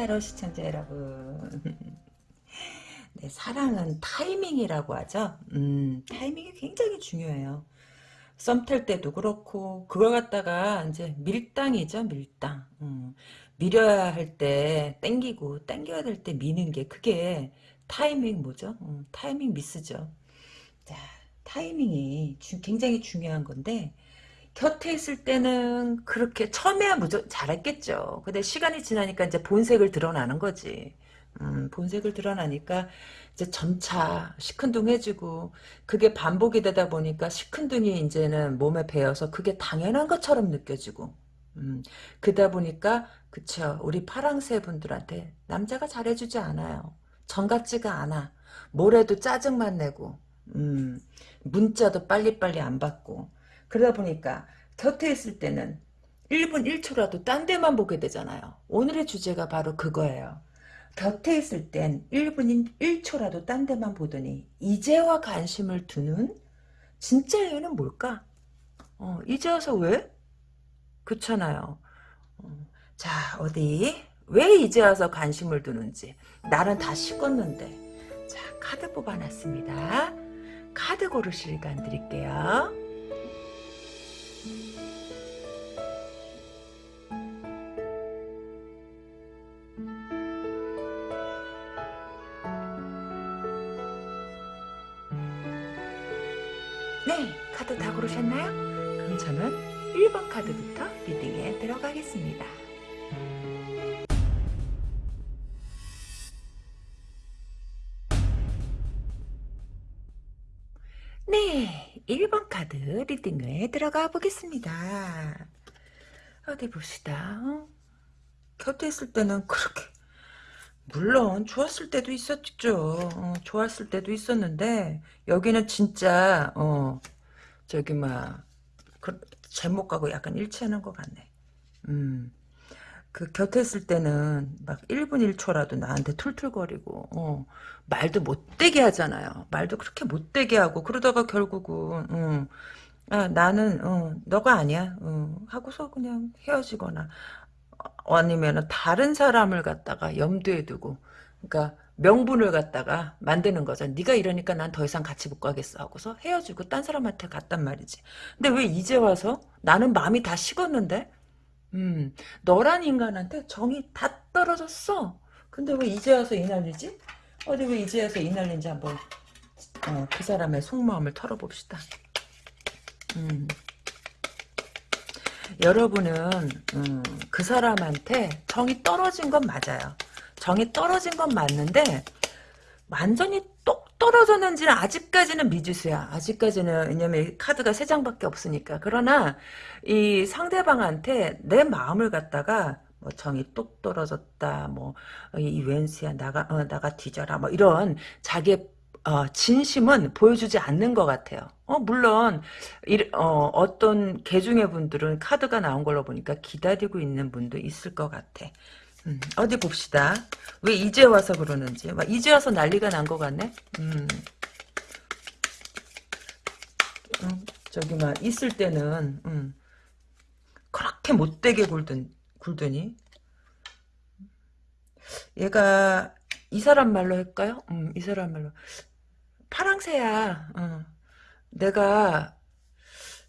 이큰타로 시청자 여러분. 네, 사랑은 타이밍이라고 하죠? 음, 타이밍이 굉장히 중요해요. 썸 탈 때도 그렇고 그걸 갖다가 이제 밀당이죠 밀당. 음, 밀어야 할 때 땡기고 땡겨야 될 때 미는 게 그게 타이밍 뭐죠? 음, 타이밍 미스죠. 자 타이밍이 주, 굉장히 중요한 건데 곁에 있을 때는 그렇게 처음에야 무조 잘했겠죠. 근데 시간이 지나니까 이제 본색을 드러나는 거지. 음, 본색을 드러나니까 이제 점차 시큰둥해지고 그게 반복이 되다 보니까 시큰둥이 이제는 몸에 배어서 그게 당연한 것처럼 느껴지고 음, 그러다 보니까 그쵸 우리 파랑새 분들한테 남자가 잘해주지 않아요. 정 같지가 않아. 뭐래도 짜증만 내고 음, 문자도 빨리빨리 안 받고 그러다 보니까 곁에 있을 때는 1분 1초라도 딴 데만 보게 되잖아요. 오늘의 주제가 바로 그거예요. 곁에 있을 땐 1분 1초라도 딴 데만 보더니 이제와 관심을 두는 진짜 이유는 뭘까? 어, 이제 와서 왜? 그렇잖아요. 어, 자 어디 왜 이제 와서 관심을 두는지 나는 다 식었는데 자 카드 뽑아놨습니다. 카드 고르실 시간 드릴게요. 고르셨나요? 그럼 저는 1번 카드부터 리딩에 들어가겠습니다. 네, 1번 카드 리딩에 들어가 보겠습니다. 어디 봅시다. 어? 곁에 있을 때는 그렇게 물론 좋았을 때도 있었죠. 어, 좋았을 때도 있었는데 여기는 진짜 어 저기 막 그, 제목하고 약간 일치하는 것 같네. 음. 그 곁에 있을 때는 막 1분 1초라도 나한테 툴툴거리고 어, 말도 못되게 하잖아요. 말도 그렇게 못되게 하고 그러다가 결국은 어, 아, 나는 어, 너가 아니야 어, 하고서 그냥 헤어지거나 어, 아니면 다른 사람을 갖다가 염두에 두고 그러니까 명분을 갖다가 만드는 거죠. 네가 이러니까 난 더 이상 같이 못 가겠어 하고서 헤어지고 딴 사람한테 갔단 말이지. 근데 왜 이제 와서 나는 마음이 다 식었는데 음, 너란 인간한테 정이 다 떨어졌어. 근데 왜 이제 와서 이 난리지? 어디 왜 이제 와서 이 난리인지 한번 어, 그 사람의 속마음을 털어봅시다. 음. 여러분은 음, 그 사람한테 정이 떨어진 건 맞아요. 정이 떨어진 건 맞는데 완전히 똑 떨어졌는지는 아직까지는 미지수야. 아직까지는 왜냐면 카드가 세 장밖에 없으니까. 그러나 이 상대방한테 내 마음을 갖다가 뭐 정이 똑 떨어졌다. 뭐이 웬수야 나가 어, 나가 뒤져라. 뭐 이런 자기의 어, 진심은 보여주지 않는 것 같아요. 어, 물론, 일, 어, 어떤 개중의 분들은 카드가 나온 걸로 보니까 기다리고 있는 분도 있을 것 같아. 음, 어디 봅시다. 왜 이제 와서 그러는지. 막 이제 와서 난리가 난 것 같네. 음. 음, 저기 막 있을 때는 음, 그렇게 못되게 굴든, 굴더니 얘가 이 사람 말로 할까요? 음, 이 사람 말로 파랑새야. 어. 내가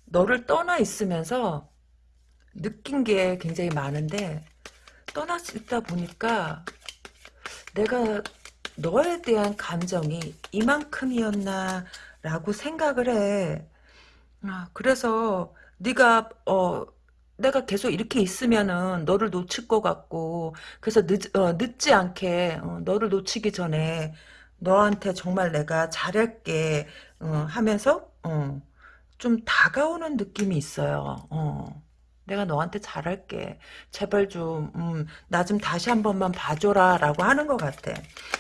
너를 떠나 있으면서 느낀 게 굉장히 많은데 떠났다 보니까 내가 너에 대한 감정이 이만큼이었나 라고 생각을 해. 아, 그래서 네가 어 내가 계속 이렇게 있으면은 너를 놓칠 것 같고 그래서 늦, 어, 늦지 않게 어, 너를 놓치기 전에 너한테 정말 내가 잘할게 어, 하면서 어, 좀 다가오는 느낌이 있어요. 어. 내가 너한테 잘할게. 제발 좀, 음, 나 좀 다시 한 번만 봐줘라. 라고 하는 것 같아.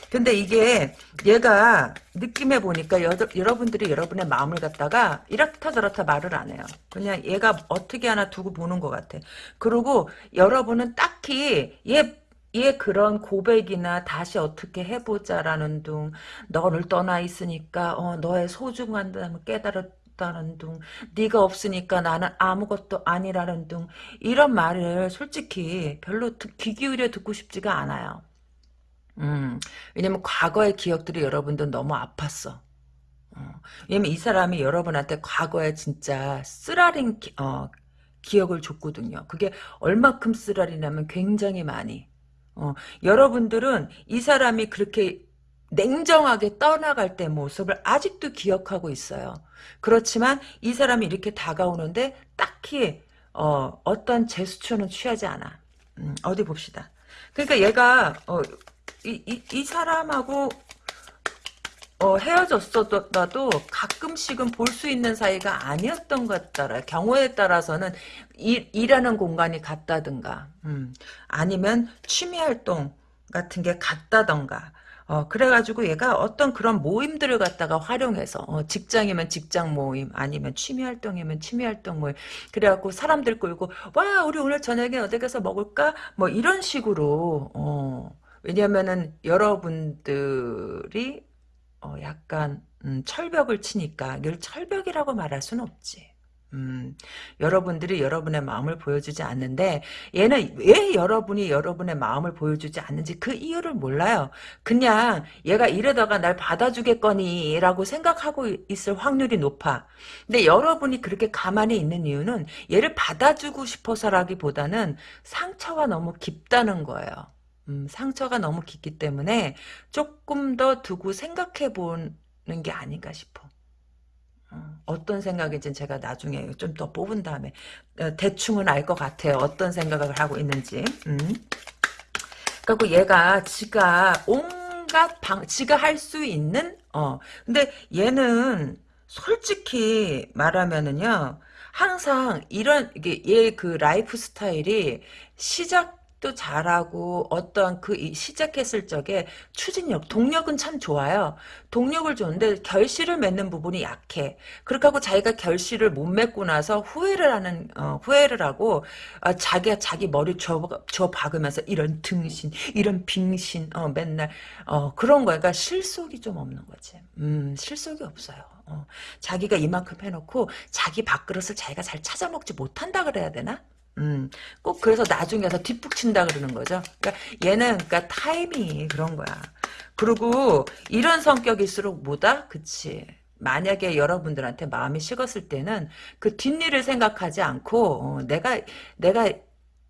근데 이게, 얘가 느낌에 보니까 여, 러분들이 여러분의 마음을 갖다가 이렇다 저렇다 말을 안 해요. 그냥 얘가 어떻게 하나 두고 보는 것 같아. 그리고 여러분은 딱히 얘, 얘 그런 고백이나 다시 어떻게 해보자라는 둥, 너를 떠나 있으니까, 어, 너의 소중한 깨달았, 없다는 둥 네가 없으니까 나는 아무것도 아니라는 둥 이런 말을 솔직히 별로 귀 기울여 듣고 싶지가 않아요. 음, 왜냐면 과거의 기억들이 여러분들 너무 아팠어. 어, 왜냐면 이 사람이 여러분한테 과거에 진짜 쓰라린 기, 어, 기억을 줬거든요. 그게 얼마큼 쓰라리냐면 굉장히 많이. 어, 여러분들은 이 사람이 그렇게 냉정하게 떠나갈 때 모습을 아직도 기억하고 있어요. 그렇지만 이 사람이 이렇게 다가오는데 딱히 어, 어떤 제스처는 취하지 않아. 음, 어디 봅시다. 그러니까 얘가 어, 이, 이, 이 사람하고 어, 헤어졌어도 가끔씩은 볼 수 있는 사이가 아니었던 것 같더라. 경우에 따라서는 일, 일하는 공간이 같다든가, 음, 아니면 취미 활동 같은 게 같다던가, 어, 그래가지고 얘가 어떤 그런 모임들을 갖다가 활용해서, 어, 직장이면 직장 모임, 아니면 취미활동이면 취미활동 모임, 그래갖고 사람들 끌고, 와, 우리 오늘 저녁에 어디 가서 먹을까? 뭐 이런 식으로, 어, 왜냐면은 여러분들이 어, 약간 음, 철벽을 치니까 이걸 철벽이라고 말할 수는 없지. 음, 여러분들이 여러분의 마음을 보여주지 않는데 얘는 왜 여러분이 여러분의 마음을 보여주지 않는지 그 이유를 몰라요. 그냥 얘가 이러다가 날 받아주겠거니 라고 생각하고 있을 확률이 높아. 근데 여러분이 그렇게 가만히 있는 이유는 얘를 받아주고 싶어서라기보다는 상처가 너무 깊다는 거예요. 음, 상처가 너무 깊기 때문에 조금 더 두고 생각해 보는 게 아닌가 싶어. 어, 떤 생각인지 제가 나중에 좀 더 뽑은 다음에 어, 대충은 알 것 같아요. 어떤 생각을 하고 있는지. 음. 그리고 얘가 지가 온갖 방, 지가 할 수 있는 어 근데 얘는 솔직히 말하면은요 항상 이런 이게 얘 그 라이프 스타일이 시작 또 잘하고 어떠한 그 시작했을 적에 추진력, 동력은 참 좋아요. 동력을 좋은데 결실을 맺는 부분이 약해. 그렇게 하고 자기가 결실을 못 맺고 나서 후회를 하는 어, 후회를 하고 어, 자기가 자기 머리 줘, 줘 박으면서 이런 등신, 이런 빙신, 어, 맨날 어, 그런 거야. 그러니까 실속이 좀 없는 거지. 음, 실속이 없어요. 어, 자기가 이만큼 해놓고 자기 밥그릇을 자기가 잘 찾아먹지 못한다 그래야 되나? 음, 꼭 그래서 나중에 서 뒷북 친다 그러는 거죠. 그러니까 얘는 그러니까 타이밍이 그런 거야. 그리고 이런 성격일수록 뭐다? 그치. 만약에 여러분들한테 마음이 식었을 때는 그 뒷일을 생각하지 않고 어, 내가 내가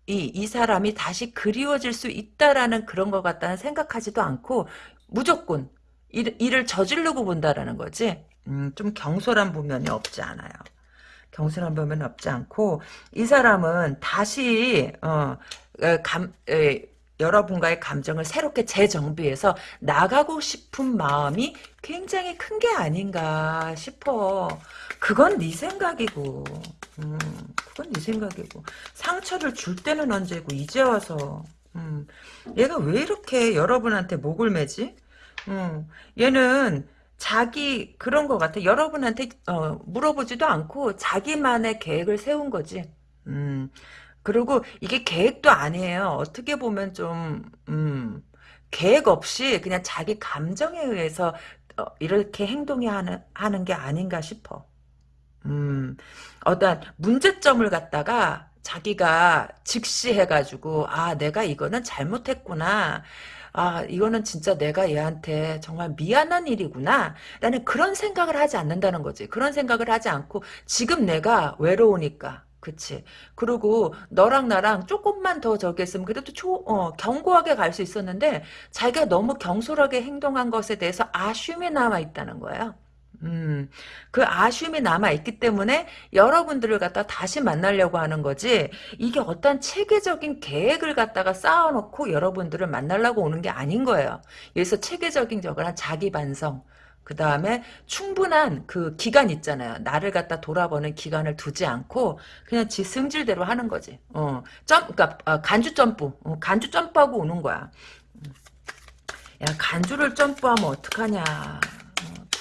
이, 이 사람이 다시 그리워질 수 있다라는 그런 것 같다는 생각하지도 않고 무조건 일, 일을 저지르고 본다라는 거지. 음, 좀 경솔한 부면이 없지 않아요. 경솔한 부면 없지 않고 이 사람은 다시 어, 감, 에, 여러분과의 감정을 새롭게 재정비해서 나가고 싶은 마음이 굉장히 큰 게 아닌가 싶어. 그건 네 생각이고, 음, 그건 네 생각이고. 상처를 줄 때는 언제고 이제 와서, 음, 얘가 왜 이렇게 여러분한테 목을 매지? 음, 얘는 자기 그런 것 같아. 여러분한테 어, 물어보지도 않고 자기만의 계획을 세운 거지. 음. 그리고 이게 계획도 아니에요. 어떻게 보면 좀 음, 계획 없이 그냥 자기 감정에 의해서 어, 이렇게 행동이 하는 하는 게 아닌가 싶어. 음, 어떤 문제점을 갖다가 자기가 직시해가지고 아 내가 이거는 잘못했구나. 아 이거는 진짜 내가 얘한테 정말 미안한 일이구나 라는 그런 생각을 하지 않는다는 거지 그런 생각을 하지 않고 지금 내가 외로우니까 그치. 그리고 너랑 나랑 조금만 더 저기 했으면 그래도 초, 어, 견고하게 갈 수 있었는데 자기가 너무 경솔하게 행동한 것에 대해서 아쉬움이 남아 있다는 거예요. 음, 그 아쉬움이 남아있기 때문에 여러분들을 갖다 다시 만나려고 하는 거지, 이게 어떤 체계적인 계획을 갖다가 쌓아놓고 여러분들을 만나려고 오는 게 아닌 거예요. 여기서 체계적인 적을 한 자기 반성, 그 다음에 충분한 그 기간 있잖아요. 나를 갖다 돌아보는 기간을 두지 않고 그냥 지 승질대로 하는 거지. 어, 점, 그니까 어, 간주 점프, 어, 간주 점프하고 오는 거야. 야 간주를 점프하면 어떡하냐.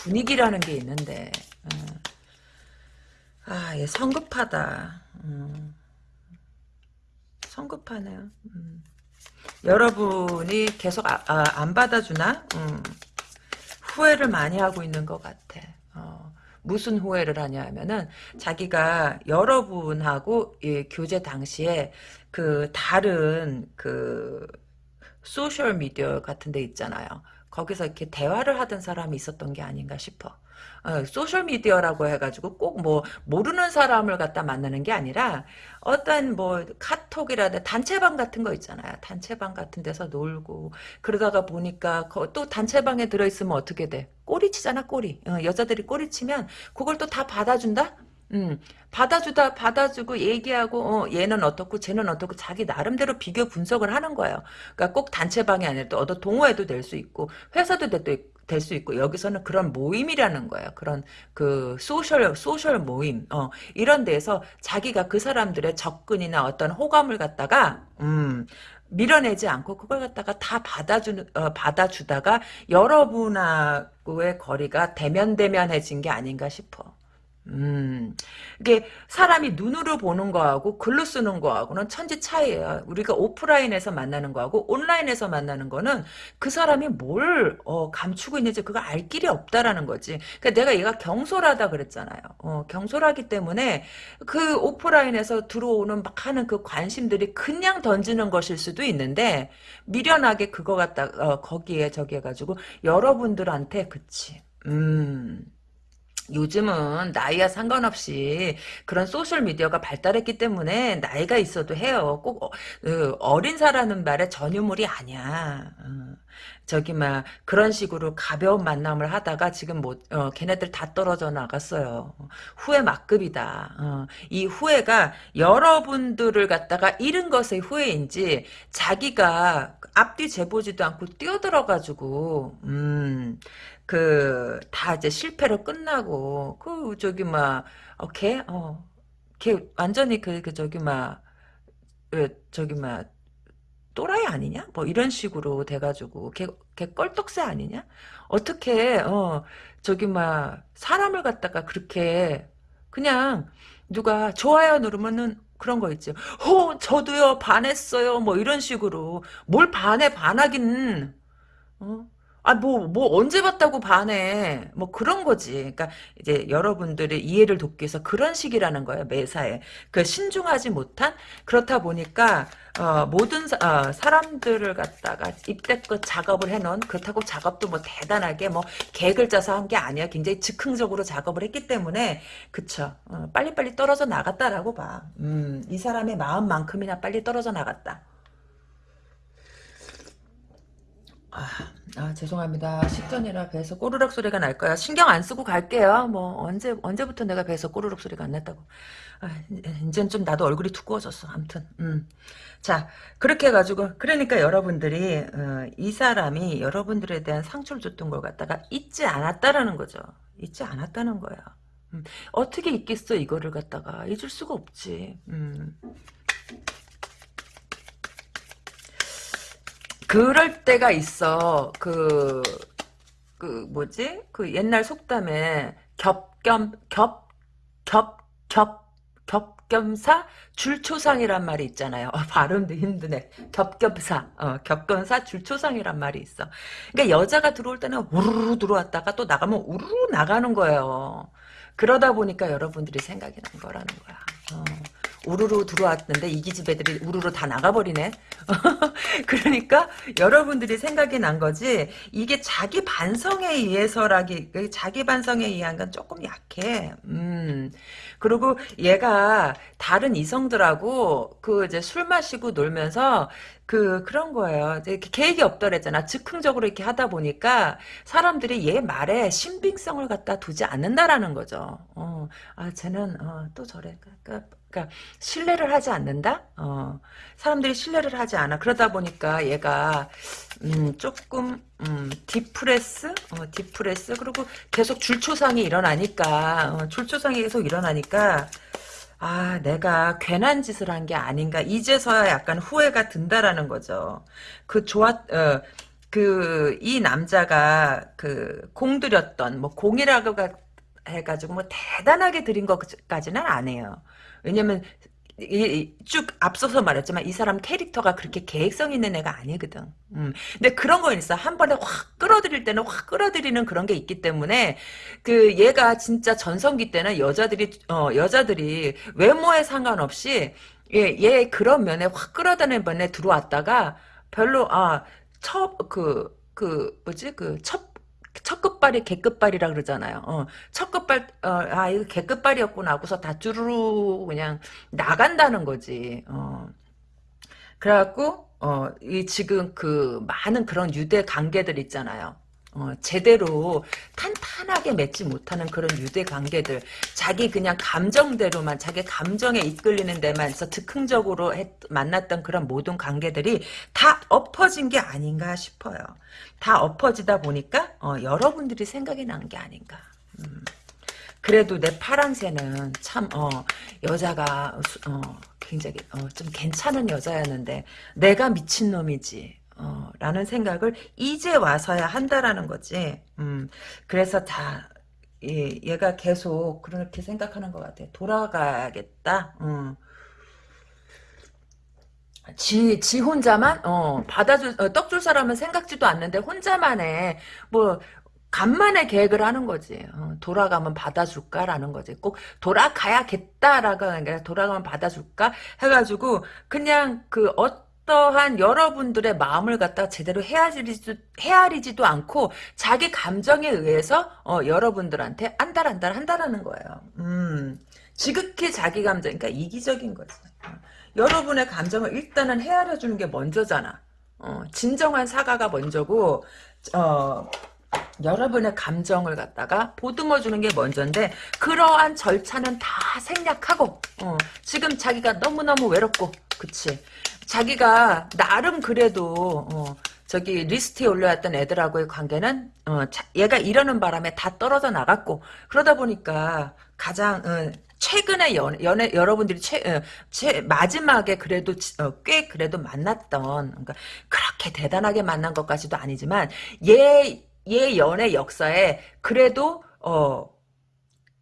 분위기라는 게 있는데 어. 아, 얘 성급하다. 음. 성급하네요. 음. 여러분이 계속 아, 아, 안 받아주나? 음. 후회를 많이 하고 있는 것 같아. 어. 무슨 후회를 하냐 하면은 자기가 여러분하고 예, 교제 당시에 그 다른 그 소셜 미디어 같은 데 있잖아요. 거기서 이렇게 대화를 하던 사람이 있었던 게 아닌가 싶어. 어, 소셜 미디어라고 해가지고 꼭 뭐 모르는 사람을 갖다 만나는 게 아니라 어떤 뭐 카톡이라든 단체방 같은 거 있잖아요. 단체방 같은 데서 놀고 그러다가 보니까 또 단체방에 들어있으면 어떻게 돼? 꼬리 치잖아 꼬리. 어, 여자들이 꼬리 치면 그걸 또 다 받아준다? 음, 받아주다, 받아주고 얘기하고, 어, 얘는 어떻고, 쟤는 어떻고, 자기 나름대로 비교 분석을 하는 거예요. 그러니까 꼭 단체방이 아니라 또 어떤 동호회도 될 수 있고, 회사도 될수 있고, 여기서는 그런 모임이라는 거예요. 그런, 그, social, social 모임, 어, 이런 데서 자기가 그 사람들의 접근이나 어떤 호감을 갖다가, 음, 밀어내지 않고 그걸 갖다가 다 받아주 어, 받아주다가 여러분하고의 거리가 데면데면해진 게 아닌가 싶어. 음, 이게 사람이 눈으로 보는 거하고 글로 쓰는 거하고는 천지 차이예요. 우리가 오프라인에서 만나는 거하고 온라인에서 만나는 거는 그 사람이 뭘 어, 감추고 있는지 그거 알 길이 없다라는 거지. 그러니까 내가 얘가 경솔하다 그랬잖아요. 어, 경솔하기 때문에 그 오프라인에서 들어오는 막 하는 그 관심들이 그냥 던지는 것일 수도 있는데 미련하게 그거 갖다 어, 거기에 저기 해가지고 여러분들한테 그치. 음. 요즘은 나이와 상관없이 그런 소셜 미디어가 발달했기 때문에 나이가 있어도 해요. 꼭 어, 그 어린 사라는 말에 전유물이 아니야. 어, 저기 막 그런 식으로 가벼운 만남을 하다가 지금 뭐 어, 걔네들 다 떨어져 나갔어요. 후회 막급이다. 어, 이 후회가 여러분들을 갖다가 잃은 것의 후회인지 자기가 앞뒤 재보지도 않고 뛰어들어가지고 음. 그, 다 이제 실패로 끝나고, 그, 저기, 막, 어, 걔, 어, 걔 완전히 그, 그, 저기, 막, 왜, 저기, 막, 또라이 아니냐? 뭐, 이런 식으로 돼가지고, 걔, 걔 껄떡새 아니냐? 어떻게, 어, 저기, 막, 사람을 갖다가 그렇게, 그냥, 누가 좋아요 누르면은, 그런 거 있죠. 호, 저도요, 반했어요. 뭐, 이런 식으로. 뭘 반해, 반하긴, 어? 아, 뭐, 뭐, 언제 봤다고 반해. 뭐, 그런 거지. 그러니까, 이제, 여러분들의 이해를 돕기 위해서 그런 식이라는 거예요, 매사에. 그, 신중하지 못한? 그렇다 보니까, 어, 모든, 사, 어, 사람들을 갖다가 입대껏 작업을 해놓은, 그렇다고 작업도 뭐, 대단하게 뭐, 계획을 짜서 한 게 아니야. 굉장히 즉흥적으로 작업을 했기 때문에, 그쵸. 어, 빨리빨리 떨어져 나갔다라고 봐. 음, 이 사람의 마음만큼이나 빨리 떨어져 나갔다. 아, 아, 죄송합니다. 식전이라 배에서 꼬르륵 소리가 날 거야. 신경 안 쓰고 갈게요. 뭐 언제 언제부터 내가 배에서 꼬르륵 소리가 안 났다고. 아, 이젠 좀 나도 얼굴이 두꺼워졌어. 아무튼. 음. 자, 그렇게 해 가지고 그러니까 여러분들이 어, 이 사람이 여러분들에 대한 상처를 줬던 걸 갖다가 잊지 않았다라는 거죠. 잊지 않았다는 거야. 음. 어떻게 잊겠어 이거를 갖다가 잊을 수가 없지. 음. 그럴 때가 있어. 그, 그, 뭐지? 그 옛날 속담에 겹겸, 겹, 겹, 겹, 겹겸사 줄초상이란 말이 있잖아요. 어, 발음도 힘드네. 겹겹사, 어, 겹겸사 줄초상이란 말이 있어. 그러니까 여자가 들어올 때는 우르르 들어왔다가 또 나가면 우르르 나가는 거예요. 그러다 보니까 여러분들이 생각이 난 거라는 거야. 어. 우르르 들어왔는데 이기집 애들이 우르르 다 나가버리네. 그러니까 여러분들이 생각이 난 거지 이게 자기 반성에 의해서라기 자기 반성에 의한 건 조금 약해. 음. 그리고 얘가 다른 이성들하고 그 이제 술 마시고 놀면서 그 그런 거예요. 이제 계획이 없더랬잖아. 즉흥적으로 이렇게 하다 보니까 사람들이 얘 말에 신빙성을 갖다 두지 않는다라는 거죠. 어, 아 쟤는 어, 또 저래. 그러니까 그러니까 신뢰를 하지 않는다. 어, 사람들이 신뢰를 하지 않아. 그러다 보니까 얘가 음, 조금 음, depress, 어, depress 그리고 계속 줄초상이 일어나니까 어, 줄초상이 계속 일어나니까 아 내가 괜한 짓을 한 게 아닌가 이제서야 약간 후회가 든다라는 거죠. 그 좋았 어, 그 이 남자가 그 공들였던 뭐 공이라고 해가지고 뭐 대단하게 드린 것까지는 안 해요. 왜냐면 이- 쭉 앞서서 말했지만 이 사람 캐릭터가 그렇게 계획성 있는 애가 아니거든. 음. 근데 그런 거 있어. 한 번에 확 끌어들일 때는 확 끌어들이는 그런 게 있기 때문에 그 얘가 진짜 전성기 때는 여자들이 어 여자들이 외모에 상관없이 얘, 얘 그런 면에 확 끌어다니는 면에 들어왔다가 별로 아첫그그 그 뭐지 그첫 첫 끝발이 개끝발이라 그러잖아요. 어, 첫 끝발, 어, 아, 이거 개끝발이었구나 하고서 다 쭈루루 그냥 나간다는 거지. 어. 그래갖고, 어, 이 지금 그 많은 그런 유대 관계들 있잖아요. 어, 제대로 탄탄하게 맺지 못하는 그런 유대 관계들, 자기 그냥 감정대로만, 자기 감정에 이끌리는 데만서 즉흥적으로 했- 만났던 그런 모든 관계들이 다 엎어진 게 아닌가 싶어요. 다 엎어지다 보니까, 어, 여러분들이 생각이 난 게 아닌가. 음. 그래도 내 파랑새는 참, 어, 여자가, 어, 굉장히, 어, 좀 괜찮은 여자였는데, 내가 미친놈이지. 어, 라는 생각을 이제 와서야 한다라는 거지. 음, 그래서 다, 예, 얘가 계속 그렇게 생각하는 것 같아. 돌아가야겠다. 음. 지, 지 혼자만, 어, 받아줄, 어, 떡줄 사람은 생각지도 않는데, 혼자만의, 뭐, 간만에 계획을 하는 거지. 어, 돌아가면 받아줄까라는 거지. 꼭 돌아가야겠다라고 하는 게 돌아가면 받아줄까? 해가지고, 그냥 그, 어 떠한 여러분들의 마음을 갖다 제대로 헤아리지도, 헤아리지도 않고, 자기 감정에 의해서, 어, 여러분들한테 안달안달 한다라는 거예요. 음, 지극히 자기 감정, 그러니까 이기적인 거지. 어. 여러분의 감정을 일단은 헤아려 주는 게 먼저잖아. 어, 진정한 사과가 먼저고, 어, 여러분의 감정을 갖다가 보듬어 주는 게 먼저인데, 그러한 절차는 다 생략하고, 어, 지금 자기가 너무너무 외롭고, 그치. 자기가 나름 그래도, 어, 저기 리스트에 올려왔던 애들하고의 관계는, 어, 자- 얘가 이러는 바람에 다 떨어져 나갔고, 그러다 보니까 가장, 어, 최근에 연, 연애 여러분들이 최, 어, 최 마지막에 그래도 지- 어, 꽤 그래도 만났던 그러니까 그렇게 대단하게 만난 것까지도 아니지만 얘, 얘 연애 역사에 그래도 어,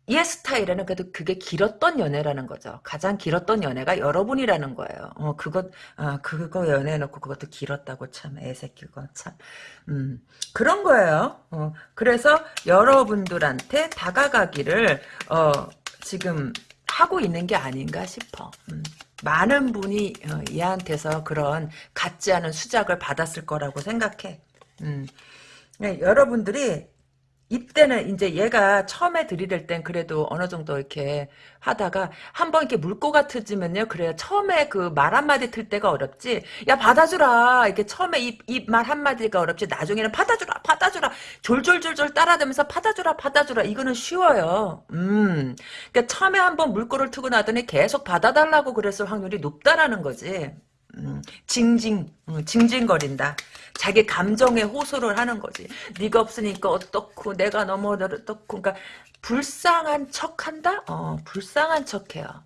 얘 스타일에는 그래도 그게 길었던 연애라는 거죠. 가장 길었던 연애가 여러분이라는 거예요. 어, 그것, 아, 그거 연애해놓고 그것도 길었다고 참, 애새끼 거 참. 음, 그런 거예요. 어, 그래서 여러분들한테 다가가기를, 어, 지금 하고 있는 게 아닌가 싶어. 음. 많은 분이 어, 얘한테서 그런 같지 않은 수작을 받았을 거라고 생각해. 음. 네, 여러분들이 이때는 이제 얘가 처음에 들이댈 땐 그래도 어느 정도 이렇게 하다가 한 번 이렇게 물고 같으면요. 그래요 처음에 그 말 한마디 틀 때가 어렵지. 야 받아주라. 이렇게 처음에 입말 한마디가 어렵지. 나중에는 받아주라 받아주라. 졸졸졸졸 따라다면서 받아주라 받아주라. 이거는 쉬워요. 음. 그러니까 처음에 한 번 물꼬를 트고 나더니 계속 받아달라고 그랬을 확률이 높다라는 거지 음, 징징 음, 징징거린다 자기 감정에 호소를 하는 거지. 네가 없으니까 어떻고 내가 너무 어떻고 그러니까 불쌍한 척한다? 어, 불쌍한 척해요.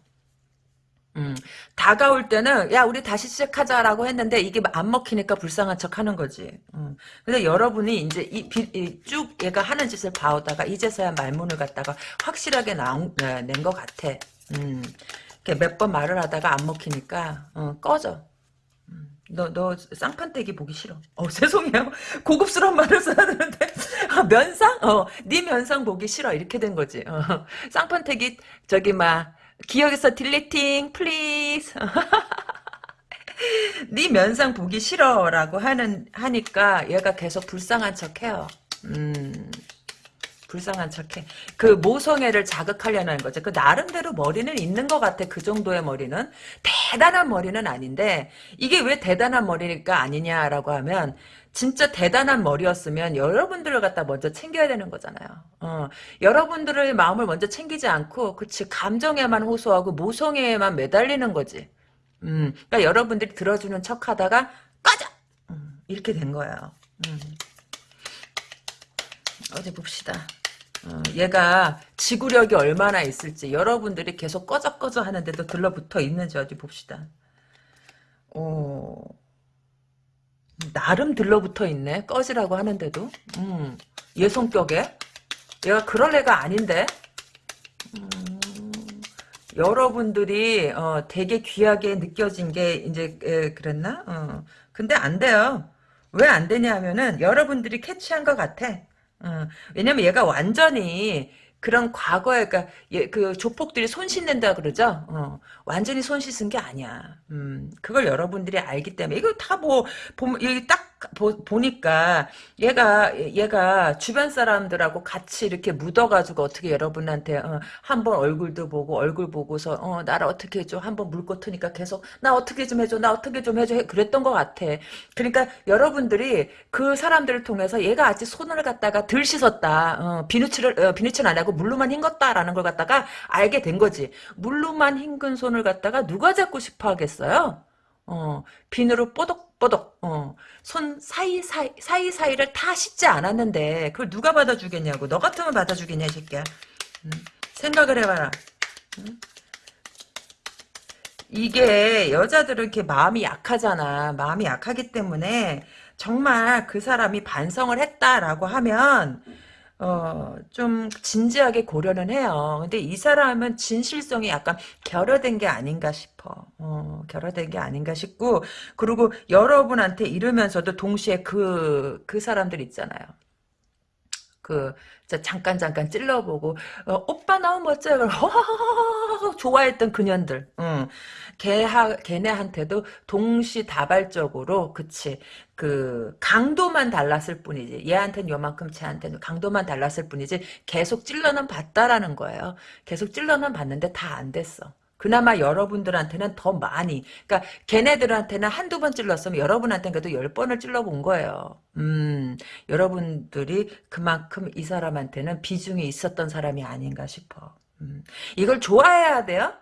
음, 다가올 때는 야 우리 다시 시작하자라고 했는데 이게 안 먹히니까 불쌍한 척하는 거지. 음. 근데 여러분이 이제 이, 이, 쭉 얘가 하는 짓을 봐오다가 이제서야 말문을 갖다가 확실하게 낸 것 같아. 음. 몇번 말을 하다가 안 먹히니까 어, 꺼져. 너, 너, 쌍판떼기 보기 싫어. 어, 죄송해요. 고급스러운 말을 써야 되는데. 아, 면상? 어, 네 면상 보기 싫어. 이렇게 된 거지. 어, 쌍판떼기, 저기, 막, 기억에서 deleting, please. 네 면상 보기 싫어라고 하는, 하니까 얘가 계속 불쌍한 척 해요. 음. 불쌍한 척해. 그 모성애를 자극하려는 거죠. 그 나름대로 머리는 있는 것 같아. 그 정도의 머리는 대단한 머리는 아닌데 이게 왜 대단한 머리니까 아니냐라고 하면 진짜 대단한 머리였으면 여러분들을 갖다 먼저 챙겨야 되는 거잖아요. 어, 여러분들의 마음을 먼저 챙기지 않고 그치 감정에만 호소하고 모성애에만 매달리는 거지. 음, 그러니까 여러분들이 들어주는 척하다가 꺼져. 음, 이렇게 된 거예요. 음. 어디 봅시다. 어, 얘가 지구력이 얼마나 있을지 여러분들이 계속 꺼져 꺼져 하는데도 들러붙어 있는지 어디 봅시다. 어, 나름 들러붙어 있네. 꺼지라고 하는데도. 음, 얘 성격에. 얘가 그럴 애가 아닌데. 음, 여러분들이 어, 되게 귀하게 느껴진 게 이제 에, 그랬나? 어. 근데 안 돼요. 왜 안 되냐 하면은 여러분들이 캐치한 것 같아. 어. 왜냐면 얘가 완전히 그런 과거에 그러니까 예, 그 조폭들이 손 씻는다 그러죠. 어, 완전히 손 씻은 게 아니야. 음, 그걸 여러분들이 알기 때문에 이거 다 뭐 보면 여기 딱 보, 보니까 얘가 얘가 주변 사람들하고 같이 이렇게 묻어가지고 어떻게 여러분한테 어, 한번 얼굴도 보고 얼굴 보고서 어, 나를 어떻게 해줘 한번 물고 트니까 계속 나 어떻게 좀 해줘 나 어떻게 좀 해줘 그랬던 것 같아. 그러니까 여러분들이 그 사람들을 통해서 얘가 아직 손을 갖다가 덜 씻었다. 어, 비누칠을 어, 비누칠 안 하고 물로만 헹궜다라는 걸 갖다가 알게 된 거지. 물로만 헹군 손을 갖다가 누가 잡고 싶어 하겠어요? 어, 비누로 뽀독 뽀독, 어, 손 사이사이, 사이사이를 다 씻지 않았는데, 그걸 누가 받아주겠냐고. 너 같으면 받아주겠냐, 이 새끼야. 음, 생각을 해봐라. 음? 이게 여자들은 이렇게 마음이 약하잖아. 마음이 약하기 때문에 정말 그 사람이 반성을 했다라고 하면 어, 좀 진지하게 고려는 해요. 근데 이 사람은 진실성이 약간 결여된 게 아닌가 싶어. 어, 결여된 게 아닌가 싶고, 그리고 여러분한테 이러면서도 동시에 그, 그 사람들 있잖아요. 그, 잠깐 잠깐 찔러보고 어, 오빠 너무 멋져요. 허허허허 좋아했던 그년들. 응. 걔하 걔네한테도 동시다발적으로 그치 그 강도만 달랐을 뿐이지 얘한테는 요만큼 쟤한테는 강도만 달랐을 뿐이지 계속 찔러는 봤다라는 거예요. 계속 찔러는 봤는데 다 안 됐어. 그나마 여러분들한테는 더 많이 그러니까 걔네들한테는 한두 번 찔렀으면 여러분한테는 그래도 열 번을 찔러본 거예요. 음 여러분들이 그만큼 이 사람한테는 비중이 있었던 사람이 아닌가 싶어. 음, 이걸 좋아해야 돼요?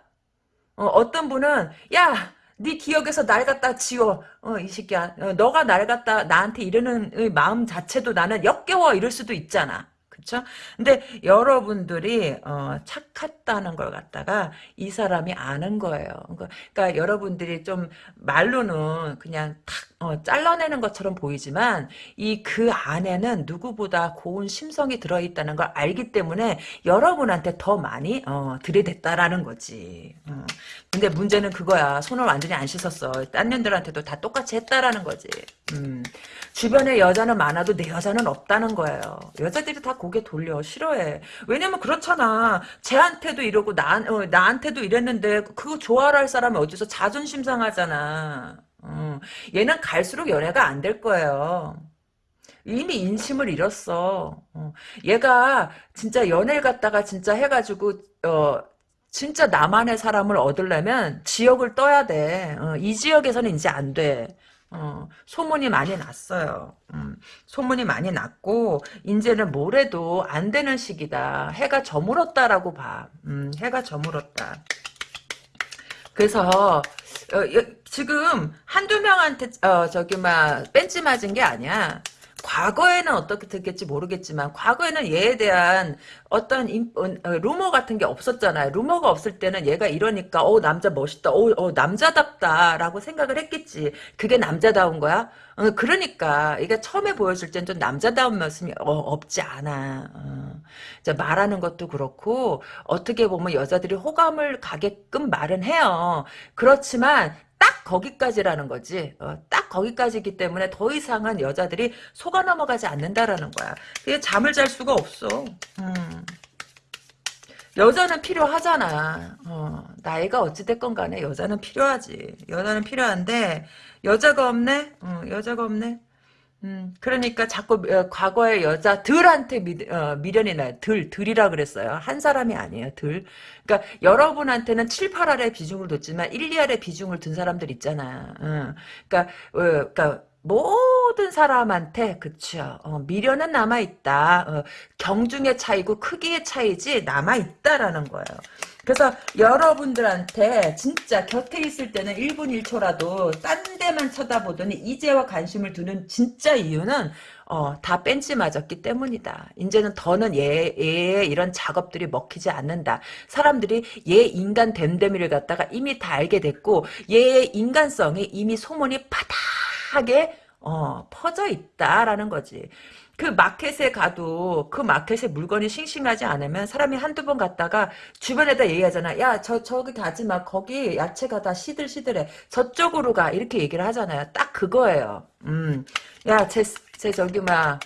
어, 떤 분은 야네 기억에서 날 갖다 지워. 어, 이 새끼야. 어, 너가 날 갖다 나한테 이러는 마음 자체도 나는 역겨워 이럴 수도 있잖아. 그쵸? 근데 여러분들이 어, 착했다는 걸 갖다가 이 사람이 아는 거예요. 그러니까, 그러니까 여러분들이 좀 말로는 그냥 탁 어, 잘라내는 것처럼 보이지만 이 그 안에는 누구보다 고운 심성이 들어있다는 걸 알기 때문에 여러분한테 더 많이 어, 들이댔다라는 거지. 어. 근데 문제는 그거야. 손을 완전히 안 씻었어. 딴 년들한테도 다 똑같이 했다라는 거지. 음. 주변에 여자는 많아도 내 여자는 없다는 거예요. 여자들이 다 고개 돌려. 싫어해. 왜냐면 그렇잖아. 쟤한테도 이러고 나, 어, 나한테도 이랬는데 그거 좋아할 라 사람이 어디서 자존심 상하잖아. 어. 얘는 갈수록 연애가 안 될 거예요. 이미 인심을 잃었어. 어. 얘가 진짜 연애를 갖다가 진짜 해가지고 어 진짜 나만의 사람을 얻으려면 지역을 떠야 돼. 어, 이 지역에서는 이제 안 돼. 어, 소문이 많이 났어요. 음, 소문이 많이 났고 이제는 뭐래도 안 되는 시기다. 해가 저물었다라고 봐. 음, 해가 저물었다. 그래서 어, 지금 한두 명한테 어, 저기 막 뺀지 맞은 게 아니야. 과거에는 어떻게 됐겠지 모르겠지만 과거에는 얘에 대한 어떤 인, 어, 어, 루머 같은 게 없었잖아요. 루머가 없을 때는 얘가 이러니까 어 남자 멋있다. 어, 어 남자답다라고 생각을 했겠지. 그게 남자다운 거야? 어, 그러니까 이게 처음에 보여줄 땐 좀 남자다운 모습이 어, 없지 않아. 어. 말하는 것도 그렇고 어떻게 보면 여자들이 호감을 가게끔 말은 해요. 그렇지만 딱 거기까지라는 거지. 어, 딱 거기까지기 때문에 더 이상은 여자들이 속아 넘어가지 않는다라는 거야. 그게 잠을 잘 수가 없어. 음. 여자는 필요하잖아. 어, 나이가 어찌됐건 간에 여자는 필요하지. 여자는 필요한데 여자가 없네? 어, 여자가 없네? 음, 그러니까 자꾸 어, 과거의 여자들한테 미, 어, 미련이 나요. 들, 들이라 그랬어요. 한 사람이 아니에요. 들. 그러니까 여러분한테는 7, 8알의 비중을 뒀지만 1, 2알의 비중을 둔 사람들 있잖아. 어, 그러니까, 어, 그러니까 모든 사람한테 그쵸 어, 미련은 남아 있다 어, 경중의 차이고 크기의 차이지 남아 있다라는 거예요 그래서 여러분들한테 진짜 곁에 있을 때는 1분 1초라도 딴 데만 쳐다보더니 이제와 관심을 두는 진짜 이유는 어, 다 뺀지 맞았기 때문이다. 이제는 더는 얘, 얘의 이런 작업들이 먹히지 않는다. 사람들이 얘 인간 됨됨이를 갖다가 이미 다 알게 됐고 얘의 인간성이 이미 소문이 파닥하게 어, 퍼져 있다라는 거지. 그 마켓에 가도 그 마켓에 물건이 싱싱하지 않으면 사람이 한두 번 갔다가 주변에다 얘기하잖아. 야, 저, 저기 가지 마. 거기 야채가 다 시들시들해. 저쪽으로 가. 이렇게 얘기를 하잖아요. 딱 그거예요. 음. 야, 제, 제 저기 막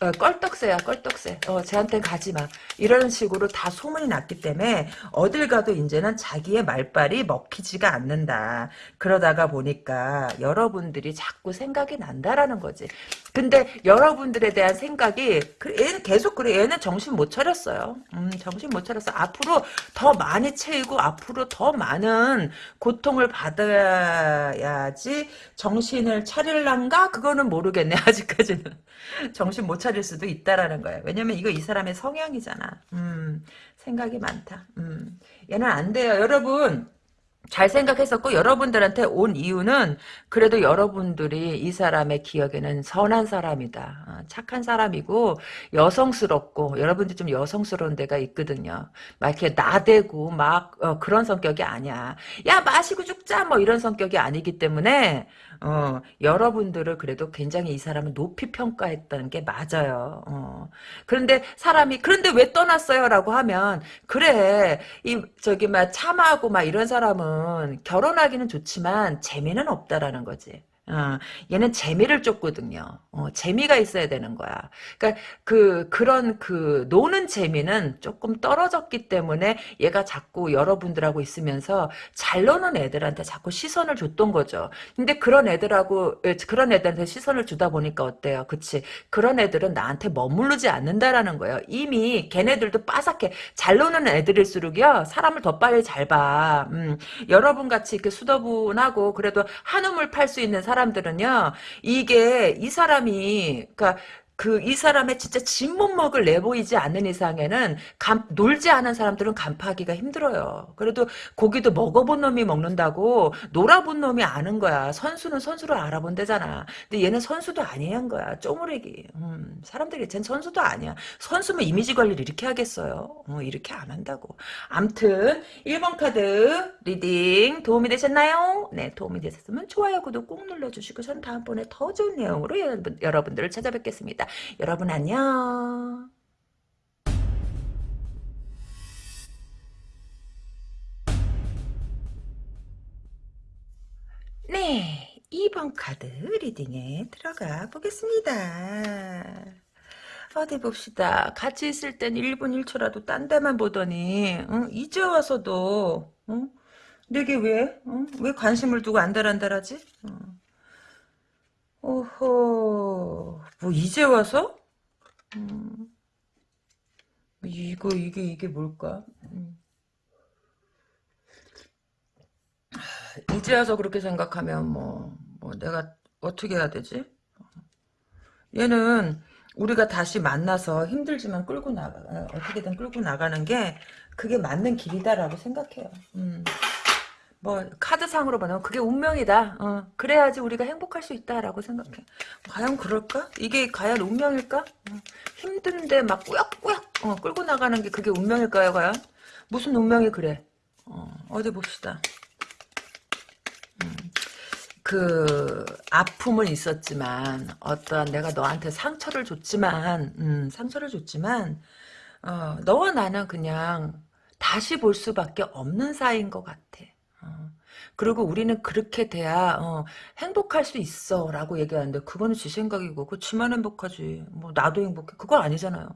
어, 껄떡새야 껄떡새 어, 쟤한테 가지 마 이런 식으로 다 소문이 났기 때문에 어딜 가도 이제는 자기의 말빨이 먹히지가 않는다. 그러다가 보니까 여러분들이 자꾸 생각이 난다라는 거지. 근데 여러분들에 대한 생각이 그 얘는 계속 그래. 얘는 정신 못 차렸어요. 음, 정신 못 차렸어. 앞으로 더 많이 채이고 앞으로 더 많은 고통을 받아야지 정신을 차릴란가? 그거는 모르겠네 아직까지는. 정신 못 차릴 수도 있다라는 거예요. 왜냐면 이거 이 사람의 성향이잖아. 음, 생각이 많다. 음, 얘는 안 돼요. 여러분, 잘 생각했었고 여러분들한테 온 이유는 그래도 여러분들이 이 사람의 기억에는 선한 사람이다. 어, 착한 사람이고 여성스럽고 여러분들 좀 여성스러운 데가 있거든요. 막 이렇게 나대고 막 어, 그런 성격이 아니야. 야 마시고 죽자 뭐 이런 성격이 아니기 때문에 어, 여러분들을 그래도 굉장히 이 사람은 높이 평가했다는 게 맞아요. 어. 그런데 사람이 그런데 왜 떠났어요? 라고 하면 그래 이 저기 막 참하고 막 이런 사람은 결혼하기는 좋지만 재미는 없다라는 거지. 어, 얘는 재미를 쫓거든요. 어, 재미가 있어야 되는 거야. 그러니까 그 그런 그 노는 재미는 조금 떨어졌기 때문에 얘가 자꾸 여러분들하고 있으면서 잘 노는 애들한테 자꾸 시선을 줬던 거죠. 근데 그런 애들하고 그런 애들한테 시선을 주다 보니까 어때요? 그치? 그런 애들은 나한테 머무르지 않는다라는 거예요. 이미 걔네들도 빠삭해. 잘 노는 애들일수록요 사람을 더 빨리 잘 봐. 음, 여러분 같이 이렇게 수더분하고 그래도 한우물 팔 수 있는 사람 사람들은요, 이게 이 사람이, 그니까 그 이 사람의 진짜 진못 먹을 내보이지 않는 이상에는 감, 놀지 않은 사람들은 간파하기가 힘들어요. 그래도 고기도 먹어본 놈이 먹는다고 놀아본 놈이 아는 거야. 선수는 선수를 알아본대잖아. 근데 얘는 선수도 아니한 거야. 쪼무레기. 음, 사람들이 쟨 선수도 아니야. 선수면 이미지 관리를 이렇게 하겠어요. 어, 이렇게 안 한다고. 암튼 1번 카드 reading 도움이 되셨나요? 네 도움이 되셨으면 좋아요 구독 꾹 눌러주시고 전 다음번에 더 좋은 내용으로 여러분, 여러분들을 찾아뵙겠습니다. 여러분 안녕. 네, 2번 카드 reading에 들어가 보겠습니다. 어디 봅시다. 같이 있을 땐 1분 1초라도 딴 데만 보더니 응? 이제 와서도 응? 내게 왜? 응? 왜 관심을 두고 안달안달하지? 응. 오호, 뭐 이제 와서? 음, 이거 이게 이게 뭘까? 음. 이제 와서 그렇게 생각하면 뭐, 뭐 내가 어떻게 해야 되지? 얘는 우리가 다시 만나서 힘들지만 끌고 나가 어떻게든 끌고 나가는 게 그게 맞는 길이다라고 생각해요. 음. 뭐 카드상으로 보면 그게 운명이다. 어, 그래야지 우리가 행복할 수 있다라고 생각해. 과연 그럴까? 이게 과연 운명일까? 어, 힘든데 막 꾸역꾸역 어, 끌고 나가는 게 그게 운명일까요? 과연? 무슨 운명이 그래? 어, 디 봅시다. 음, 그 아픔은 있었지만 어떠한 내가 너한테 상처를 줬지만 음, 상처를 줬지만 어, 너와 나는 그냥 다시 볼 수밖에 없는 사이인 것 같아. 어. 그리고 우리는 그렇게 돼야 어, 행복할 수 있어 라고 얘기하는데 그거는 지 생각이고 그 지만 행복하지. 뭐 나도 행복해. 그거 아니잖아요.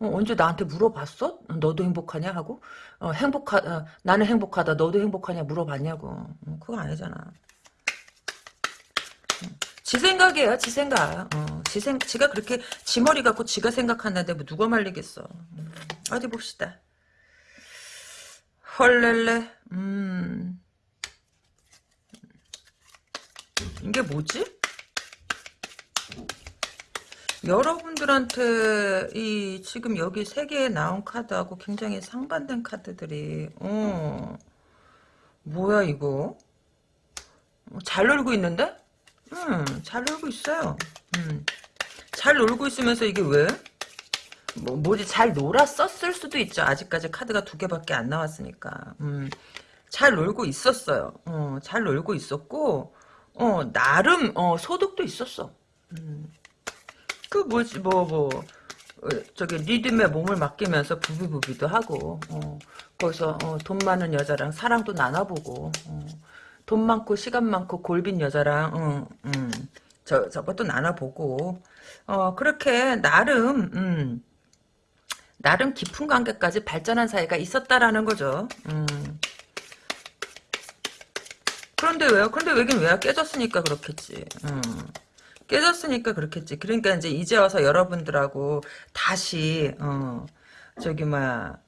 어, 언제 나한테 물어봤어? 너도 행복하냐? 하고? 어, 행복하 어, 나는 행복하다. 너도 행복하냐? 물어봤냐고. 어, 그거 아니잖아. 지 생각이에요. 지 생각. 어, 지 생, 지가 그렇게 지 머리 갖고 지가 생각하는데 뭐 누가 말리겠어. 음, 어디 봅시다. 헐렐레. 음. 이게 뭐지? 여러분들한테 이 지금 여기 세 개에 나온 카드하고 굉장히 상반된 카드들이 어 뭐야 이거 어, 잘 놀고 있는데? 음잘 놀고 있어요 음잘 놀고 있으면서 이게 왜? 뭐, 뭐지, 잘 놀았었을 수도 있죠. 아직까지 카드가 두 개밖에 안 나왔으니까. 음, 잘 놀고 있었어요. 어, 잘 놀고 있었고, 어, 나름, 어, 소득도 있었어. 음. 그 뭐지 뭐 뭐. 어, 저기 리듬에 몸을 맡기면서 부비부비도 하고 어, 거기서 어, 돈 많은 여자랑 사랑도 나눠보고 어, 돈 많고 시간 많고 골빈 여자랑 어, 음, 저 저것도 나눠보고 어, 그렇게 나름 음, 나름 깊은 관계까지 발전한 사이가 있었다라는 거죠. 음. 그런데 왜요? 그런데 왜긴 왜야? 깨졌으니까 그렇겠지. 음. 깨졌으니까 그렇겠지. 그러니까 이제 이제 와서 여러분들하고 다시 어 저기 막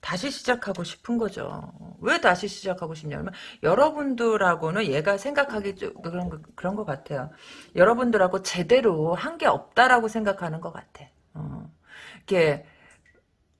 다시 시작하고 싶은 거죠. 왜 다시 시작하고 싶냐면 여러분들하고는 얘가 생각하기 좀 그런 거, 그런 것 같아요. 여러분들하고 제대로 한 게 없다라고 생각하는 것 같아. 어. 이게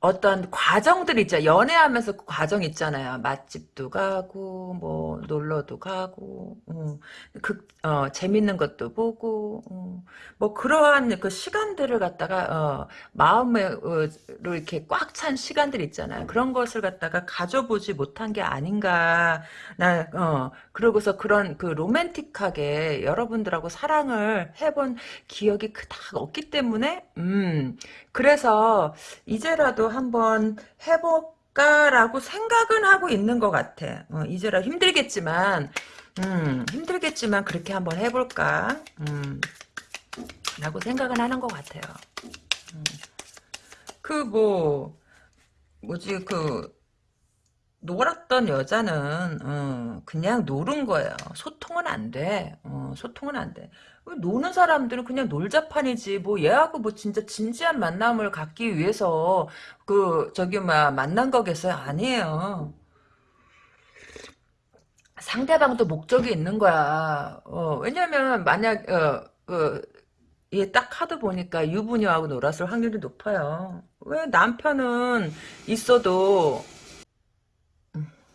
어떤 과정들 있죠. 연애하면서 그 과정 있잖아요. 맛집도 가고, 뭐, 놀러도 가고, 음, 그, 어, 재밌는 것도 보고, 음, 뭐, 그러한 그 시간들을 갖다가, 어, 마음에, 어, 이렇게 꽉 찬 시간들 있잖아요. 그런 것을 갖다가 가져보지 못한 게 아닌가, 나, 어, 그러고서 그런 그 로맨틱하게 여러분들하고 사랑을 해본 기억이 그닥 없기 때문에, 음, 그래서 이제라도 한번 해볼까라고 생각은 하고 있는 것 같아. 어, 이제라 힘들겠지만, 음, 힘들겠지만 그렇게 한번 해볼까, 음, 라고 생각은 하는 것 같아요. 음. 그 뭐, 뭐지, 그, 놀았던 여자는 어, 그냥 노는 거예요. 소통은 안 돼. 어, 소통은 안 돼. 노는 사람들은 그냥 놀자판이지. 뭐 얘하고 뭐 진짜 진지한 만남을 갖기 위해서 그 저기 막 만난 거겠어요? 아니에요. 상대방도 목적이 있는 거야. 어, 왜냐면 만약 어, 어, 얘딱 카드 보니까 유부녀하고 놀았을 확률이 높아요. 왜 남편은 있어도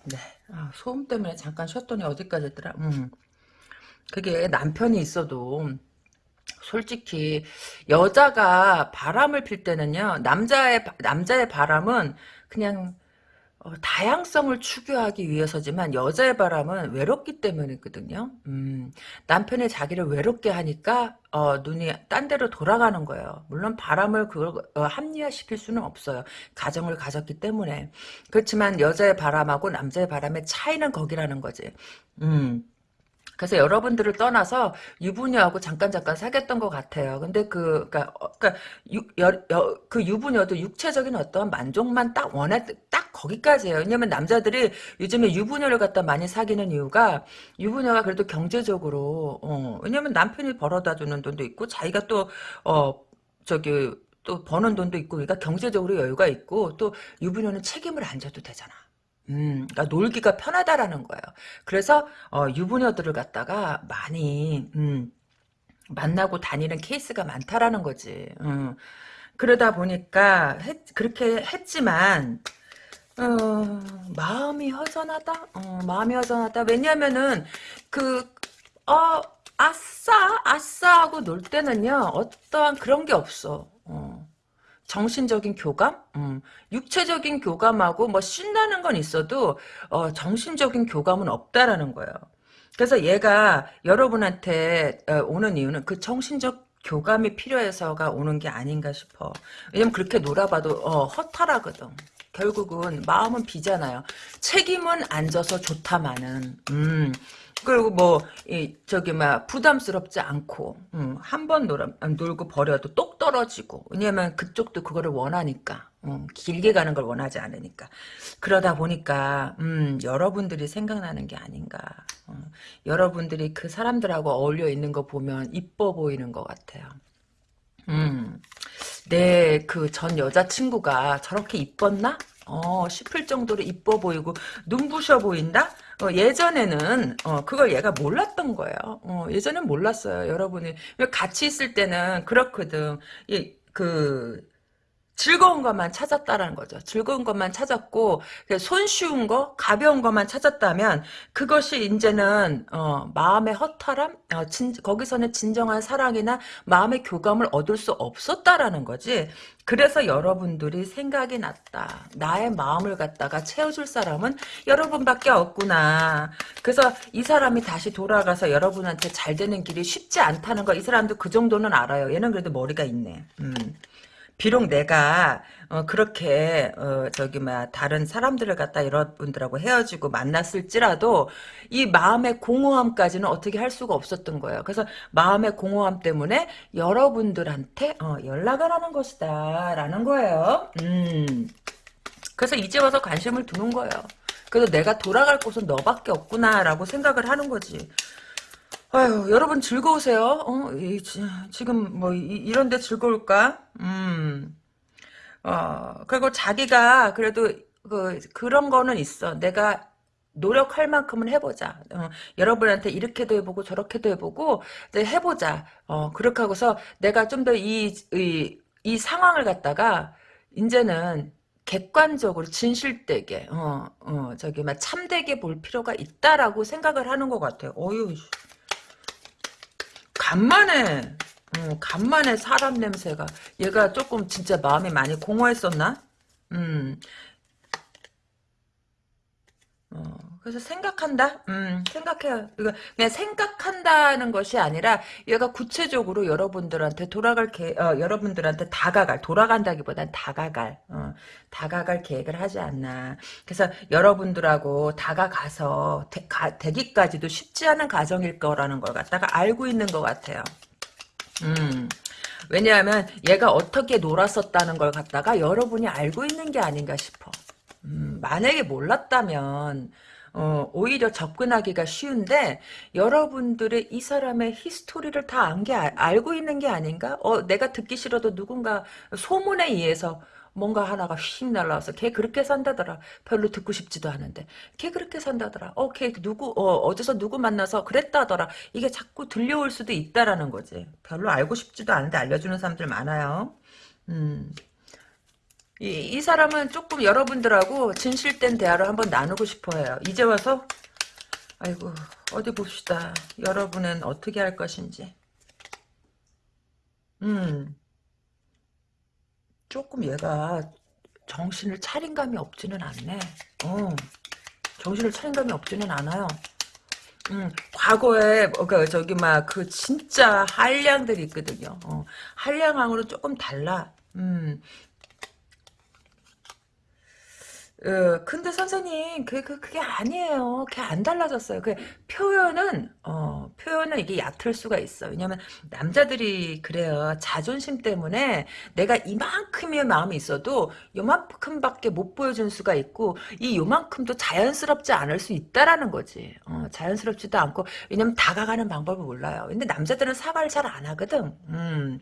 네. 아, 소음 때문에 잠깐 쉬었더니 어디까지 했더라? 음. 그게 남편이 있어도 솔직히 여자가 바람을 필 때는요. 남자의 남자의 바람은 그냥 어, 다양성을 추구하기 위해서지만 여자의 바람은 외롭기 때문이거든요. 음, 남편이 자기를 외롭게 하니까 어, 눈이 딴 데로 돌아가는 거예요. 물론 바람을 그걸 어, 합리화시킬 수는 없어요. 가정을 가졌기 때문에. 그렇지만 여자의 바람하고 남자의 바람의 차이는 거기라는 거지. 음. 그래서 여러분들을 떠나서 유부녀하고 잠깐 잠깐 사귀었던 것 같아요. 근데 그, 그니까, 어, 그니까, 유, 여, 여, 그 유부녀도 육체적인 어떤 만족만 딱 원해, 딱 거기까지예요. 왜냐면 남자들이 요즘에 유부녀를 갖다 많이 사귀는 이유가 유부녀가 그래도 경제적으로, 어, 왜냐면 남편이 벌어다 주는 돈도 있고 자기가 또, 어, 저기, 또 버는 돈도 있고, 그러니까 경제적으로 여유가 있고, 또 유부녀는 책임을 안 져도 되잖아. 음, 그러니까 놀기가 편하다라는 거예요. 그래서 어, 유부녀들을 갖다가 많이 음, 만나고 다니는 케이스가 많다라는 거지. 음. 그러다 보니까 했, 그렇게 했지만 어, 마음이 허전하다. 어, 마음이 허전하다. 왜냐면은 그 어, 아싸 아싸 하고 놀 때는요 어떠한 그런 게 없어. 어. 정신적인 교감, 음, 육체적인 교감하고 뭐 신나는 건 있어도 어, 정신적인 교감은 없다라는 거예요. 그래서 얘가 여러분한테 어, 오는 이유는 그 정신적 교감이 필요해서가 오는 게 아닌가 싶어. 왜냐면 그렇게 놀아봐도 어, 허탈하거든. 결국은 마음은 비잖아요. 책임은 안 져서 좋다마는. 음. 그리고 뭐, 이, 저기, 막, 부담스럽지 않고, 음, 한번 놀고 버려도 똑 떨어지고, 왜냐면 그쪽도 그거를 원하니까, 음, 길게 가는 걸 원하지 않으니까. 그러다 보니까, 음, 여러분들이 생각나는 게 아닌가. 어, 여러분들이 그 사람들하고 어울려 있는 거 보면 이뻐 보이는 것 같아요. 음, 내 그 전 여자친구가 저렇게 이뻤나? 어, 싶을 정도로 이뻐 보이고, 눈부셔 보인다? 어, 예전에는 어, 그걸 얘가 몰랐던 거예요. 어, 예전엔 몰랐어요. 여러분이 같이 있을 때는 그렇거든. 이, 그 즐거운 것만 찾았다라는 거죠. 즐거운 것만 찾았고 손쉬운 거, 가벼운 것만 찾았다면 그것이 이제는 어, 마음의 허탈함, 어, 진, 거기서는 진정한 사랑이나 마음의 교감을 얻을 수 없었다라는 거지. 그래서 여러분들이 생각이 났다. 나의 마음을 갖다가 채워줄 사람은 여러분밖에 없구나. 그래서 이 사람이 다시 돌아가서 여러분한테 잘 되는 길이 쉽지 않다는 거이 사람도 그 정도는 알아요. 얘는 그래도 머리가 있네. 음. 비록 내가 어, 그렇게 어, 저기 막 다른 사람들을 갖다 여러분들하고 헤어지고 만났을지라도 이 마음의 공허함까지는 어떻게 할 수가 없었던 거예요. 그래서 마음의 공허함 때문에 여러분들한테 어, 연락을 하는 것이다라는 거예요. 음. 그래서 이제 와서 관심을 두는 거예요. 그래서 내가 돌아갈 곳은 너밖에 없구나라고 생각을 하는 거지. 아유, 여러분 즐거우세요? 어, 이, 지금 뭐 이, 런데 즐거울까? 음. 어, 그리고 자기가 그래도 그 그런 거는 있어. 내가 노력할 만큼은 해보자. 어, 여러분한테 이렇게도 해보고 저렇게도 해보고 이제 해보자. 어, 그렇게 하고서 내가 좀 더이이이 상황을 갖다가 이제는 객관적으로 진실되게 어, 어, 저기 막 참되게 볼 필요가 있다라고 생각을 하는 것 같아요. 어유 간만에 어, 간만에 사람 냄새가 얘가 조금 진짜 마음이 많이 공허했었나? 음. 어, 그래서 생각한다? 음, 생각해요. 이거 그냥 생각한다는 것이 아니라 얘가 구체적으로 여러분들한테 돌아갈 계, 어, 여러분들한테 다가갈, 돌아간다기보단 다가갈, 어, 다가갈 계획을 하지 않나. 그래서 여러분들하고 다가가서 되, 가, 되기까지도 쉽지 않은 과정일 거라는 걸 갖다가 알고 있는 것 같아요. 음. 왜냐하면 얘가 어떻게 놀았었다는 걸 갖다가 여러분이 알고 있는 게 아닌가 싶어. 음, 만약에 몰랐다면 어, 오히려 접근하기가 쉬운데 여러분들의 이 사람의 히스토리를 다 안 게 알고 있는 게 아닌가? 어, 내가 듣기 싫어도 누군가 소문에 의해서 뭔가 하나가 휙 날라와서 걔 그렇게 산다더라. 별로 듣고 싶지도 않은데 걔 그렇게 산다더라. 어, 걔 누구 어, 어디서 누구 만나서 그랬다더라. 이게 자꾸 들려올 수도 있다라는 거지. 별로 알고 싶지도 않은데 알려주는 사람들 많아요. 음. 이, 이 사람은 조금 여러분들하고 진실된 대화를 한번 나누고 싶어해요. 이제 와서 아이고 어디 봅시다. 여러분은 어떻게 할 것인지. 음 조금 얘가 정신을 차린 감이 없지는 않네. 어 정신을 차린 감이 없지는 않아요. 음, 과거에 그 저기 막 그 진짜 한량들이 있거든요. 어, 한량왕으로 조금 달라. 음, 어, 근데 선생님, 그, 그, 그게 아니에요. 그게 안 달라졌어요. 그, 표현은, 어, 표현은 이게 얕을 수가 있어. 왜냐면, 남자들이 그래요. 자존심 때문에 내가 이만큼의 마음이 있어도 요만큼밖에 못 보여줄 수가 있고, 이 요만큼도 자연스럽지 않을 수 있다라는 거지. 어, 자연스럽지도 않고, 왜냐면 다가가는 방법을 몰라요. 근데 남자들은 사과를 잘 안 하거든. 음.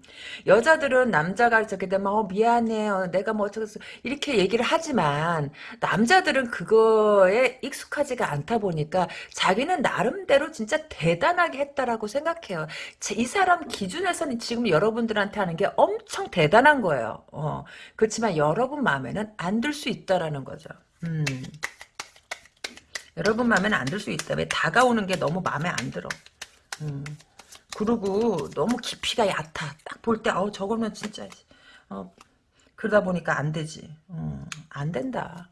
여자들은 남자가 저렇게 되면, 어, 미안해요. 내가 뭐 어쩌고, 이렇게 얘기를 하지만, 남자들은 그거에 익숙하지가 않다 보니까 자기는 나름대로 진짜 대단하게 했다라고 생각해요. 이 사람 기준에서는 지금 여러분들한테 하는 게 엄청 대단한 거예요. 어. 그렇지만 여러분 마음에는 안 들 수 있다라는 거죠. 음. 여러분 마음에는 안 들 수 있다. 왜 다가오는 게 너무 마음에 안 들어. 음. 그리고 너무 깊이가 얕아. 딱 볼 때, 어, 저거는 진짜, 어, 그러다 보니까 안 되지. 어, 안 된다.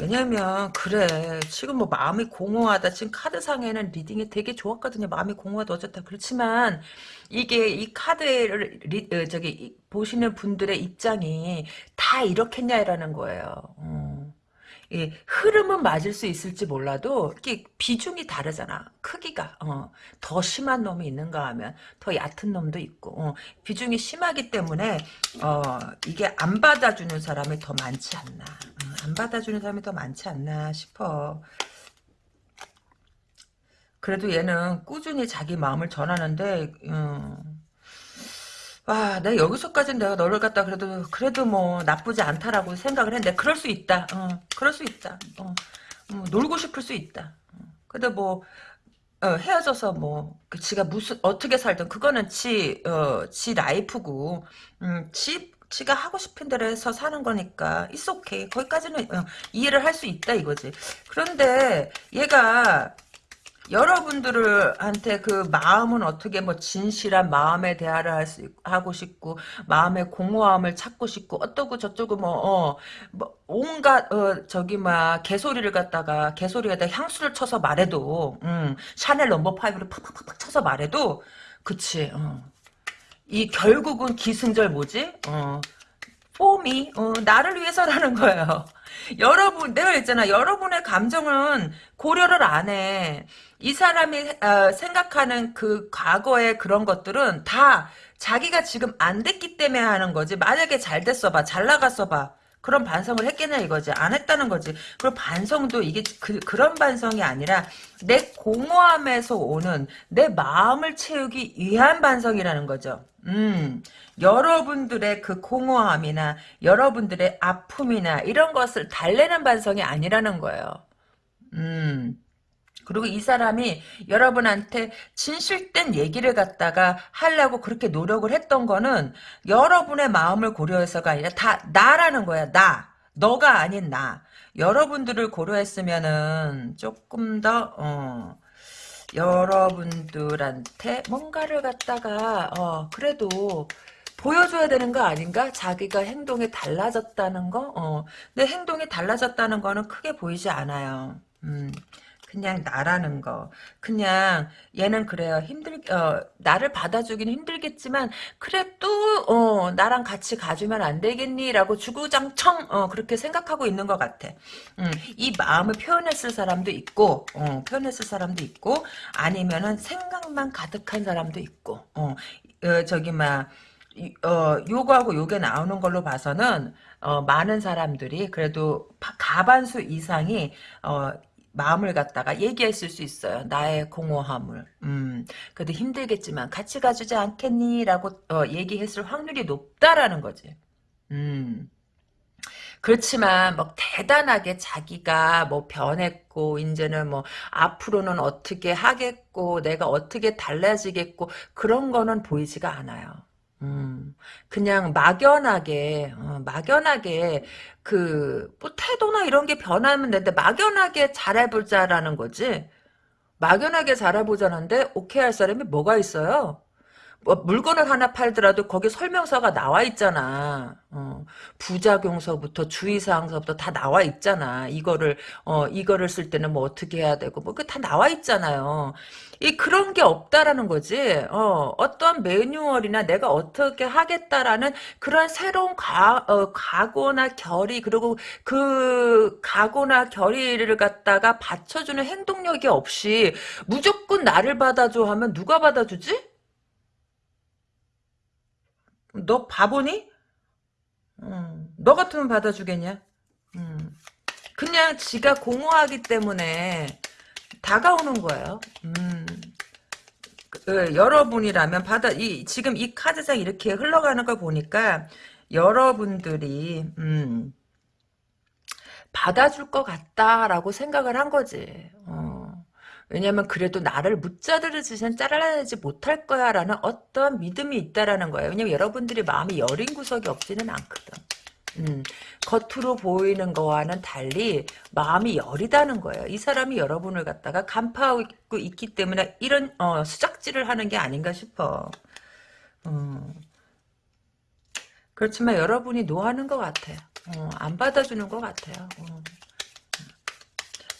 왜냐면 그래 지금 뭐 마음이 공허하다 지금 카드상에는 reading이 되게 좋았거든요 마음이 공허하다 어쨌다 그렇지만 이게 이 카드를 리, 어, 저기 보시는 분들의 입장이 다 이렇겠냐라는 거예요 어. 이 흐름은 맞을 수 있을지 몰라도 이게 비중이 다르잖아. 크기가 어, 더 심한 놈이 있는가 하면 더 얕은 놈도 있고 어, 비중이 심하기 때문에 어, 이게 안 받아주는 사람이 더 많지 않나. 어, 안 받아주는 사람이 더 많지 않나 싶어. 그래도 얘는 꾸준히 자기 마음을 전하는데 음, 와, 내가 여기서까지는 내가 너를 갖다 그래도 그래도 뭐 나쁘지 않다라고 생각을 했는데 그럴 수 있다. 어, 그럴 수 있다. 어, 어, 놀고 싶을 수 있다. 어, 근데 뭐 어, 헤어져서 뭐그 지가 무슨 어떻게 살든 그거는 지, 어, 지 라이프고 음, 지 지가 하고 싶은 대로 해서 사는 거니까 it's okay. 거기까지는 어, 이해를 할 수 있다 이거지. 그런데 얘가 여러분들한테 그 마음은 어떻게 뭐 진실한 마음의 대화를 할 수, 하고 싶고 마음의 공허함을 찾고 싶고 어떠고 저쩌고 뭐, 어, 뭐 온갖 어, 저기 막 개소리를 갖다가 개소리에다 향수를 쳐서 말해도 음, 샤넬 number five를 팍팍팍팍 쳐서 말해도 그치 어. 이 결국은 기승전 뭐지? 어, for me 어, 나를 위해서라는 거예요. 여러분 내가 있잖아 여러분의 감정은 고려를 안 해. 이 사람이 어, 생각하는 그 과거의 그런 것들은 다 자기가 지금 안 됐기 때문에 하는 거지. 만약에 잘 됐어 봐. 잘 나갔어 봐. 그런 반성을 했겠냐 이거지. 안 했다는 거지. 그리고 반성도 이게 그, 그런 반성이 아니라 내 공허함에서 오는 내 마음을 채우기 위한 반성이라는 거죠. 음, 여러분들의 그 공허함이나 여러분들의 아픔이나 이런 것을 달래는 반성이 아니라는 거예요. 음. 그리고 이 사람이 여러분한테 진실된 얘기를 갖다가 하려고 그렇게 노력을 했던 거는 여러분의 마음을 고려해서가 아니라 다 나라는 거야. 나. 너가 아닌 나. 여러분들을 고려했으면은 조금 더 어, 여러분들한테 뭔가를 갖다가 어, 그래도 보여줘야 되는 거 아닌가? 자기가 행동이 달라졌다는 거? 어. 근데 행동이 달라졌다는 거는 크게 보이지 않아요. 음. 그냥 나라는 거. 그냥 얘는 그래요. 힘들 어 나를 받아주긴 힘들겠지만 그래 도 어 나랑 같이 가주면 안 되겠니라고 주구장창 어 그렇게 생각하고 있는 것 같아. 음, 이 마음을 표현했을 사람도 있고 어 표현했을 사람도 있고 아니면은 생각만 가득한 사람도 있고 어, 어 저기 막 어, 요거하고 요게 나오는 걸로 봐서는 어, 많은 사람들이 그래도 가반수 이상이 어, 마음을 갖다가 얘기했을 수 있어요. 나의 공허함을. 음, 그래도 힘들겠지만 같이 가주지 않겠니? 라고 어, 얘기했을 확률이 높다라는 거지. 음. 그렇지만 뭐 대단하게 자기가 뭐 변했고 이제는 뭐 앞으로는 어떻게 하겠고 내가 어떻게 달라지겠고 그런 거는 보이지가 않아요. 음, 그냥 막연하게, 어, 막연하게, 그, 뭐, 태도나 이런 게 변하면 되는데, 막연하게 잘해보자라는 거지. 막연하게 잘해보자는데, 오케이 할 사람이 뭐가 있어요? 뭐 물건을 하나 팔더라도 거기 설명서가 나와 있잖아. 어, 부작용서부터 주의사항서부터 다 나와 있잖아. 이거를 어 이거를 쓸 때는 뭐 어떻게 해야 되고 뭐 그 다 나와 있잖아요. 이 그런 게 없다라는 거지. 어 어떠한 매뉴얼이나 내가 어떻게 하겠다라는 그런 새로운 가, 어, 각오나 결의 그리고 그 각오나 결의를 갖다가 받쳐주는 행동력이 없이 무조건 나를 받아줘 하면 누가 받아주지? 너 바보니? 음, 너 같으면 받아주겠냐? 음, 그냥 지가 공허하기 때문에 다가오는 거예요. 음, 그, 여러분이라면 받아 이 지금 이 카드상 이렇게 흘러가는 걸 보니까 여러분들이 음, 받아줄 것 같다라고 생각을 한 거지. 어. 왜냐면 그래도 나를 무자르르지선 잘라내지 못할 거야 라는 어떤 믿음이 있다라는 거예요. 왜냐면 여러분들이 마음이 여린 구석이 없지는 않거든. 음, 겉으로 보이는 거와는 달리 마음이 여리다는 거예요. 이 사람이 여러분을 갖다가 간파하고 있기 때문에 이런 어, 수작질을 하는 게 아닌가 싶어. 어. 그렇지만 여러분이 노하는 것 같아요. 어, 안 받아주는 것 같아요. 어.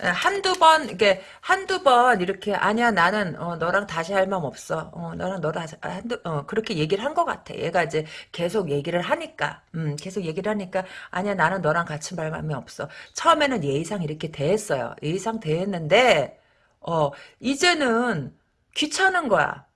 예, 한두 번 이게 한두 번 이렇게 아니야 나는 어, 너랑 다시 할 마음 없어. 어, 너랑 너랑 한두 어, 그렇게 얘기를 한 것 같아. 얘가 이제 계속 얘기를 하니까 음, 계속 얘기를 하니까 아니야 나는 너랑 같이 말 마음이 없어. 처음에는 예의상 이렇게 대했어요. 예의상 대했는데 어 이제는 귀찮은 거야.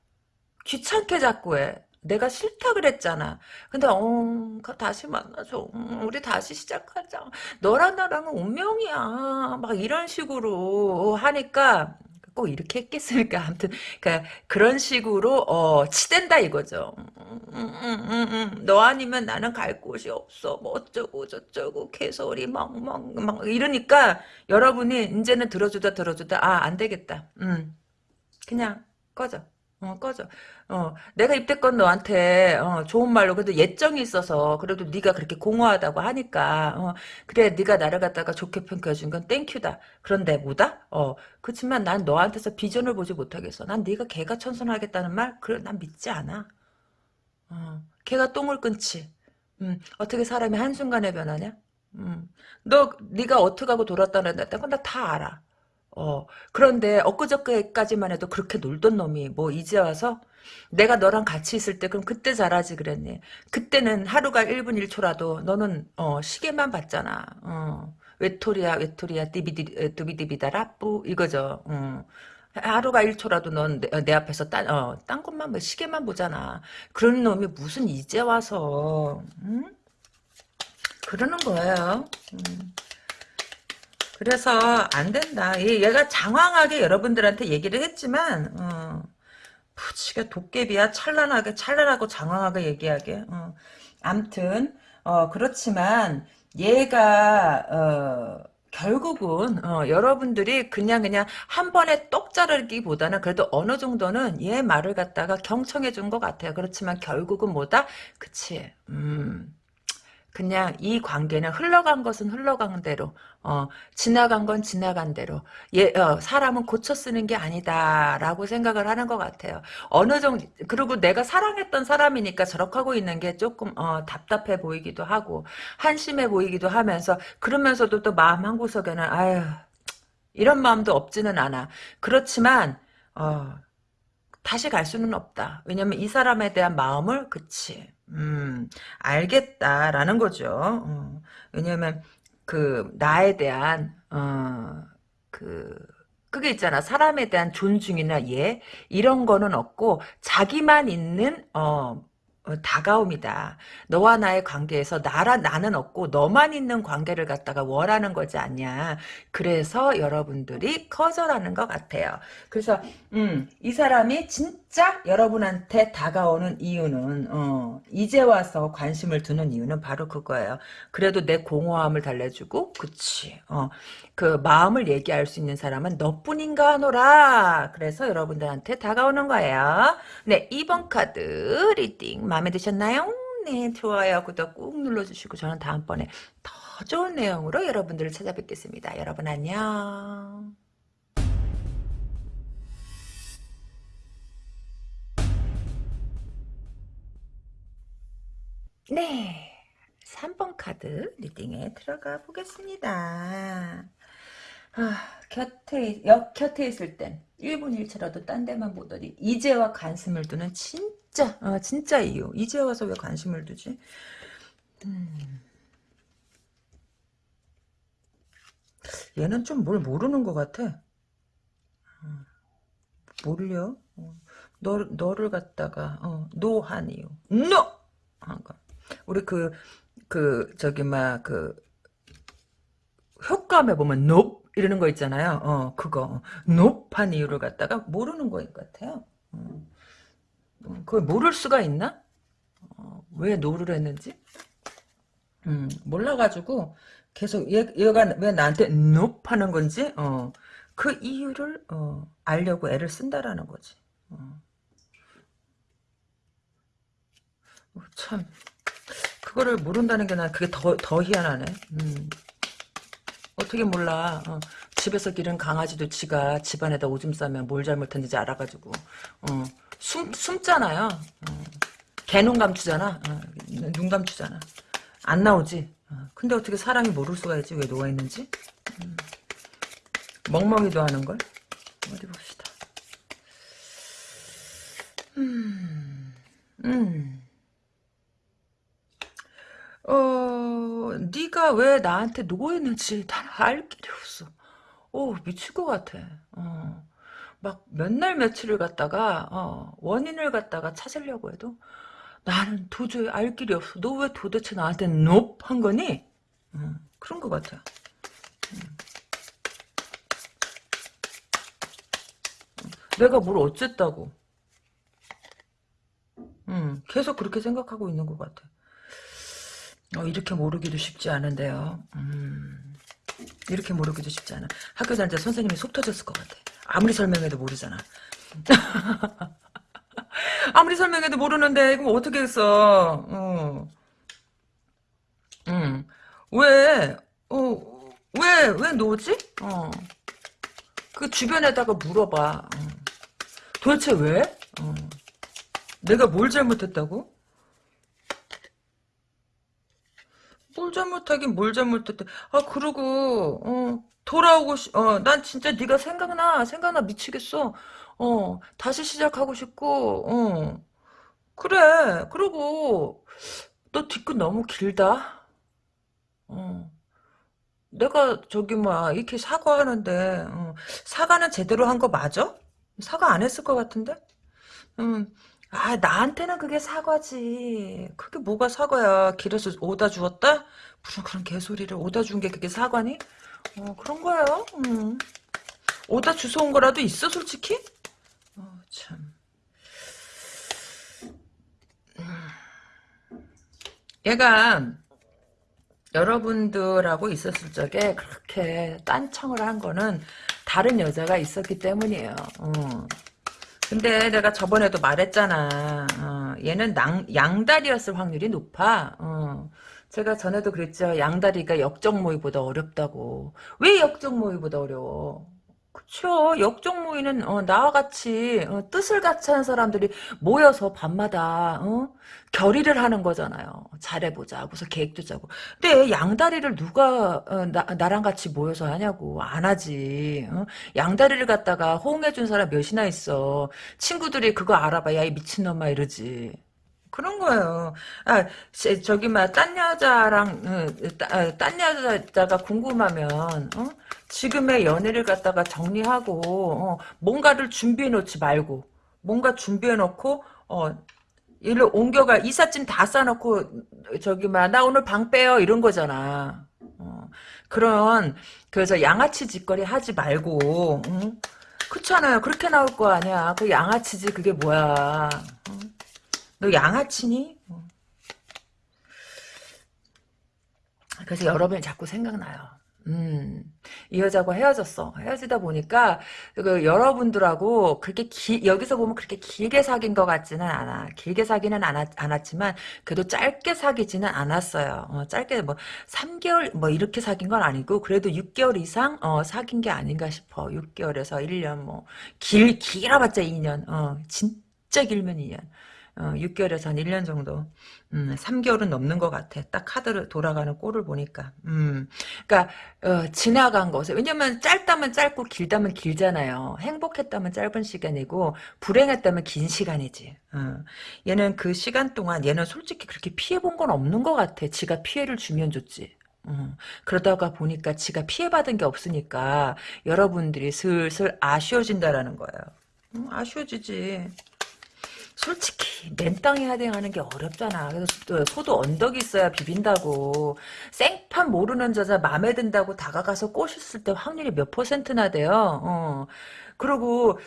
귀찮게 자꾸 해. 내가 싫다 그랬잖아. 근데 어 다시 만나줘. 음, 우리 다시 시작하자. 너랑 나랑은 운명이야. 막 이런 식으로 하니까 꼭 이렇게 했겠습니까? 아무튼 그러니까 그런 식으로 어 치댄다 이거죠. 음, 음, 음, 너 아니면 나는 갈 곳이 없어. 뭐 어쩌고 저쩌고 개소리 막막 막 이러니까 여러분이 이제는 들어주다 들어주다 아 안 되겠다. 음 그냥 꺼져. 어, 꺼져. 어, 내가 입대건 너한테 어, 좋은 말로 그래도 예정이 있어서 그래도 네가 그렇게 공허하다고 하니까 어, 그래 네가 나를 갖다가 좋게 평가해 준 건 땡큐다. 그런데 뭐다? 어, 그렇지만 난 너한테서 비전을 보지 못하겠어. 난 네가 개가 천선하겠다는 말 그래 난 믿지 않아. 어, 개가 똥을 끊지. 음, 어떻게 사람이 한순간에 변하냐? 음, 너 네가 어떻게 하고 돌았다는 건 나 다 알아. 어, 그런데 엊그저께까지만 해도 그렇게 놀던 놈이 뭐 이제 와서 내가 너랑 같이 있을 때 그럼 그때 잘하지 그랬니? 그때는 하루가 1분 1초라도 너는 어, 시계만 봤잖아. 어. 외톨이야 외톨이야 띠비디 뚜비디비다라 뿌 이거죠. 어. 하루가 1초라도 넌 내 앞에서 딴, 어, 딴 것만 봐. 시계만 보잖아. 그런 놈이 무슨 이제 와서 응? 그러는 거예요. 음. 그래서 안 된다. 얘가 장황하게 여러분들한테 얘기를 했지만 어, 푸치가 도깨비야 찬란하게 찬란하고 장황하게 얘기하게. 어. 암튼 어, 그렇지만 얘가 어, 결국은 어, 여러분들이 그냥 그냥 한 번에 똑 자르기보다는 그래도 어느 정도는 얘 말을 갖다가 경청해 준 것 같아요. 그렇지만 결국은 뭐다? 그치. 음. 그냥 이 관계는 흘러간 것은 흘러간 대로 어, 지나간 건 지나간 대로 예, 어, 사람은 고쳐 쓰는 게 아니다라고 생각을 하는 것 같아요. 어느 정도 그리고 내가 사랑했던 사람이니까 저렇게 하고 있는 게 조금 어, 답답해 보이기도 하고 한심해 보이기도 하면서 그러면서도 또 마음 한 구석에는 아유 이런 마음도 없지는 않아. 그렇지만 어, 다시 갈 수는 없다. 왜냐면 이 사람에 대한 마음을 그치 음, 알겠다라는 거죠. 어, 왜냐면 그 나에 대한 어, 그 그게 있잖아. 사람에 대한 존중이나 예 이런 거는 없고 자기만 있는 어 어, 다가움이다. 너와 나의 관계에서 나라 나는 없고 너만 있는 관계를 갖다가 원하는 거지 않냐. 그래서 여러분들이 커져라는 것 같아요. 그래서 음, 이 사람이 진짜 여러분한테 다가오는 이유는 어, 이제 와서 관심을 두는 이유는 바로 그거예요. 그래도 내 공허함을 달래주고 그치. 어, 그 마음을 얘기할 수 있는 사람은 너뿐인가 하노라. 그래서 여러분들한테 다가오는 거예요. 네, 2번 카드 reading 마음에 드셨나요? 네, 좋아요, 구독 꾹 눌러주시고 저는 다음번에 더 좋은 내용으로 여러분들을 찾아뵙겠습니다. 여러분 안녕. 네. 3번 카드 리딩에 들어가 보겠습니다. 아, 곁에, 역 곁에 있을 땐 1분 1초라도 딴 데만 보더니 이제와 관심을 두는 진짜 어, 진짜 이유 이제 와서 왜 관심을 두지? 음. 얘는 좀 뭘 모르는 것 같아. 어, 몰려. 어, 너, 너를 갖다가 어, no한 이유. NO! 한 거. 우리 그, 그, 저기, 막, 그, 효과음에 보면 nope 이러는 거 있잖아요. 어, 그거. nope한 이유를 갖다가 모르는 거일 것 같아요. 어. 그걸 모를 수가 있나? 어, 왜 no를 했는지? 음, 몰라가지고 계속 얘, 얘가 왜 나한테 nope 하는 건지 어, 그 이유를 어, 알려고 애를 쓴다라는 거지. 어. 어참 그거를 모른다는 게 난 그게 더, 더 희한하네. 음. 어떻게 몰라. 어, 집에서 기른 강아지도 지가 집안에다 오줌 싸면 뭘 잘못했는지 알아가지고 어, 숨, 숨잖아요. 어, 개눈 감추잖아. 어, 눈 감추잖아. 안 나오지. 어, 근데 어떻게 사람이 모를 수가 있지? 왜 누워있는지? 음, 멍멍이도 하는걸? 어디 봅시다. 음, 음. 어, 네가 왜 나한테 누워있는지 난 알 길이 없어. 오, 미칠 것 같아. 어. 막 몇 날 며칠을 갖다가 어, 원인을 갖다가 찾으려고 해도 나는 도저히 알 길이 없어. 너 왜 도대체 나한테 높한 거니? 어, 그런 것 같아. 음. 내가 뭘 어쨌다고. 음, 계속 그렇게 생각하고 있는 것 같아. 어, 이렇게 모르기도 쉽지 않은데요. 음, 이렇게 모르기도 쉽지 않아. 학교 다닐 때 선생님이 속 터졌을 것 같아. 아무리 설명해도 모르잖아. 아무리 설명해도 모르는데 그럼 어떻게 했어? 어. 응. 왜? 어, 왜, 왜 노지? 어. 그 주변에다가 물어봐. 어. 도대체 왜? 어. 내가 뭘 잘못했다고? 뭘 잘못하긴 뭘 잘못했대. 아, 그러고, 어, 돌아오고, 싶, 어, 난 진짜 네가 생각나, 생각나 미치겠어. 어, 다시 시작하고 싶고, 어, 그래. 그러고, 너 뒤끝 너무 길다. 어. 내가 저기 뭐야 이렇게 사과하는데 어, 사과는 제대로 한 거 맞아? 사과 안 했을 것 같은데? 음, 아 나한테는 그게 사과지. 그게 뭐가 사과야? 길에서 오다 주었다? 무슨 그런 개소리를 오다 준 게 그게 사과니? 어 그런 거예요. 음. 오다 주워 온 거라도 있어 솔직히? 어, 참. 얘가 여러분들하고 있었을 적에 그렇게 딴청을 한 거는 다른 여자가 있었기 때문이에요. 어. 근데 내가 저번에도 말했잖아. 어, 얘는 낭, 양다리였을 확률이 높아. 어. 제가 전에도 그랬죠. 양다리가 역적 모의보다 어렵다고. 왜 역적 모의보다 어려워? 그쵸. 모의는 어, 나와 같이 어, 뜻을 같이 하는 사람들이 모여서 밤마다 어? 결의를 하는 거잖아요. 잘해보자. 하고서 계획도 짜고. 근데 양다리를 누가 어, 나, 나랑 같이 모여서 하냐고. 안 하지. 어? 양다리를 갖다가 호응해준 사람 몇이나 있어. 친구들이 그거 알아봐. 야 이 미친놈아 이러지. 그런 거예요. 아, 제- 저기, 막, 딴 여자랑, 어, 딴 여자가 궁금하면, 어? 지금의 연애를 갖다가 정리하고, 어, 뭔가를 준비해 놓지 말고, 뭔가 준비해 놓고, 어, 일을 옮겨갈, 이삿짐 다 싸놓고, 저기, 막, 나 오늘 방 빼요, 이런 거잖아. 어, 그런, 그래서 양아치 짓거리 하지 말고, 응? 그렇잖아요. 그렇게 나올 거 아니야. 그 양아치지, 그게 뭐야. 너 양아치니? 어. 그래서 여러분이 자꾸 생각나요. 음, 이 여자하고 헤어졌어. 헤어지다 보니까, 그, 여러분들하고, 그렇게 기, 여기서 보면 그렇게 길게 사귄 것 같지는 않아. 길게 사귀는 않았, 않았지만, 그래도 짧게 사귀지는 않았어요. 어, 짧게 뭐, 3개월, 뭐, 이렇게 사귄 건 아니고, 그래도 6개월 이상, 어, 사귄 게 아닌가 싶어. 6개월에서 1년, 뭐, 길, 길어봤자 2년, 어, 진짜 길면 2년. 어, 6개월에서 한 1년 정도. 음, 3개월은 넘는 것 같아. 딱 카드를 돌아가는 꼴을 보니까. 음, 그러니까 어, 지나간 것에 왜냐면 짧다면 짧고 길다면 길잖아요. 행복했다면 짧은 시간이고 불행했다면 긴 시간이지. 어. 얘는 그 시간 동안 얘는 솔직히 그렇게 피해 본 건 없는 것 같아. 지가 피해를 주면 좋지. 어, 그러다가 보니까 지가 피해받은 게 없으니까 여러분들이 슬슬 아쉬워진다라는 거예요. 음, 아쉬워지지. 솔직히 맨땅에 하대하는 게 어렵잖아. 그래서 또 소도 언덕이 있어야 비빈다고. 생판 모르는 여자 마음에 든다고 다가가서 꼬셨을 때 확률이 몇 퍼센트나 돼요. 어. 그리고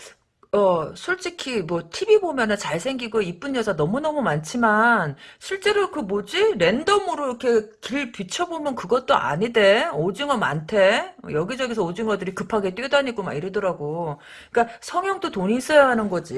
어, 솔직히 뭐 TV 보면은 잘생기고 이쁜 여자 너무너무 많지만 실제로 그 뭐지? 랜덤으로 이렇게 길 비춰보면 그것도 아니대. 오징어 많대. 여기저기서 오징어들이 급하게 뛰어다니고 막 이러더라고. 그러니까 성형도 돈이 있어야 하는 거지.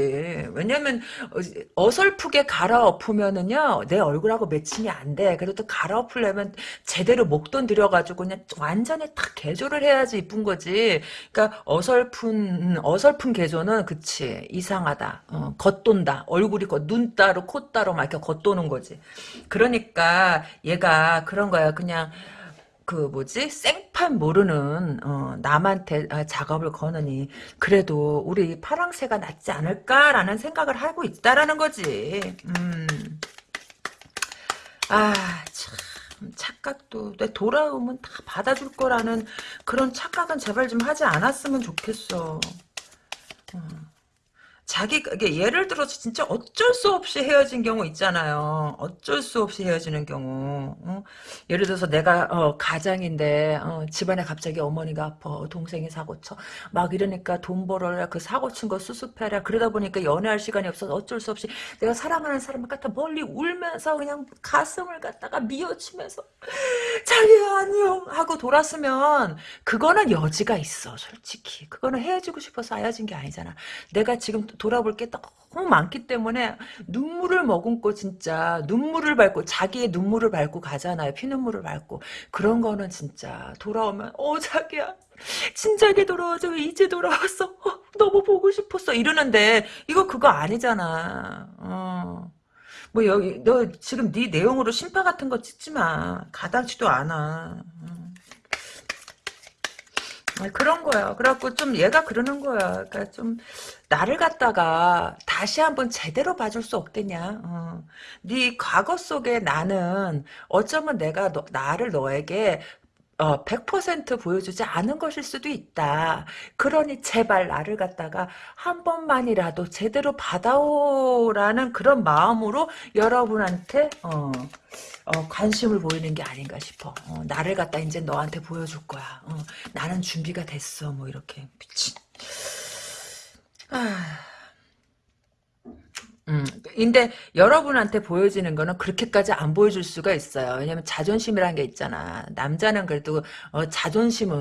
왜냐면 어, 어설프게 갈아엎으면은요. 내 얼굴하고 매칭이 안 돼. 그래도 갈아엎으려면 제대로 목돈 들여가지고 그냥 완전히 탁 개조를 해야지 이쁜 거지. 그러니까 어설픈 어설픈 개조는 그 그치 이상하다. 어, 겉돈다. 얼굴이 겉, 눈 따로 코 따로 막 이렇게 겉도는 거지. 그러니까 얘가 그런 거야. 그냥 그 뭐지? 생판 모르는 어, 남한테 아, 작업을 거느니 그래도 우리 파랑새가 낫지 않을까라는 생각을 하고 있다라는 거지. 음. 아참. 착각도 내 돌아오면 다 받아줄 거라는 그런 착각은 제발 좀 하지 않았으면 좋겠어. 어. 자기 이게 예를 들어서 진짜 어쩔 수 없이 헤어진 경우 있잖아요. 어쩔 수 없이 헤어지는 경우. 어? 예를 들어서 내가 어, 가장인데 어, 집안에 갑자기 어머니가 아파 동생이 사고 쳐 막 이러니까 돈 벌어라 그 사고 친 거 수습해라 그러다 보니까 연애할 시간이 없어서 어쩔 수 없이 내가 사랑하는 사람을 갖다 멀리 울면서 그냥 가슴을 갖다가 미어치면서 자기야 안녕 하고 돌았으면 그거는 여지가 있어 솔직히 그거는 헤어지고 싶어서 헤어진 게 아니잖아 내가 지금 돌아볼 게 너무 많기 때문에 눈물을 머금고 진짜 눈물을 밟고 자기의 눈물을 밟고 가잖아요 피눈물을 밟고 그런 거는 진짜 돌아오면 어 자기야 진작에 돌아와줘 이제 돌아왔어 어, 너무 보고 싶었어 이러는데 이거 그거 아니잖아 어. 뭐 여기 너 지금 네 내용으로 심파 같은 거 찍지 마. 가당치도 않아. 음. 아니, 그런 거야. 그래갖고 좀 얘가 그러는 거야. 그러니까 좀 나를 갖다가 다시 한번 제대로 봐줄 수 없겠냐. 어. 네 과거 속에 나는 어쩌면 내가 너, 나를 너에게 어, 100% 보여주지 않은 것일 수도 있다. 그러니 제발 나를 갖다가 한 번만이라도 제대로 받아오라는 그런 마음으로 여러분한테 어, 어, 관심을 보이는 게 아닌가 싶어. 어, 나를 갖다 이제 너한테 보여줄 거야. 어, 나는 준비가 됐어. 뭐 이렇게 미친. 아. 음, 근데 여러분한테 보여지는 거는 그렇게까지 안 보여줄 수가 있어요. 왜냐면 자존심이라는 게 있잖아. 남자는 그래도 어, 자존심은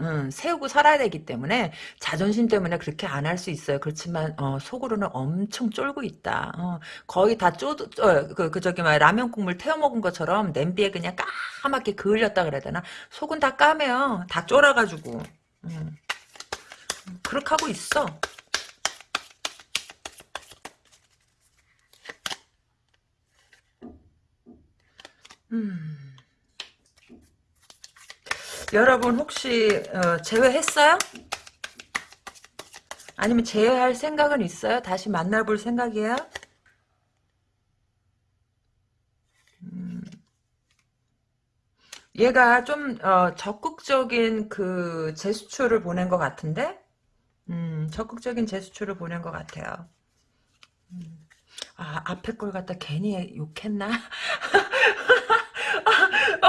음, 세우고 살아야 되기 때문에 자존심 때문에 그렇게 안 할 수 있어요. 그렇지만 어, 속으로는 엄청 쫄고 있다. 어, 거의 다 쪼, 어, 그, 그 저기 막 라면 국물 태워 먹은 것처럼 냄비에 그냥 까맣게 그을렸다 그래야 되나? 속은 다 까매요. 다 쫄아가지고. 음. 그렇게 하고 있어. 음. 여러분 혹시 어, 제외했어요? 아니면 제외할 생각은 있어요? 다시 만나볼 생각이에요? 음. 얘가 좀 어, 적극적인 그 제스처를 보낸 것 같은데 음, 적극적인 제스처를 보낸 것 같아요. 음. 아 앞에 걸 갖다 괜히 욕했나?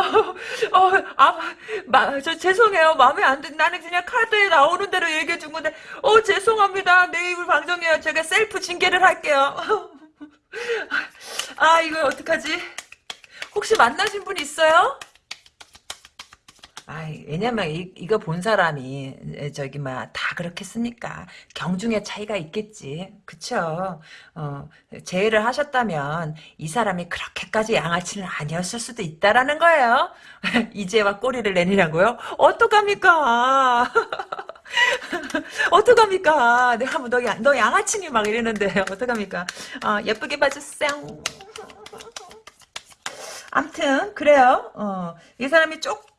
어, 어, 아, 마, 저 죄송해요. 마음에 안 든, 나는 그냥 카드에 나오는 대로 얘기해 준 건데, 어, 죄송합니다. 내 입을 방정해요. 제가 셀프 징계를 할게요. 아, 이거 어떡하지? 혹시 만나신 분 있어요? 아, 왜냐면 이, 이거 본 사람이 저기 막 다 그렇겠습니까? 경중의 차이가 있겠지, 그쵸? 어, 제의를 하셨다면 이 사람이 그렇게까지 양아치는 아니었을 수도 있다라는 거예요. 이제와 꼬리를 내리라고요? 어떡합니까? 어떡합니까? 내가 뭐 너, 너 양아치니 막 이러는데 어떡합니까? 어, 예쁘게 봐주세요. 암튼 그래요. 어, 이 사람이 쪽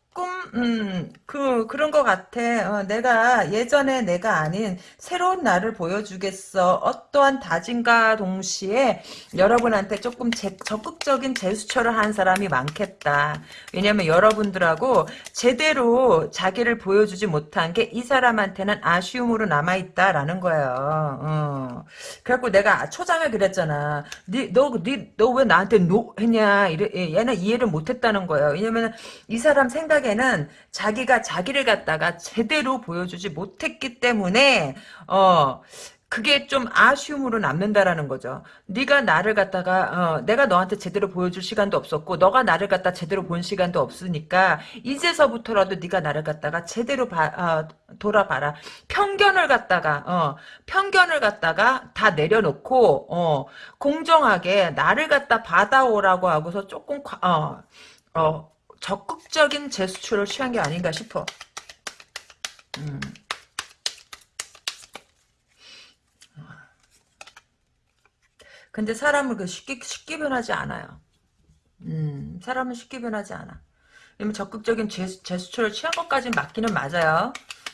음, 그 그런 것 같아. 어, 내가 예전에 내가 아닌 새로운 나를 보여주겠어. 어떠한 다짐과 동시에 여러분한테 조금 제, 적극적인 제스처를 한 사람이 많겠다. 왜냐면 여러분들하고 제대로 자기를 보여주지 못한 게 이 사람한테는 아쉬움으로 남아 있다라는 거예요. 어. 그래갖고 내가 초장에 그랬잖아. 너너 왜 나한테 노 했냐? 이래, 얘는 이해를 못했다는 거예요. 왜냐면 이 사람 생각 생각에는 자기가 자기를 갖다가 제대로 보여주지 못했기 때문에 어 그게 좀 아쉬움으로 남는다라는 거죠. 네가 나를 갖다가 어, 내가 너한테 제대로 보여줄 시간도 없었고 너가 나를 갖다 제대로 본 시간도 없으니까 이제서부터라도 네가 나를 갖다가 제대로 봐, 어, 돌아봐라. 편견을 갖다가 어, 편견을 갖다가 다 내려놓고 어, 공정하게 나를 갖다 받아오라고 하고서 조금 어, 어, 적극적인 제스처를 취한 게 아닌가 싶어. 음. 근데 사람은 그 쉽게 쉽게 변하지 않아요. 음, 사람은 쉽게 변하지 않아. 왜냐면 적극적인 제스, 제스처를 취한 것까지는 맞기는 맞아요.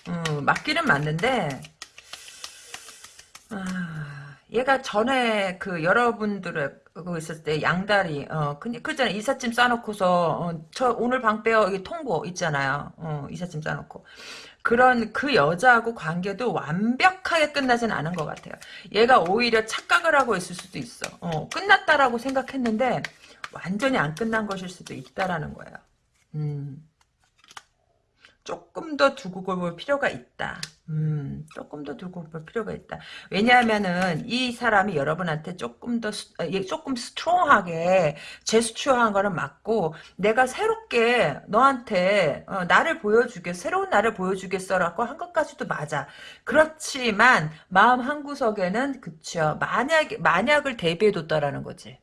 음, 맞기는 맞는데 아, 얘가 전에 그 여러분들의 그거 있었을 때 양다리 어 근데 그잖아 이삿짐 싸놓고서 어, 저 오늘 방 빼요. 여기 통보 있잖아요. 어 이삿짐 싸놓고. 그런 그 여자하고 관계도 완벽하게 끝나진 않은 것 같아요. 얘가 오히려 착각을 하고 있을 수도 있어. 어 끝났다라고 생각했는데 완전히 안 끝난 것일 수도 있다라는 거예요. 음 조금 더 두고 볼 필요가 있다. 음, 조금 더 두고 볼 필요가 있다. 왜냐하면은 이 사람이 여러분한테 조금 더 수, 아, 조금 스트롱하게 제스처한 거는 맞고 내가 새롭게 너한테 어, 나를 보여주겠 새로운 나를 보여주겠어라고 한 것까지도 맞아. 그렇지만 마음 한 구석에는 그쵸 만약 만약을 대비해뒀다라는 거지.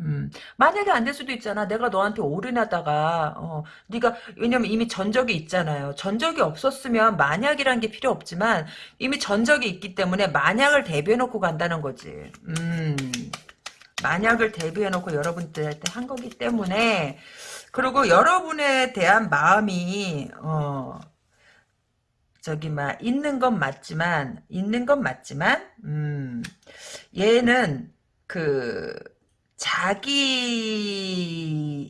음, 만약에 안 될 수도 있잖아. 내가 너한테 올인하다가 어, 네가 왜냐면 이미 전적이 있잖아요. 전적이 없었으면 만약이란 게 필요 없지만 이미 전적이 있기 때문에 만약을 대비해 놓고 간다는 거지. 음. 만약을 대비해 놓고 여러분들한테 한 거기 때문에 그리고 여러분에 대한 마음이 어 저기 막 있는 건 맞지만 있는 건 맞지만 음 얘는 그 자기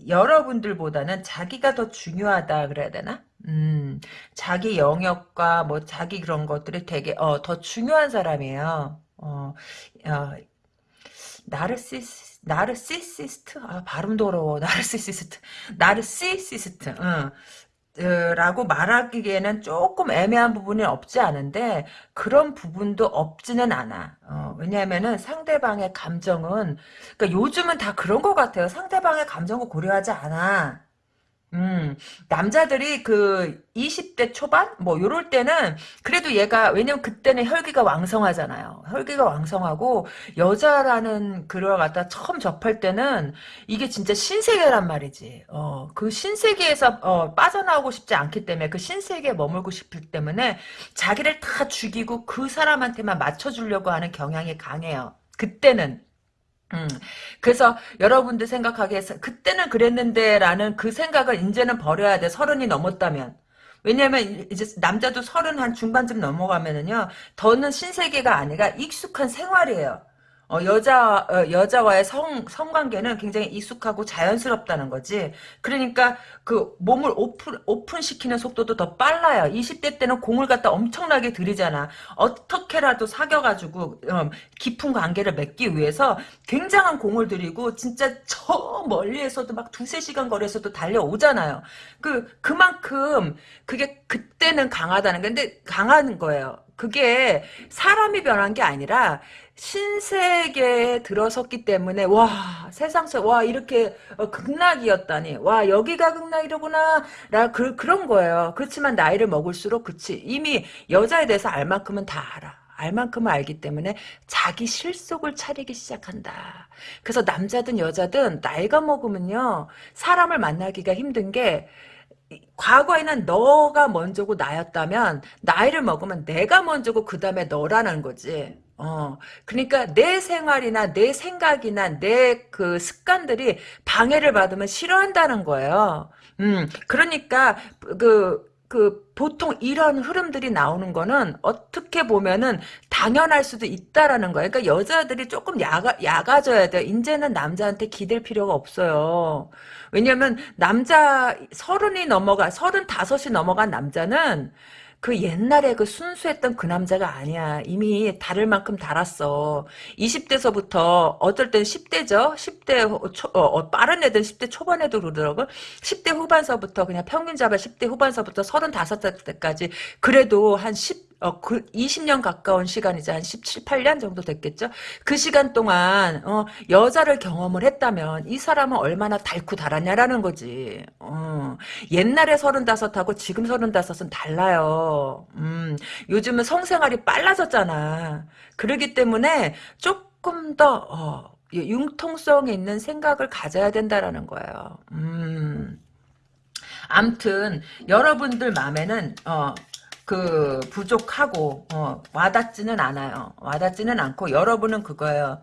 여러분들보다는 자기가 더 중요하다 그래야 되나? 음, 자기 영역과 뭐 자기 그런 것들이 되게 어, 더 중요한 사람이에요. 어, 어 나르시스 나르시시스트 아 발음도 어려워 나르시시스트 나르시시스트 응. 라고 말하기에는 조금 애매한 부분이 없지 않은데 그런 부분도 없지는 않아. 어, 왜냐하면은 상대방의 감정은 그러니까 요즘은 다 그런 것 같아요. 상대방의 감정을 고려하지 않아. 음, 남자들이 그 20대 초반? 뭐, 요럴 때는, 그래도 얘가, 왜냐면 그때는 혈기가 왕성하잖아요. 혈기가 왕성하고, 여자라는 글을 갖다 처음 접할 때는, 이게 진짜 신세계란 말이지. 어, 그 신세계에서, 어, 빠져나오고 싶지 않기 때문에, 그 신세계에 머물고 싶을 때문에, 자기를 다 죽이고 그 사람한테만 맞춰주려고 하는 경향이 강해요. 그때는. 음, 그래서 여러분들 생각하기에 그때는 그랬는데라는 그 생각을 이제는 버려야 돼. 서른이 넘었다면. 왜냐면 이제 남자도 서른 한 중반쯤 넘어가면은요. 더는 신세계가 아니라 익숙한 생활이에요. 어, 여자, 어, 여자와의 성, 성관계는 굉장히 익숙하고 자연스럽다는 거지. 그러니까 그 몸을 오픈, 오픈시키는 속도도 더 빨라요. 20대 때는 공을 갖다 엄청나게 들이잖아. 어떻게라도 사겨 가지고, 어, 깊은 관계를 맺기 위해서 굉장한 공을 들이고, 진짜 저 멀리에서도 막 두세 시간 거리에서도 달려오잖아요. 그, 그만큼, 그게 그때는 강하다는 건데, 강한 거예요. 그게 사람이 변한 게 아니라 신세계에 들어섰기 때문에 와 세상서 와 이렇게 어, 극락이었다니. 와 여기가 극락이로구나. 라 그, 그런 거예요. 그렇지만 나이를 먹을수록 그치. 이미 여자에 대해서 알 만큼은 다 알아. 알 만큼은 알기 때문에 자기 실속을 차리기 시작한다. 그래서 남자든 여자든 나이가 먹으면요 사람을 만나기가 힘든 게 과거에는 너가 먼저고 나였다면 나이를 먹으면 내가 먼저고 그 다음에 너라는 거지. 어, 그러니까 내 생활이나 내 생각이나 내 그 습관들이 방해를 받으면 싫어한다는 거예요. 음, 그러니까 그, 그 보통 이런 흐름들이 나오는 거는 어떻게 보면은 당연할 수도 있다라는 거예요. 그러니까 여자들이 조금 야가, 야가져야 돼. 이제는 남자한테 기댈 필요가 없어요. 왜냐면 남자 서른이 넘어가 서른다섯이 넘어간 남자는 그 옛날에 그 순수했던 그 남자가 아니야. 이미 다를 만큼 달았어. 20대서부터 어떨 땐 10대죠. 10대 초, 어, 어, 빠른 애들 10대 초반에도 그러더라고. 10대 후반서부터 그냥 평균 잡아 10대 후반서부터 35살 때까지 그래도 한 10, 어, 그 20년 가까운 시간이지 한 17, 8년 정도 됐겠죠. 그 시간 동안 어, 여자를 경험을 했다면 이 사람은 얼마나 달고 달았냐라는 거지. 어, 옛날에 35하고 지금 35은 달라요. 음, 요즘은 성생활이 빨라졌잖아. 그러기 때문에 조금 더 어, 융통성 있는 생각을 가져야 된다라는 거예요. 음. 암튼 여러분들 마음에는 어, 그 부족하고 어, 와닿지는 않아요. 와닿지는 않고 여러분은 그거예요.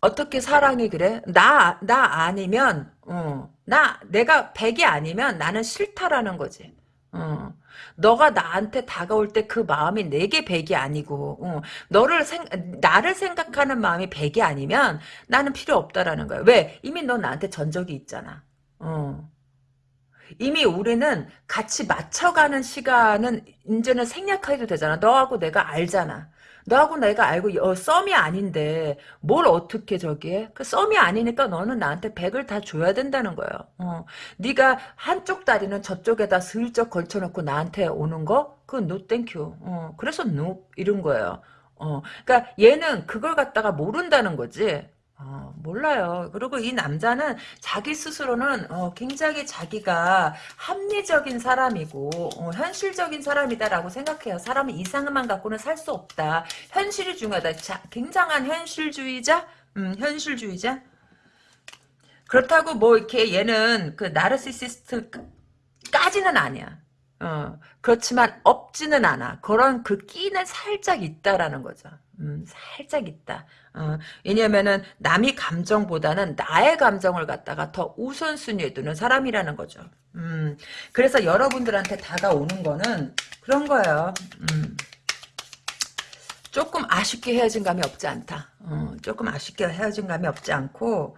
어떻게 사랑이 그래? 나, 나 아니면, 어, 나, 내가 100이 아니면 나는 싫다라는 거지. 어. 너가 나한테 다가올 때 그 마음이 내게 100이 아니고, 어. 너를 생, 나를 생각하는 마음이 100이 아니면 나는 필요 없다라는 거야. 왜? 이미 너 나한테 전적이 있잖아. 어. 이미 우리는 같이 맞춰가는 시간은 이제는 생략해도 되잖아. 너하고 내가 알잖아. 너하고 내가 알고 어, 썸이 아닌데 뭘 어떻게 저기 해? 그 썸이 아니니까 너는 나한테 100을 다 줘야 된다는 거예요. 어. 네가 한쪽 다리는 저쪽에다 슬쩍 걸쳐놓고 나한테 오는 거? 그건 no thank you. 어. 그래서 no 이런 거예요. 어. 그러니까 얘는 그걸 갖다가 모른다는 거지. 어, 몰라요. 그리고 이 남자는 자기 스스로는 어, 굉장히 자기가 합리적인 사람이고 어, 현실적인 사람이다라고 생각해요. 사람은 이상만 갖고는 살 수 없다. 현실이 중요하다. 자, 굉장한 현실주의자? 음, 현실주의자? 그렇다고 뭐 이렇게 얘는 그 나르시시스트까지는 아니야. 어, 그렇지만 없지는 않아. 그런 그 끼는 살짝 있다라는 거죠. 음, 살짝 있다. 어, 왜냐면은 남이 감정보다는 나의 감정을 갖다가 더 우선순위에 두는 사람이라는 거죠. 음, 그래서 여러분들한테 다가오는 거는 그런 거예요. 음, 조금 아쉽게 헤어진 감이 없지 않다. 어, 조금 아쉽게 헤어진 감이 없지 않고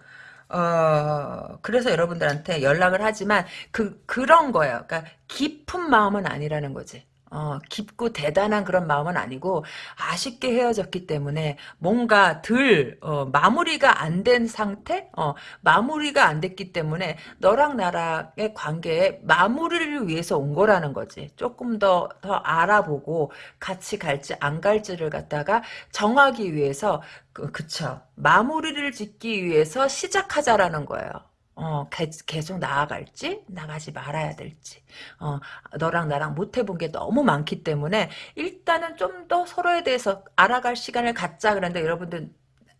어, 그래서 여러분들한테 연락을 하지만, 그, 그런 거예요. 그러니까, 깊은 마음은 아니라는 거지. 어, 깊고 대단한 그런 마음은 아니고 아쉽게 헤어졌기 때문에 뭔가 들 어, 마무리가 안 된 상태, 어, 마무리가 안 됐기 때문에 너랑 나랑의 관계에 마무리를 위해서 온 거라는 거지. 조금 더 더 알아보고 같이 갈지 안 갈지를 갖다가 정하기 위해서 그, 그쵸 마무리를 짓기 위해서 시작하자라는 거예요. 어, 계속 나아갈지, 나가지 말아야 될지, 어, 너랑 나랑 못 해본 게 너무 많기 때문에, 일단은 좀 더 서로에 대해서 알아갈 시간을 갖자. 그런데 여러분들,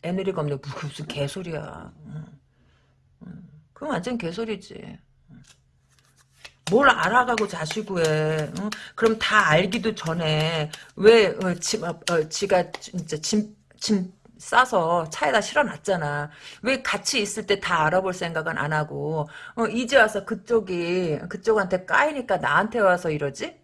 애누리가 없네. 무슨 개소리야. 그건 완전 개소리지. 뭘 알아가고 자시고 해. 응? 그럼 다 알기도 전에, 왜, 어, 지, 어, 어, 지가 진짜 짐, 짐, 싸서 차에다 실어놨잖아. 왜 같이 있을 때 다 알아볼 생각은 안 하고 어, 이제 와서 그쪽이 그쪽한테 까이니까 나한테 와서 이러지?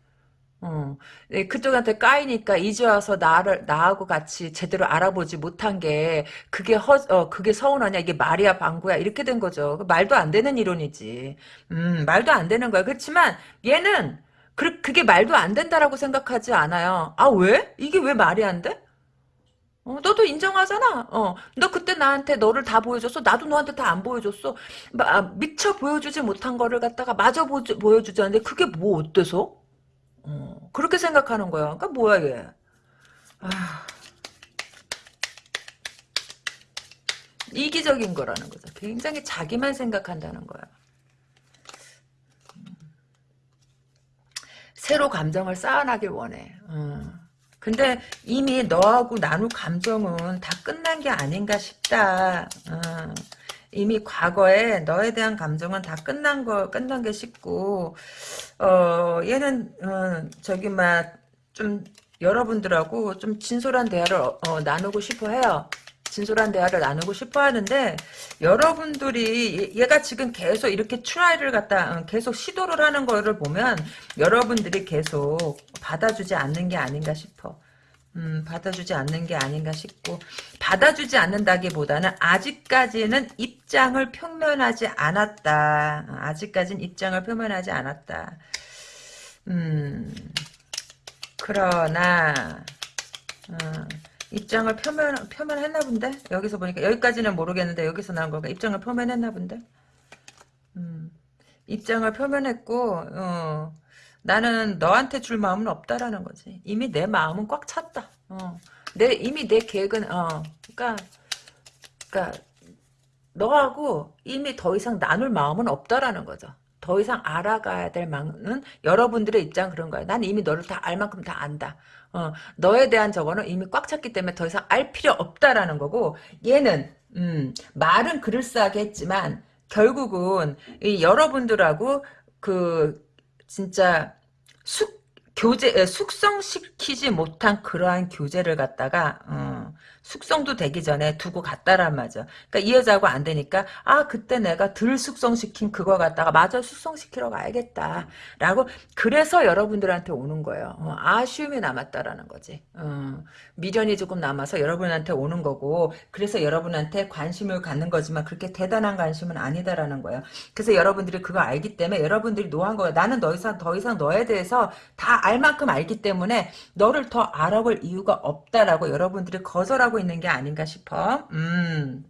어, 네, 그쪽한테 까이니까 이제 와서 나를 나하고 같이 제대로 알아보지 못한 게 그게 허, 어, 그게 서운하냐 이게 말이야 방구야 이렇게 된 거죠. 그 말도 안 되는 이론이지. 음, 말도 안 되는 거야. 그렇지만 얘는 그, 그게 말도 안 된다라고 생각하지 않아요. 아 왜? 이게 왜 말이 안 돼? 어, 너도 인정하잖아. 어, 너 그때 나한테 너를 다 보여줬어. 나도 너한테 다 안 보여줬어. 마, 미처 보여주지 못한 거를 갖다가 마저 보, 보여주자는데 그게 뭐 어때서? 어, 그렇게 생각하는 거야. 그러니까 뭐야 얘. 아, 이기적인 거라는 거죠. 굉장히 자기만 생각한다는 거야. 새로 감정을 쌓아나길 원해. 어. 근데 이미 너하고 나눌 감정은 다 끝난 게 아닌가 싶다. 어. 이미 과거에 너에 대한 감정은 다 끝난 거 끝난 게 싶고 어 얘는 어, 저기 막 좀 여러분들하고 좀 진솔한 대화를 어, 어, 나누고 싶어 해요. 진솔한 대화를 나누고 싶어 하는데 여러분들이 얘가 지금 계속 이렇게 트라이를 갖다 어, 계속 시도를 하는 거를 보면 여러분들이 계속 받아주지 않는 게 아닌가 싶어. 음, 받아주지 않는 게 아닌가 싶고 받아주지 않는다기보다는 아직까지는 입장을 표면하지 않았다. 아직까지는 입장을 표면하지 않았다. 음, 그러나 어, 입장을 표면 표면했나 본데 여기서 보니까 여기까지는 모르겠는데 여기서 나온 거가 입장을 표면했나 본데. 음, 입장을 표면했고 어, 나는 너한테 줄 마음은 없다라는 거지. 이미 내 마음은 꽉 찼다. 어. 내 이미 내 계획은 어. 그러니까 그러니까 너하고 이미 더 이상 나눌 마음은 없다라는 거죠. 더 이상 알아가야 될 마음은 여러분들의 입장 그런 거야. 난 이미 너를 다 알 만큼 다 안다. 어, 너에 대한 저거는 이미 꽉 찼기 때문에 더 이상 알 필요 없다라는 거고 얘는 음, 말은 그럴싸하게 했지만 결국은 이 여러분들하고 그 진짜 숙 교제 숙성시키지 못한 그러한 교제를 갖다가 어, 숙성도 되기 전에 두고 갔다란 말이죠. 그러니까 이 여자하고 안 되니까 아 그때 내가 덜 숙성시킨 그거 갖다가 마저 숙성시키러 가야겠다. 라고 그래서 여러분들한테 오는 거예요. 어, 아쉬움이 남았다라는 거지. 어, 미련이 조금 남아서 여러분한테 오는 거고 그래서 여러분한테 관심을 갖는 거지만 그렇게 대단한 관심은 아니다라는 거예요. 그래서 여러분들이 그거 알기 때문에 여러분들이 no한 거예요. 나는 더 이상 더 이상 너에 대해서 다 알 만큼 알기 때문에 너를 더 알아볼 이유가 없다라고 여러분들이 거절하고 있는 게 아닌가 싶어. 음.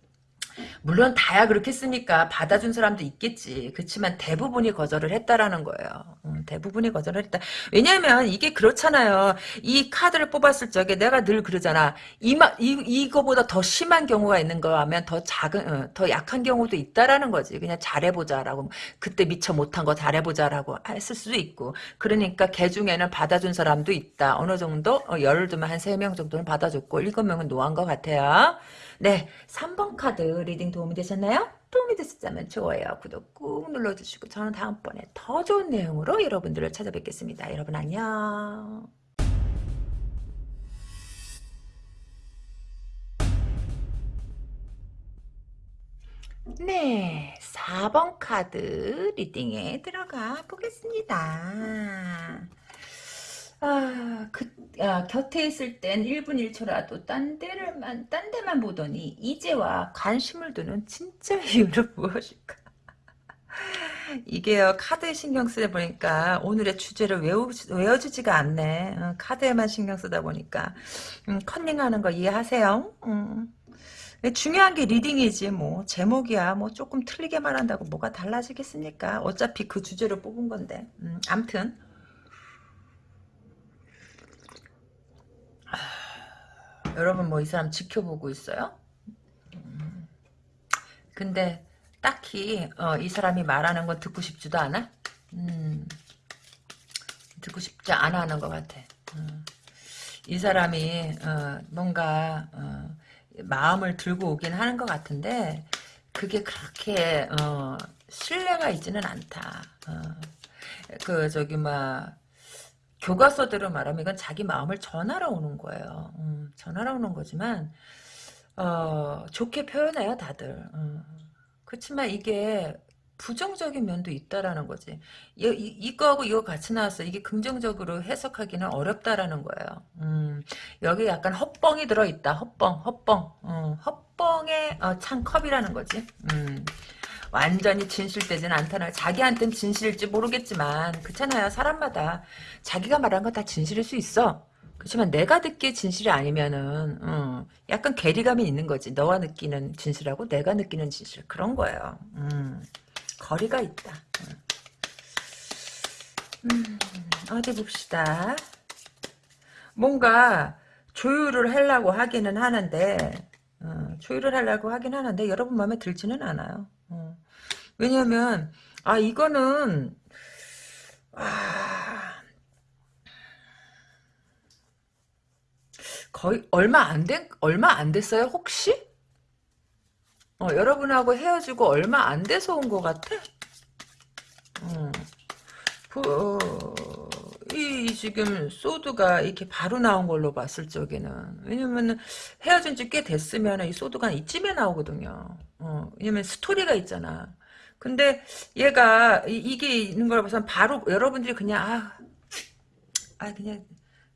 물론 다야 그렇겠습니까? 받아준 사람도 있겠지. 그렇지만 대부분이 거절을 했다라는 거예요. 음, 대부분이 거절을 했다. 왜냐면 이게 그렇잖아요. 이 카드를 뽑았을 적에 내가 늘 그러잖아. 이마, 이, 이거보다 더 심한 경우가 있는 거 하면 더 작은, 어, 더 약한 경우도 있다라는 거지. 그냥 잘해보자라고. 그때 미처 못한 거 잘해보자라고 했을 수도 있고. 그러니까 개 중에는 받아준 사람도 있다. 어느 정도? 어, 예를 들면 한 세 명 정도는 받아줬고, 일곱 명은 no한 것 같아요. 네, 3번 카드 reading 도움이 되셨나요? 도움이 됐었다면 좋아요, 구독 꾹 눌러주시고 저는 다음번에 더 좋은 내용으로 여러분들을 찾아뵙겠습니다. 여러분 안녕. 네, 4번 카드 리딩에 들어가 보겠습니다. 아, 그, 아, 곁에 있을 땐 1분 1초라도 딴 데를만, 딴 데만 보더니, 이제와 관심을 두는 진짜 이유는 무엇일까? 이게요, 카드에 신경 쓰다 보니까, 오늘의 주제를 외우, 외워주지가 않네. 어, 카드에만 신경 쓰다 보니까. 음, 컨닝하는 거 이해하세요? 음. 중요한 게 reading이지, 뭐. 제목이야, 뭐, 조금 틀리게 말한다고 뭐가 달라지겠습니까? 어차피 그 주제를 뽑은 건데. 음, 암튼. 여러분 뭐 이 사람 지켜보고 있어요? 음. 근데 딱히 어, 이 사람이 말하는 건 듣고 싶지도 않아? 음, 듣고 싶지 않아 하는 것 같아. 음. 이 사람이 어, 뭔가 어, 마음을 들고 오긴 하는 것 같은데 그게 그렇게 어, 신뢰가 있지는 않다. 어. 그 저기 막 교과서대로 말하면 이건 자기 마음을 전하러 오는 거예요. 음, 전하러 오는 거지만 어, 좋게 표현해요 다들. 음. 그렇지만 이게 부정적인 면도 있다라는 거지. 이, 이, 거하고 이거 같이 나왔어. 이게 긍정적으로 해석하기는 어렵다라는 거예요. 음, 여기 약간 헛뻥이 들어있다. 헛뻥, 헛뻥. 음, 헛뻥의 어, 찬 컵이라는 거지. 음. 완전히 진실되진 않다나 자기한텐 진실일지 모르겠지만 그렇잖아요 사람마다. 자기가 말한 건 다 진실일 수 있어. 그렇지만 내가 듣기에 진실이 아니면은 음, 약간 괴리감이 있는 거지. 너와 느끼는 진실하고 내가 느끼는 진실. 그런 거예요. 음, 거리가 있다. 음, 어디 봅시다. 뭔가 조율을 하려고 하기는 하는데 어, 조율을 하려고 하긴 하는데 여러분 마음에 들지는 않아요 어. 왜냐면 아 이거는 아, 거의 얼마 안 된, 얼마 안 됐어요, 혹시? 어, 여러분하고 헤어지고 얼마 안 돼서 온 것 같아? 어, 그, 이, 지금, 소드가 이렇게 바로 나온 걸로 봤을 적에는. 왜냐면은, 헤어진 지 꽤 됐으면 이 소드가 이쯤에 나오거든요. 어, 왜냐면 스토리가 있잖아. 근데 얘가 이, 게 있는 걸 봐서 바로 여러분들이 그냥 아, 아 그냥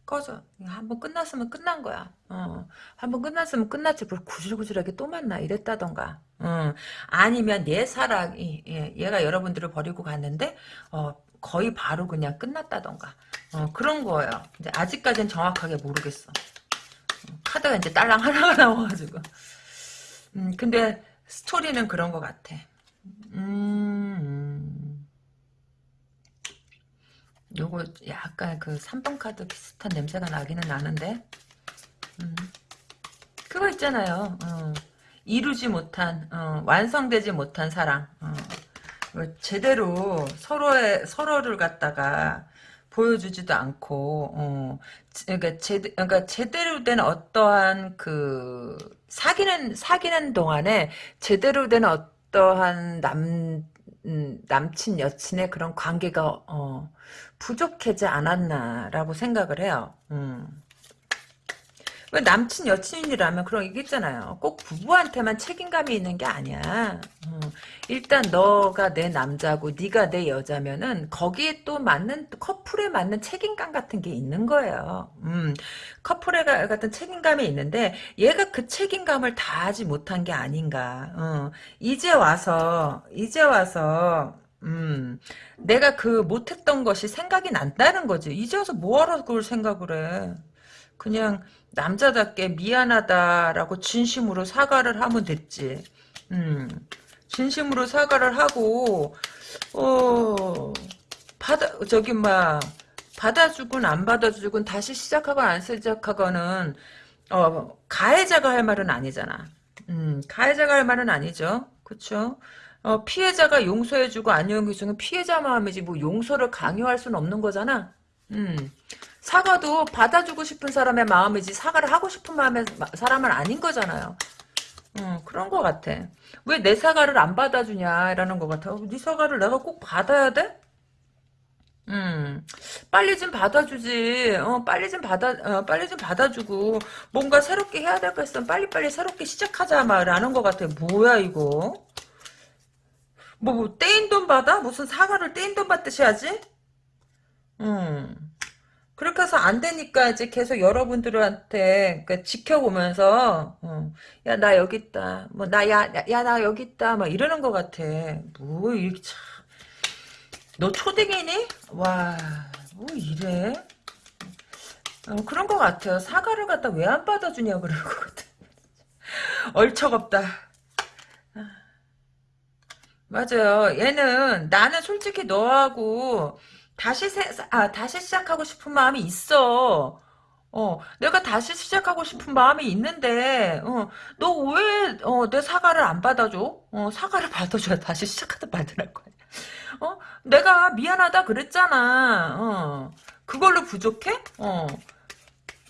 꺼져. 한번 끝났으면 끝난 거야. 어. 한번 끝났으면 끝났지. 뭘 구질구질하게 또 만나 이랬다던가. 어. 아니면 얘 사랑이 예, 얘가 여러분들을 버리고 갔는데 어, 거의 바로 그냥 끝났다던가. 어, 그런 거예요. 이제 아직까지는 정확하게 모르겠어. 어, 카드가 이제 딸랑 하나가 나와가지고. 음, 근데 스토리는 그런 것 같아. 음. 요거 약간 그 3번 카드 비슷한 냄새가 나기는 나는데 음. 그거 있잖아요 어. 이루지 못한 어. 완성되지 못한 사랑 어. 뭐 제대로 서로의 서로를 갖다가 보여주지도 않고 어. 그러니까, 제, 그러니까 제대로 된 어떠한 그 사귀는 사귀는 동안에 제대로 된 어, 어떠한 남 음, 남친 여친의 그런 관계가 어, 부족하지 않았나라고 생각을 해요. 음. 왜 남친 여친이라면 그런 얘기 있잖아요. 꼭 부부한테만 책임감이 있는 게 아니야. 어, 일단 너가 내 남자고 네가 내 여자면은 거기에 또 맞는 커플에 맞는 책임감 같은 게 있는 거예요. 음, 커플에 같은 책임감이 있는데 얘가 그 책임감을 다하지 못한 게 아닌가. 어, 이제 와서 이제 와서 음, 내가 그 못했던 것이 생각이 난다는 거지. 이제 와서 뭐하러 그걸 생각을 해. 그냥 남자답게 미안하다라고 진심으로 사과를 하면 됐지. 음, 진심으로 사과를 하고, 어, 받아, 저기, 막, 받아주건 안 받아주건 다시 시작하건 안 시작하거는, 어, 가해자가 할 말은 아니잖아. 음, 가해자가 할 말은 아니죠. 그쵸? 어, 피해자가 용서해주고 안 용서해주는 피해자 마음이지, 뭐, 용서를 강요할 수는 없는 거잖아. 음. 사과도 받아주고 싶은 사람의 마음이지 사과를 하고 싶은 마음의 사람은 아닌 거잖아요. 음, 그런 것 같아. 왜 내 사과를 안 받아주냐라는 것 같아. 네 사과를 내가 꼭 받아야 돼? 음, 빨리 좀 받아주지. 어, 빨리 좀 받아, 어, 빨리 좀 받아주고 뭔가 새롭게 해야 될 거 있으면 빨리빨리 새롭게 시작하자 말하는 것 같아. 뭐야 이거? 뭐, 뭐 떼인 돈 받아? 무슨 사과를 떼인 돈 받듯이 하지? 음. 그렇게 해서 안 되니까 이제 계속 여러분들한테 그러니까 지켜보면서 어, 야나 여기 있다. 뭐 나 야 야 나 여기 있다. 막 이러는 것 같아. 뭐 이렇게 참 너 초딩이니? 와 뭐 이래? 어, 그런 것 같아요. 사과를 갖다 왜 안 받아주냐 그럴 것 같아. 얼척없다. 맞아요. 얘는 나는 솔직히 너하고 다시 세, 아, 다시 시작하고 싶은 마음이 있어. 어, 내가 다시 시작하고 싶은 마음이 있는데, 어, 너 왜, 어, 내 사과를 안 받아줘? 어, 사과를 받아줘야 다시 시작하다 말더랄 거야. 어, 내가 미안하다 그랬잖아. 어, 그걸로 부족해? 어,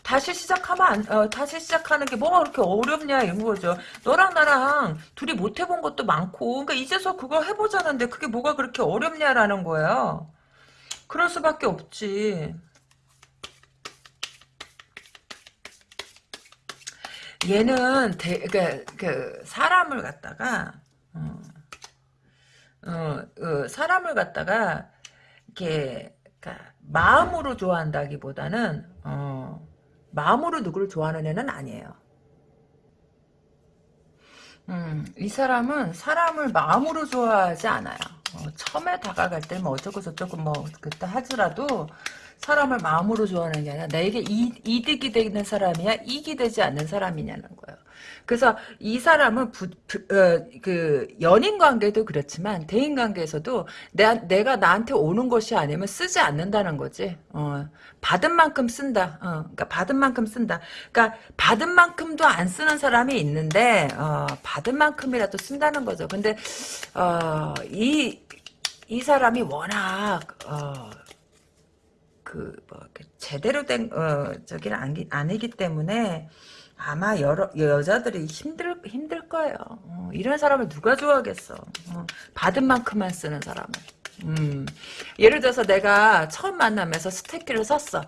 다시 시작하면 안, 어, 다시 시작하는 게 뭐가 그렇게 어렵냐 이런 거죠. 너랑 나랑 둘이 못 해본 것도 많고, 그러니까 이제서 그거 해보자는데 그게 뭐가 그렇게 어렵냐라는 거예요. 그럴 수밖에 없지. 얘는 대, 그, 그 사람을 갖다가 어, 어, 어, 사람을 갖다가 이렇게 그러니까 마음으로 좋아한다기보다는 어, 마음으로 누구를 좋아하는 애는 아니에요. 음, 이 사람은 사람을 마음으로 좋아하지 않아요. 어, 처음에 다가갈 때뭐 어쩌고 저쩌고 뭐 그때 하더라도 사람을 마음으로 좋아하는 게 아니라 나에게 이, 이득이 되는 사람이야 이익이 되지 않는 사람이냐는 거예요. 그래서 이 사람은 부, 부, 어, 그 연인 관계도 그렇지만 대인 관계에서도 내, 내가 나한테 오는 것이 아니면 쓰지 않는다는 거지. 어, 받은 만큼 쓴다. 어, 그러니까 받은 만큼 쓴다. 그러니까 받은 만큼도 안 쓰는 사람이 있는데 어, 받은 만큼이라도 쓴다는 거죠. 근데 어, 이, 이 사람이 워낙 어, 그 뭐 제대로 된 어, 저기는 아니, 아니기 때문에 아마 여러 여자들이 힘들 힘들 거예요. 어, 이런 사람을 누가 좋아하겠어? 어, 받은 만큼만 쓰는 사람을. 음, 예를 들어서 내가 처음 만나면서 스테이크를 샀어.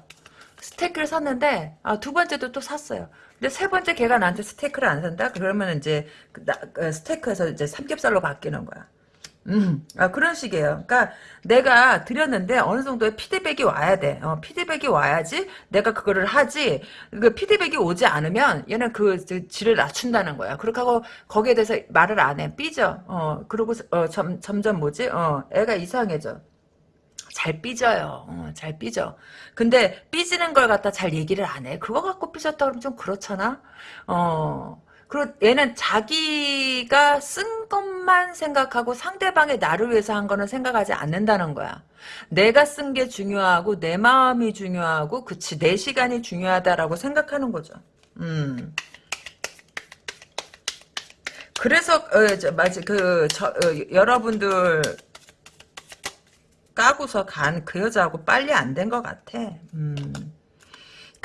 스테이크를 샀는데 아, 두 번째도 또 샀어요. 근데 세 번째 걔가 나한테 스테이크를 안 산다? 그러면 이제 그, 나, 그 스테이크에서 이제 삼겹살로 바뀌는 거야. 음, 아, 그런 식이에요. 그러니까 내가 드렸는데 어느 정도의 피드백이 와야 돼. 어, 피드백이 와야지 내가 그거를 하지. 그 피드백이 오지 않으면 얘는 그 질을 낮춘다는 거야. 그렇게 하고 거기에 대해서 말을 안 해. 삐져. 어, 그리고 어, 점, 점점 뭐지? 어, 애가 이상해져. 잘 삐져요. 어, 잘 삐져. 근데 삐지는 걸 갖다 잘 얘기를 안 해. 그거 갖고 삐졌다 그러면 좀 그렇잖아. 어. 그리고 얘는 자기가 쓴 것만 생각하고 상대방의 나를 위해서 한 거는 생각하지 않는다는 거야. 내가 쓴 게 중요하고 내 마음이 중요하고 그치 내 시간이 중요하다라고 생각하는 거죠. 음. 그래서 어, 저, 맞아 그 저, 어, 여러분들 까고서 간 그 여자하고 빨리 안 된 것 같아. 음.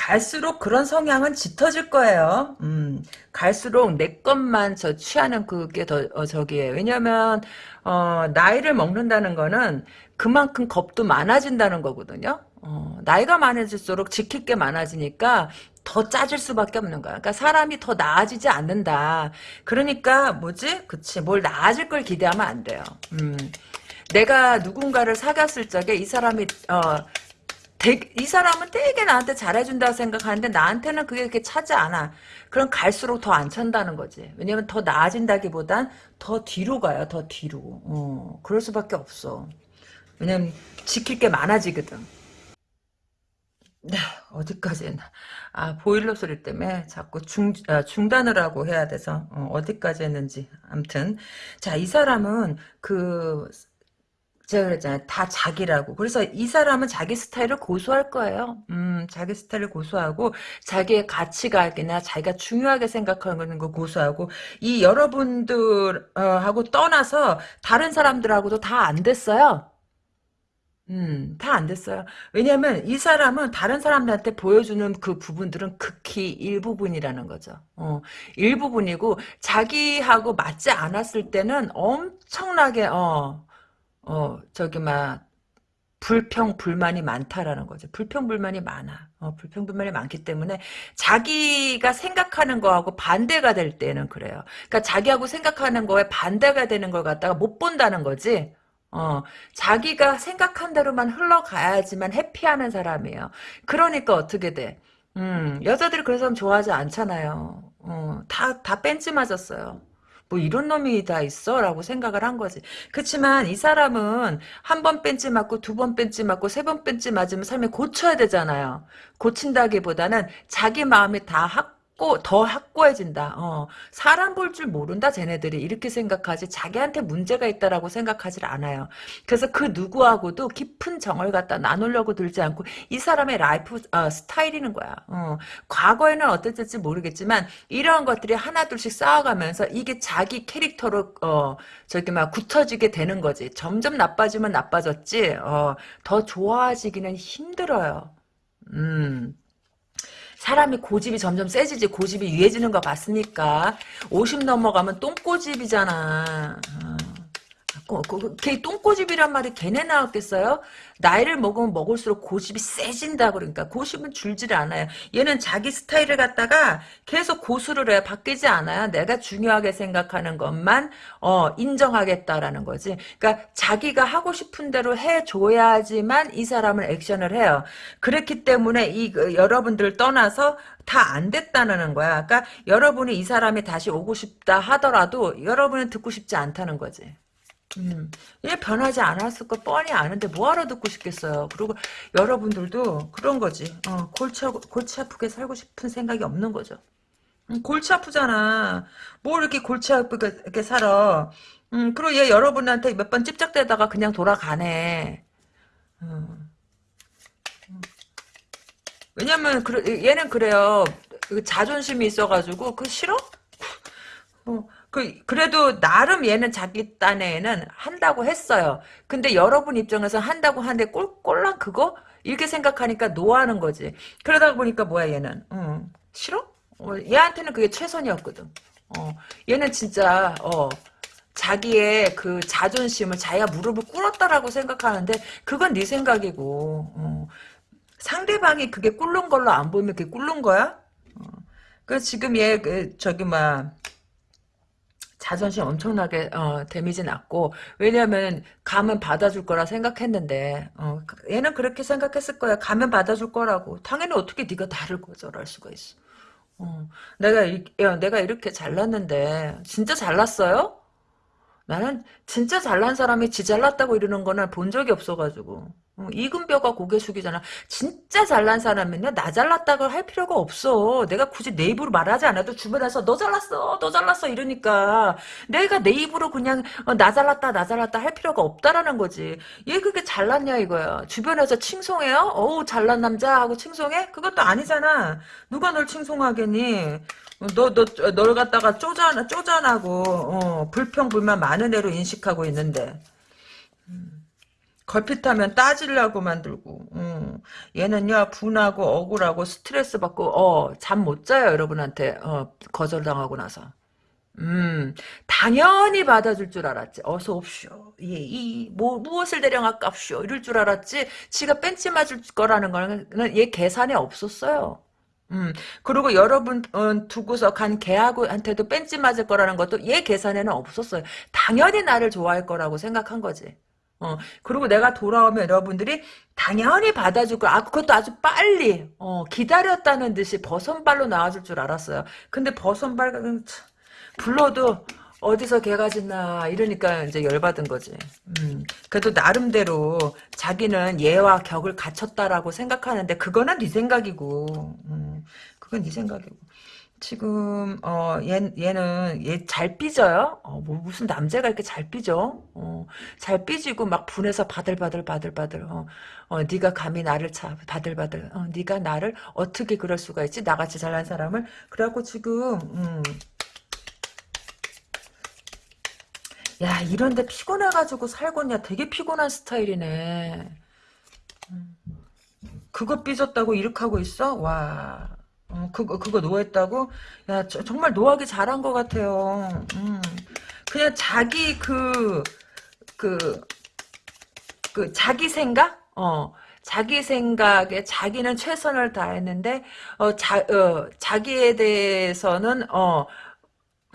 갈수록 그런 성향은 짙어질 거예요. 음, 갈수록 내 것만 저 취하는 그게 더 어, 저기에요. 왜냐면 어, 나이를 먹는다는 거는 그만큼 겁도 많아진다는 거거든요. 어, 나이가 많아질수록 지킬 게 많아지니까 더 짜질 수밖에 없는 거야. 그러니까 사람이 더 나아지지 않는다. 그러니까 뭐지? 그치. 뭘 나아질 걸 기대하면 안 돼요. 음. 내가 누군가를 사귀었을 적에 이 사람이 어, 되게, 이 사람은 되게 나한테 잘해준다고 생각하는데 나한테는 그게 그렇게 차지 않아. 그럼 갈수록 더 안 찬다는 거지. 왜냐면 더 나아진다기보단 더 뒤로 가요. 더 뒤로. 어, 그럴 수밖에 없어. 왜냐면 지킬 게 많아지거든. 네, 어디까지 했나. 아, 보일러 소리 때문에 자꾸 중, 아, 중단을 하고 해야 돼서, 어, 디까지 했는지. 암튼. 자, 이 사람은 그, 제가 그랬잖아요. 다 자기라고. 그래서 이 사람은 자기 스타일을 고수할 거예요. 음, 자기 스타일을 고수하고, 자기의 가치관이나 자기가 중요하게 생각하는 거 고수하고, 이 여러분들하고 떠나서 다른 사람들하고도 다 안 됐어요. 음, 다 안 됐어요. 왜냐면 이 사람은 다른 사람들한테 보여주는 그 부분들은 극히 일부분이라는 거죠. 어, 일부분이고 자기하고 맞지 않았을 때는 엄청나게 어, 어, 저기 막 불평 불만이 많다라는 거죠. 불평 불만이 많아. 어, 불평 불만이 많기 때문에 자기가 생각하는 거하고 반대가 될 때는 그래요. 그러니까 자기하고 생각하는 거에 반대가 되는 걸 갖다가 못 본다는 거지. 어, 자기가 생각한 대로만 흘러가야지만 해피하는 사람이에요. 그러니까 어떻게 돼? 음, 여자들이 그런 사람 좋아하지 않잖아요. 어, 다, 다 뺀지 맞았어요. 뭐 이런 놈이 다 있어? 라고 생각을 한 거지. 그렇지만 이 사람은 한 번 뺀지 맞고 두 번 뺀지 맞고 세 번 뺀지 맞으면 삶에 고쳐야 되잖아요. 고친다기보다는 자기 마음이 다 확 고 더 확고해진다. 어, 사람 볼 줄 모른다 쟤네들이 이렇게 생각하지 자기한테 문제가 있다라고 생각하지 않아요. 그래서 그 누구하고도 깊은 정을 갖다 나누려고 들지 않고 이 사람의 라이프 어, 스타일이는 거야. 어, 과거에는 어땠을지 모르겠지만 이러한 것들이 하나둘씩 쌓아가면서 이게 자기 캐릭터로 어, 저기 막 굳혀지게 되는 거지. 점점 나빠지면 나빠졌지. 어, 더 좋아지기는 힘들어요. 음. 사람이 고집이 점점 세지지 고집이 유해지는 거 봤으니까 50 넘어가면 똥꼬집이잖아. 어. 그, 그, 걔 똥꼬집이란 말이 걔네 나왔겠어요? 나이를 먹으면 먹을수록 고집이 세진다 그러니까 고집은 줄질 않아요. 얘는 자기 스타일을 갖다가 계속 고수를 해 바뀌지 않아요. 내가 중요하게 생각하는 것만 어, 인정하겠다라는 거지. 그러니까 자기가 하고 싶은 대로 해줘야지만 이 사람은 액션을 해요. 그렇기 때문에 이 그, 여러분들 떠나서 다 안 됐다는 거야. 그러니까 여러분이 이 사람이 다시 오고 싶다 하더라도 여러분은 듣고 싶지 않다는 거지. 음, 얘 변하지 않았을 거 뻔히 아는데 뭐하러 듣고 싶겠어요. 그리고 여러분들도 그런 거지. 어, 골치, 골치 아프게 살고 싶은 생각이 없는 거죠. 음, 골치 아프잖아. 뭘 이렇게 골치 아프게 이렇게 살아. 음, 그리고 얘 여러분한테 몇 번 찝쩍대다가 그냥 돌아가네. 음. 음. 왜냐면 그, 얘는 그래요. 그 자존심이 있어가지고 그 싫어? 어, 그 그래도 나름 얘는 자기 딴에는 한다고 했어요. 근데 여러분 입장에서 한다고 하는데 꼴 꼴랑 그거 이렇게 생각하니까 노하는 거지. 그러다 보니까 뭐야 얘는 응. 싫어? 어, 얘한테는 그게 최선이었거든. 어, 얘는 진짜 어, 자기의 그 자존심을 자기가 무릎을 꿇었다라고 생각하는데 그건 네 생각이고 어, 상대방이 그게 꿇는 걸로 안 보이면 그게 꿇는 거야? 어, 그 지금 얘 그, 저기 막 자존심 엄청나게 어, 데미지 났고 왜냐하면 가면 받아줄 거라 생각했는데 어, 얘는 그렇게 생각했을 거야. 가면 받아줄 거라고. 당연히 어떻게 네가 나를 거절할 수가 있어. 어, 내가 이, 야, 내가 이렇게 잘났는데 진짜 잘났어요? 나는 진짜 잘난 사람이 지 잘났다고 이러는 거는 본 적이 없어가지고 어, 이금뼈가 고개 숙이잖아. 진짜 잘난 사람은요, 나 잘났다고 할 필요가 없어. 내가 굳이 내 입으로 말하지 않아도 주변에서 너 잘났어, 너 잘났어 이러니까 내가 내 입으로 그냥 어, 나 잘났다, 나 잘났다 할 필요가 없다라는 거지. 얘 그게 잘났냐 이거야. 주변에서 칭송해요? 어우 잘난 남자 하고 칭송해? 그것도 아니잖아. 누가 널 칭송하겠니? 너, 너, 널 갖다가 쪼잔, 쪼잔하고, 어, 불평불만 많은 애로 인식하고 있는데. 걸핏하면 따지려고 만들고 음. 얘는요 분하고 억울하고 스트레스 받고 어, 잠 못 자요 여러분한테 어, 거절당하고 나서 음, 당연히 받아줄 줄 알았지. 어서 옵쇼. 예, 이, 뭐, 무엇을 대령할깝쇼. 이럴 줄 알았지. 지가 뺀지 맞을 거라는 거는 얘 계산에 없었어요. 음, 그리고 여러분 어, 두고서 간 걔하고한테도 뺀지 맞을 거라는 것도 얘 계산에는 없었어요. 당연히 나를 좋아할 거라고 생각한 거지. 어, 그리고 내가 돌아오면 여러분들이 당연히 받아줄 거, 아, 그것도 아주 빨리, 어, 기다렸다는 듯이 버선발로 나와줄 줄 알았어요. 근데 버선발, 음, 불러도 어디서 개가 짖나 이러니까 이제 열받은 거지. 음, 그래도 나름대로 자기는 얘와 격을 갖췄다라고 생각하는데 그거는 네 생각이고, 음, 그건 네 생각이고. 지금 어 얘, 얘는 얘 잘 삐져요. 어, 뭐 무슨 남자가 이렇게 잘 삐져? 어, 잘 삐지고 막 분해서 바들바들 바들바들. 어, 어 네가 감히 나를 차 바들바들. 어, 네가 나를 어떻게 그럴 수가 있지? 나같이 잘난 사람을. 그래갖고 지금 음, 야 이런데 피곤해가지고 살고냐 되게 피곤한 스타일이네 음. 그거 삐졌다고 이렇게 하고 있어? 와 어, 그거 그거 노했다고? 야 저, 정말 노하기 잘한 것 같아요 음. 그냥 자기 그 그, 그, 자기 생각? 어, 자기 생각에 자기는 최선을 다했는데, 어, 자, 어, 자기에 대해서는, 어,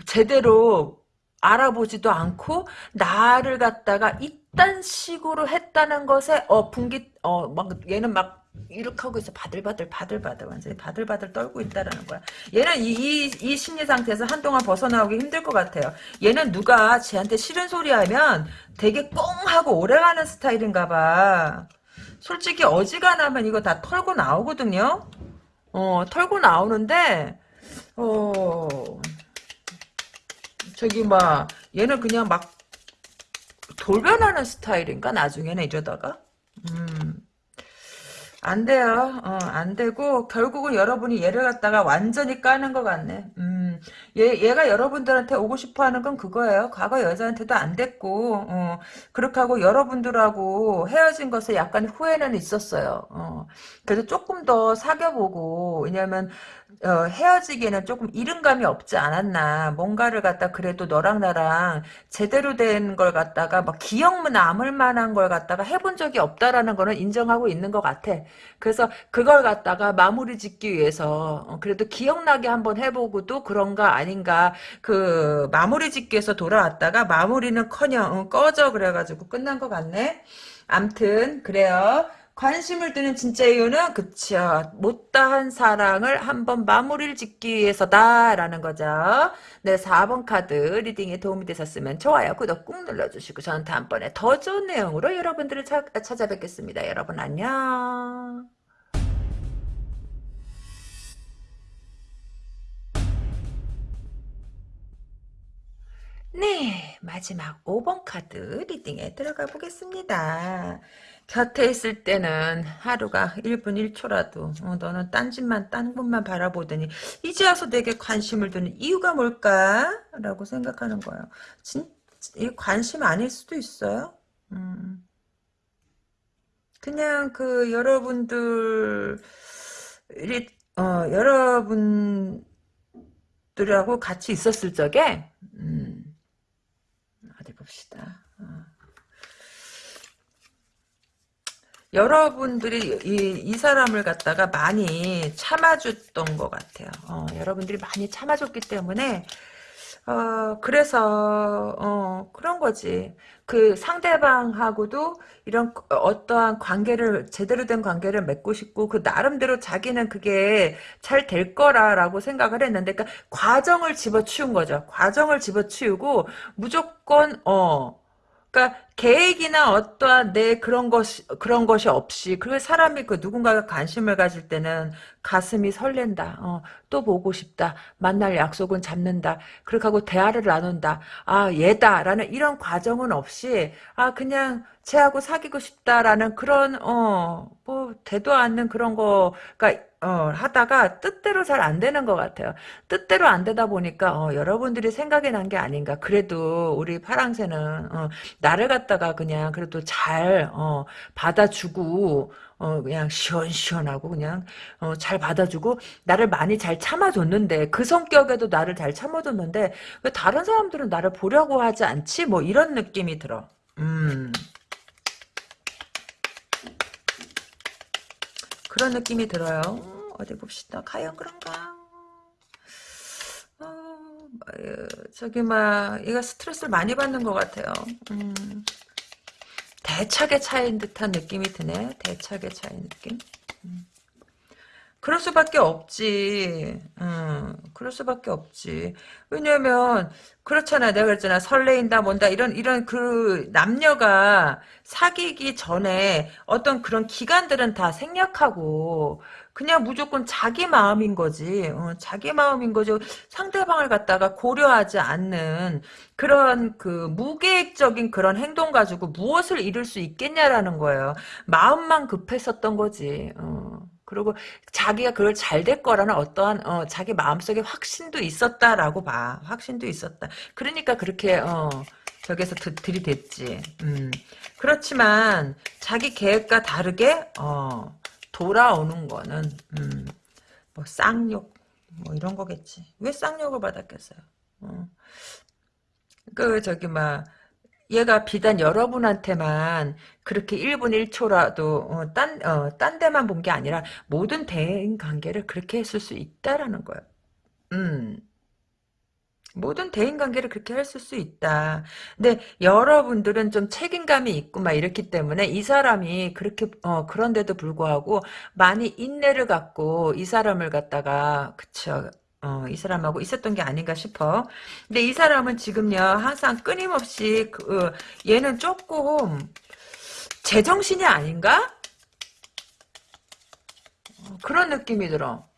제대로 알아보지도 않고 나를 갖다가 이딴 식으로 했다는 것에 어 분기 어 막 얘는 막 이렇게 하고 있어. 바들바들 바들바들 완전히 바들바들 떨고 있다라는 거야. 얘는 이, 이, 이 심리 상태에서 한동안 벗어나오기 힘들 것 같아요. 얘는 누가 쟤한테 싫은 소리 하면 되게 꽁 하고 오래가는 스타일인가 봐. 솔직히 어지간하면 이거 다 털고 나오거든요. 어 털고 나오는데 어 저기 막 얘는 그냥 막 돌변하는 스타일인가 나중에는 이러다가 음. 안 돼요. 어, 안 되고 결국은 여러분이 얘를 갖다가 완전히 까는 것 같네. 음, 얘 얘가 여러분들한테 오고 싶어하는 건 그거예요. 과거 여자한테도 안 됐고 어, 그렇게 하고 여러분들하고 헤어진 것에 약간 후회는 있었어요. 어, 그래서 조금 더 사귀어보고 왜냐면 어, 헤어지기에는 조금 이른감이 없지 않았나. 뭔가를 갖다 그래도 너랑 나랑 제대로 된 걸 갖다가 막 기억 남을 만한 걸 갖다가 해본 적이 없다라는 거는 인정하고 있는 것 같아. 그래서 그걸 갖다가 마무리 짓기 위해서 어, 그래도 기억나게 한번 해보고도 그런가 아닌가 그 마무리 짓기 위해서 돌아왔다가 마무리는커녕 어, 꺼져 그래가지고 끝난 것 같네. 암튼 그래요. 관심을 두는 진짜 이유는 그쵸 못다한 사랑을 한번 마무리를 짓기 위해서다라는 거죠. 네 4번 카드 리딩에 도움이 되셨으면 좋아요 구독 꾹 눌러주시고 저는 다음번에 더 좋은 내용으로 여러분들을 차, 찾아뵙겠습니다. 여러분 안녕. 네 마지막 5번 카드 리딩에 들어가 보겠습니다. 곁에 있을 때는 하루가 1분 1초라도 어, 너는 딴 집만 딴 곳만 바라보더니 이제 와서 내게 관심을 두는 이유가 뭘까? 라고 생각하는 거예요. 진, 이 관심 아닐 수도 있어요. 음. 그냥 그 여러분들이 어, 여러분들하고 같이 있었을 적에 음, 어디 봅시다. 여러분들이 이, 이 사람을 갖다가 많이 참아줬던 것 같아요. 어, 여러분들이 많이 참아줬기 때문에 어, 그래서 어, 그런 거지. 그 상대방하고도 이런 어떠한 관계를 제대로 된 관계를 맺고 싶고 그 나름대로 자기는 그게 잘 될 거라라고 생각을 했는데 그러니까 과정을 집어치운 거죠. 과정을 집어치우고 무조건 어 그러니까 계획이나 어떠한 내 그런 것이 그런 것이 없이 그 사람이 그 누군가가 관심을 가질 때는 가슴이 설렌다. 어, 또 보고 싶다. 만날 약속은 잡는다. 그렇게 하고 대화를 나눈다. 아 얘다라는 이런 과정은 없이 아 그냥 쟤하고 사귀고 싶다라는 그런 어뭐 되도 않는 그런 거가 어, 하다가 뜻대로 잘 안 되는 것 같아요. 뜻대로 안 되다 보니까 어, 여러분들이 생각이 난 게 아닌가. 그래도 우리 파랑새는 어, 나를 갖다 갖다가 그냥 그래도 잘 어, 받아주고 어, 그냥 시원시원하고 그냥 어, 잘 받아주고 나를 많이 잘 참아줬는데 그 성격에도 나를 잘 참아줬는데 왜 다른 사람들은 나를 보려고 하지 않지? 뭐 이런 느낌이 들어. 음. 그런 느낌이 들어요. 음, 어디 봅시다. 과연 그런가? 저기 막 얘가 스트레스를 많이 받는 것 같아요. 음. 대차게 차인 듯한 느낌이 드네. 대차게 차인 느낌. 음. 그럴 수밖에 없지. 음, 그럴 수밖에 없지. 왜냐면 그렇잖아. 내가 그랬잖아. 설레인다 뭔다 이런 이런 그 남녀가 사귀기 전에 어떤 그런 기간들은 다 생략하고 그냥 무조건 자기 마음인 거지. 어, 자기 마음인 거죠. 상대방을 갖다가 고려하지 않는 그런 그 무계획적인 그런 행동 가지고 무엇을 이룰 수 있겠냐라는 거예요. 마음만 급했었던 거지. 어. 그리고 자기가 그걸 잘 될 거라는 어떠한 어, 자기 마음속에 확신도 있었다라고 봐. 확신도 있었다. 그러니까 그렇게 어, 드, 들이댔지. 음. 그렇지만 자기 계획과 다르게 어, 돌아오는 거는 음, 뭐 쌍욕 뭐 이런 거겠지. 왜 쌍욕을 받았겠어요? 어. 그 저기 막 얘가 비단 여러분한테만 그렇게 1분 1초라도 어, 딴, 어, 딴 데만 본 게 아니라 모든 대인 관계를 그렇게 했을 수 있다라는 거예요. 음. 모든 대인관계를 그렇게 했을 수 있다. 근데 여러분들은 좀 책임감이 있고 막 이렇기 때문에 이 사람이 그렇게 어, 그런데도 불구하고 많이 인내를 갖고 이 사람을 갖다가 그쵸 어, 이 사람하고 있었던 게 아닌가 싶어. 근데 이 사람은 지금요, 항상 끊임없이, 그, 어, 얘는 조금, 제정신이 아닌가? 어, 그런 느낌이 들어.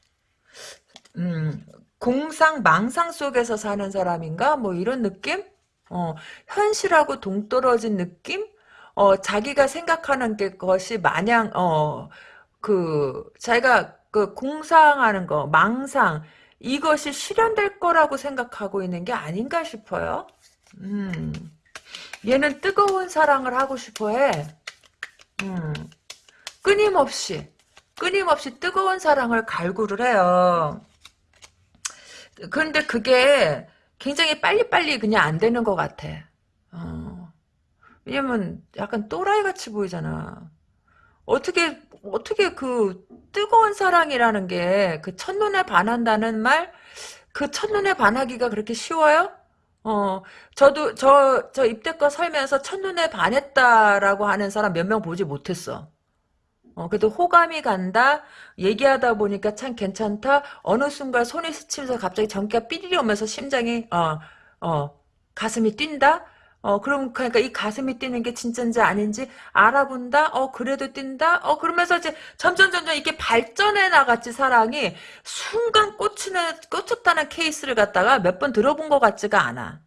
음, 공상, 망상 속에서 사는 사람인가? 뭐 이런 느낌? 어, 현실하고 동떨어진 느낌? 어, 자기가 생각하는 게 것이 마냥, 어, 그, 자기가 그 공상하는 거, 망상, 이것이 실현될 거라고 생각하고 있는 게 아닌가 싶어요. 음. 얘는 뜨거운 사랑을 하고 싶어 해. 음. 끊임없이, 끊임없이 뜨거운 사랑을 갈구를 해요. 그런데 그게 굉장히 빨리빨리 그냥 안 되는 것 같아. 어. 왜냐면 약간 또라이 같이 보이잖아. 어떻게 어떻게 그 뜨거운 사랑이라는 게 그 첫눈에 반한다는 말, 그 첫눈에 반하기가 그렇게 쉬워요? 어, 저도 저 저 입대껏 살면서 첫눈에 반했다라고 하는 사람 몇 명 보지 못했어. 어, 그래도 호감이 간다. 얘기하다 보니까 참 괜찮다. 어느 순간 손이 스치면서 갑자기 전기가 삐리리 오면서 심장이 어, 어, 가슴이 뛴다. 어, 그럼, 그러니까 이 가슴이 뛰는 게 진짜인지 아닌지 알아본다? 어, 그래도 뛴다? 어, 그러면서 이제 점점, 점점 이게 발전해 나갔지, 사랑이. 순간 꽂히는, 꽂혔다는 케이스를 갖다가 몇 번 들어본 것 같지가 않아.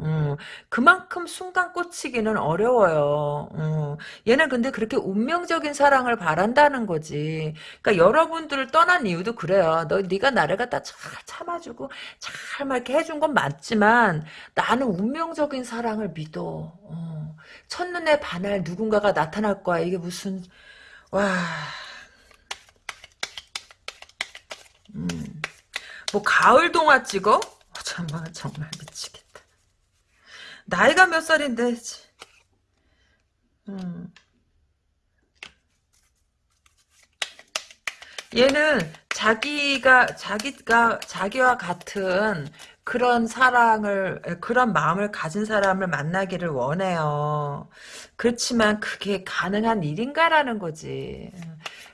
음, 그만큼 순간 꽂히기는 어려워요. 음, 얘는 근데 그렇게 운명적인 사랑을 바란다는 거지. 그러니까 여러분들을 떠난 이유도 그래요. 너 네가 나를 갖다 잘 참아주고 잘 막 이렇게 해준 건 맞지만 나는 운명적인 사랑을 믿어. 어, 첫눈에 반할 누군가가 나타날 거야. 이게 무슨 와. 음, 뭐 가을 동화 찍어? 정말 정말 미치겠다. 나이가 몇 살인데. 음. 얘는 자기가 자기가 자기와 같은 그런 사랑을 그런 마음을 가진 사람을 만나기를 원해요. 그렇지만 그게 가능한 일인가라는 거지.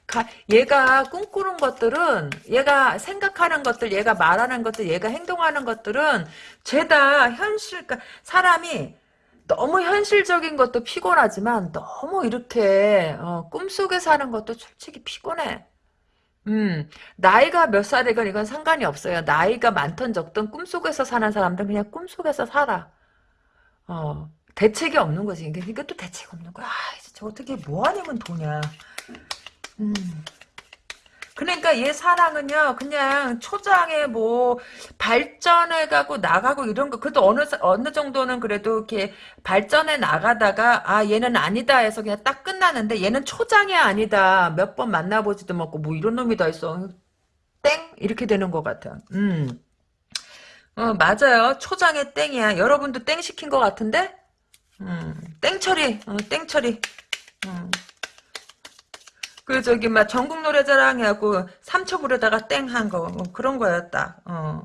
가, 얘가 꿈꾸는 것들은 얘가 생각하는 것들 얘가 말하는 것들 얘가 행동하는 것들은 죄다 현실 그러니까 사람이 너무 현실적인 것도 피곤하지만 너무 이렇게 어, 꿈속에 사는 것도 솔직히 피곤해. 음, 나이가 몇 살이건 이건 상관이 없어요. 나이가 많던 적던 꿈속에서 사는 사람들은 그냥 꿈속에서 살아. 어, 대책이 없는 거지. 그러니까 또 대책 없는 거야. 아, 진짜 어떻게 뭐 아니면 도냐. 음. 그러니까 얘 사랑은요 그냥 초장에 뭐 발전해 가고 나가고 이런 거 그래도 어느 어느 정도는 그래도 이렇게 발전해 나가다가 아 얘는 아니다 해서 그냥 딱 끝나는데 얘는 초장이 아니다. 몇 번 만나보지도 못고 뭐 이런 놈이 다 있어. 땡! 이렇게 되는 것 같아. 음. 어 맞아요. 초장에 땡이야. 여러분도 땡 시킨 것 같은데? 음, 땡 처리. 어, 땡 처리. 음. 그 저기 막 전국 노래자랑 해갖고 삼척으로다가 땡 한 거 뭐 그런 거였다. 어.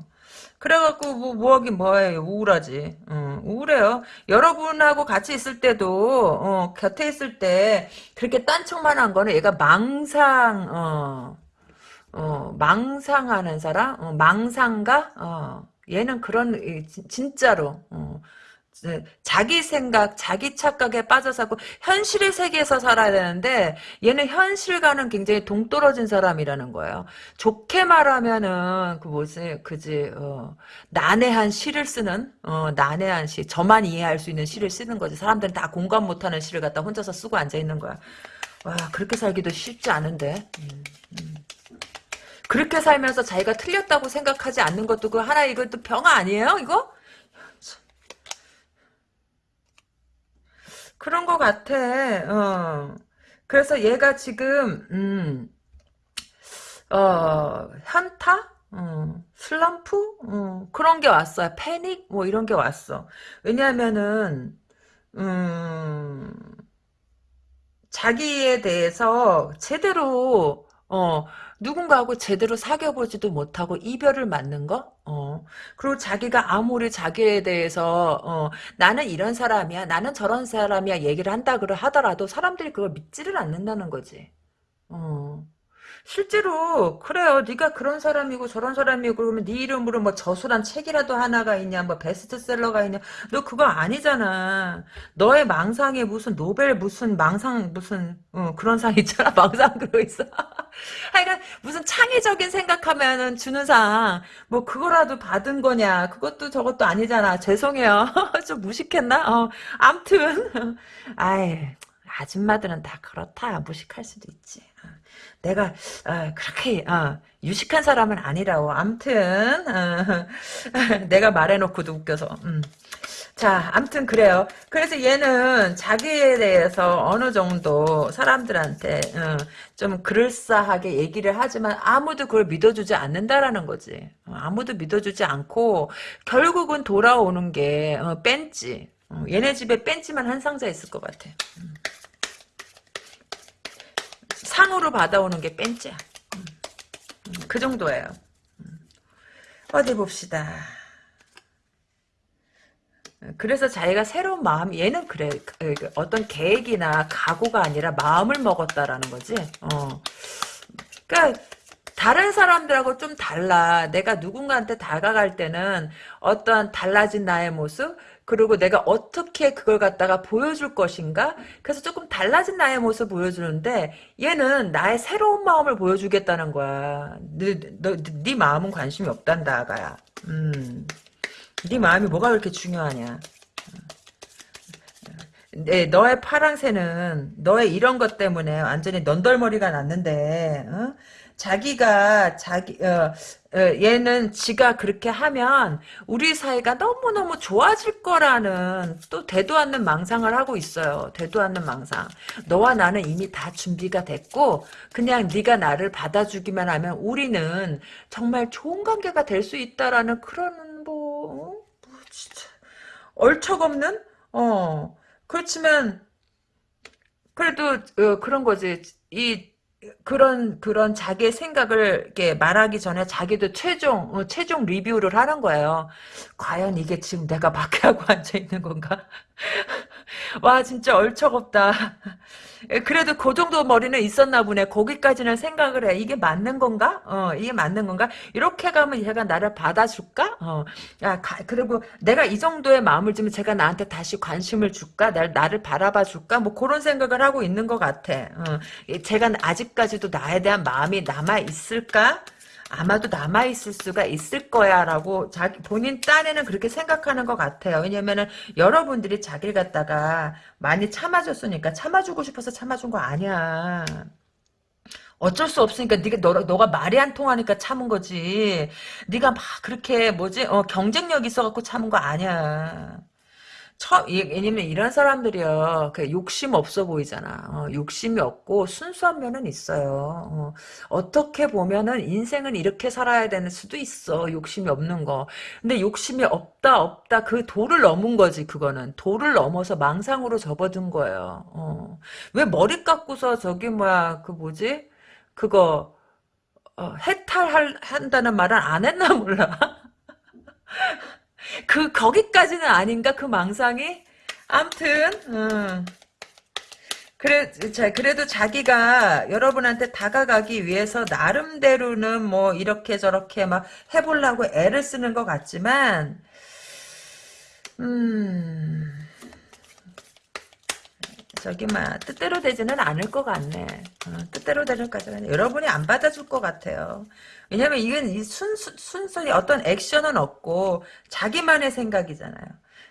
그래갖고 뭐 뭐하긴 뭐해요 우울하지. 어, 우울해요. 여러분하고 같이 있을 때도 어, 곁에 있을 때 그렇게 딴척만 한 거는 얘가 망상 어, 어, 망상하는 사람 어, 망상가 어, 얘는 그런 진짜로 어, 네, 자기 생각, 자기 착각에 빠져 살고 현실의 세계에서 살아야 되는데 얘는 현실과는 굉장히 동떨어진 사람이라는 거예요. 좋게 말하면은 그 뭐지, 그지, 어, 난해한 시를 쓰는, 어, 난해한 시, 저만 이해할 수 있는 시를 쓰는 거지. 사람들은 다 공감 못하는 시를 갖다 혼자서 쓰고 앉아 있는 거야. 와, 그렇게 살기도 쉽지 않은데. 음, 음. 그렇게 살면서 자기가 틀렸다고 생각하지 않는 것도 그 하나 이것도 병 아니에요? 이거? 그런 것 같아. 어. 그래서 얘가 지금 음, 어, 현타? 어, 슬럼프? 어, 그런 게 왔어요. 패닉? 뭐 이런 게 왔어. 왜냐하면은 음, 자기에 대해서 제대로 어, 누군가하고 제대로 사귀어보지도 못하고 이별을 맞는 거? 어. 그리고 자기가 아무리 자기에 대해서, 어, 나는 이런 사람이야, 나는 저런 사람이야 얘기를 한다 그러 하더라도 사람들이 그걸 믿지를 않는다는 거지. 어. 실제로 그래요. 네가 그런 사람이고 저런 사람이고 그러면 네 이름으로 뭐 저술한 책이라도 하나가 있냐, 뭐 베스트셀러가 있냐. 너 그거 아니잖아. 너의 망상에 무슨 노벨 무슨 망상 무슨 어, 그런 상 있잖아. 망상 그거 있어. 하여간 무슨 창의적인 생각하면은 주는 상. 뭐 그거라도 받은 거냐. 그것도 저것도 아니잖아. 죄송해요. 좀 무식했나? 어, 암튼 아이 아줌마들은 다 그렇다. 무식할 수도 있지. 내가 어, 그렇게 어, 유식한 사람은 아니라고. 암튼 어, 내가 말해놓고도 웃겨서. 음. 자, 암튼 그래요. 그래서 얘는 자기에 대해서 어느 정도 사람들한테 어, 좀 그럴싸하게 얘기를 하지만 아무도 그걸 믿어주지 않는다라는 거지. 어, 아무도 믿어주지 않고 결국은 돌아오는 게 어, 뺀지. 어, 얘네 집에 뺀지만 한 상자 있을 것 같아. 음. 상으로 받아오는 게 뺀째야. 그 정도예요. 음. 어디 봅시다. 그래서 자기가 새로운 마음, 얘는 그래. 그, 그, 어떤 계획이나 각오가 아니라 마음을 먹었다라는 거지. 어. 그러니까 다른 사람들하고 좀 달라. 내가 누군가한테 다가갈 때는 어떤 달라진 나의 모습, 그리고 내가 어떻게 그걸 갖다가 보여줄 것인가? 그래서 조금 달라진 나의 모습 보여주는데 얘는 나의 새로운 마음을 보여주겠다는 거야. 네, 너, 네 마음은 관심이 없단다, 아가야. 음. 네 마음이 뭐가 그렇게 중요하냐. 네, 너의 파랑새는 너의 이런 것 때문에 완전히 넌덜머리가 났는데 어? 자기가 자기 어, 어, 얘는 지가 그렇게 하면 우리 사이가 너무너무 좋아질 거라는 또 대도 않는 망상을 하고 있어요. 대도 않는 망상. 너와 나는 이미 다 준비가 됐고 그냥 네가 나를 받아주기만 하면 우리는 정말 좋은 관계가 될 수 있다라는 그런 뭐, 어? 뭐 진짜 얼척없는 어 그렇지만 그래도 어, 그런 거지 이 그런 그런 자기의 생각을 이렇게 말하기 전에 자기도 최종 어, 최종 리뷰를 하는 거예요. 과연 이게 지금 내가 막하고 앉아 있는 건가? 와 진짜 얼척없다. 그래도 그 정도 머리는 있었나 보네. 거기까지는 생각을 해. 이게 맞는 건가? 어, 이게 맞는 건가? 이렇게 가면 얘가 나를 받아줄까? 어, 야, 가, 그리고 내가 이 정도의 마음을 주면 제가 나한테 다시 관심을 줄까? 날, 나를 바라봐 줄까? 뭐 그런 생각을 하고 있는 것 같아. 어, 제가 아직까지도 나에 대한 마음이 남아 있을까? 아마도 남아있을 수가 있을 거야 라고 자기 본인 딴에는 그렇게 생각하는 것 같아요. 왜냐면은 여러분들이 자기를 갖다가 많이 참아줬으니까 참아주고 싶어서 참아준 거 아니야. 어쩔 수 없으니까 네가 너, 너가 말이 안 통하니까 참은 거지. 네가 막 그렇게 뭐지? 어, 경쟁력 있어갖고 참은 거 아니야. 처, 이- 왜냐면 이런 사람들이요, 그 욕심 없어 보이잖아. 어, 욕심이 없고 순수한 면은 있어요. 어, 떻게 보면은 인생은 이렇게 살아야 되는 수도 있어. 욕심이 없는 거. 근데 욕심이 없다, 없다. 그 도를 넘은 거지, 그거는. 도를 넘어서 망상으로 접어든 거예요. 어. 왜 머리 깎고서 저기 뭐야, 그 뭐지? 그거, 어, 해탈한다는 말은 안 했나 몰라. 그 거기까지는 아닌가? 그 망상이? 암튼 음. 그래 자 그래도 자기가 여러분한테 다가가기 위해서 나름대로는 뭐 이렇게 저렇게 막 해보려고 애를 쓰는 것 같지만 음 저기 막 뜻대로 되지는 않을 것 같네. 어, 뜻대로 되는 까지는 여러분이 안 받아줄 것 같아요. 왜냐면 이건 이 순수 순순히 어떤 액션은 없고 자기만의 생각이잖아요.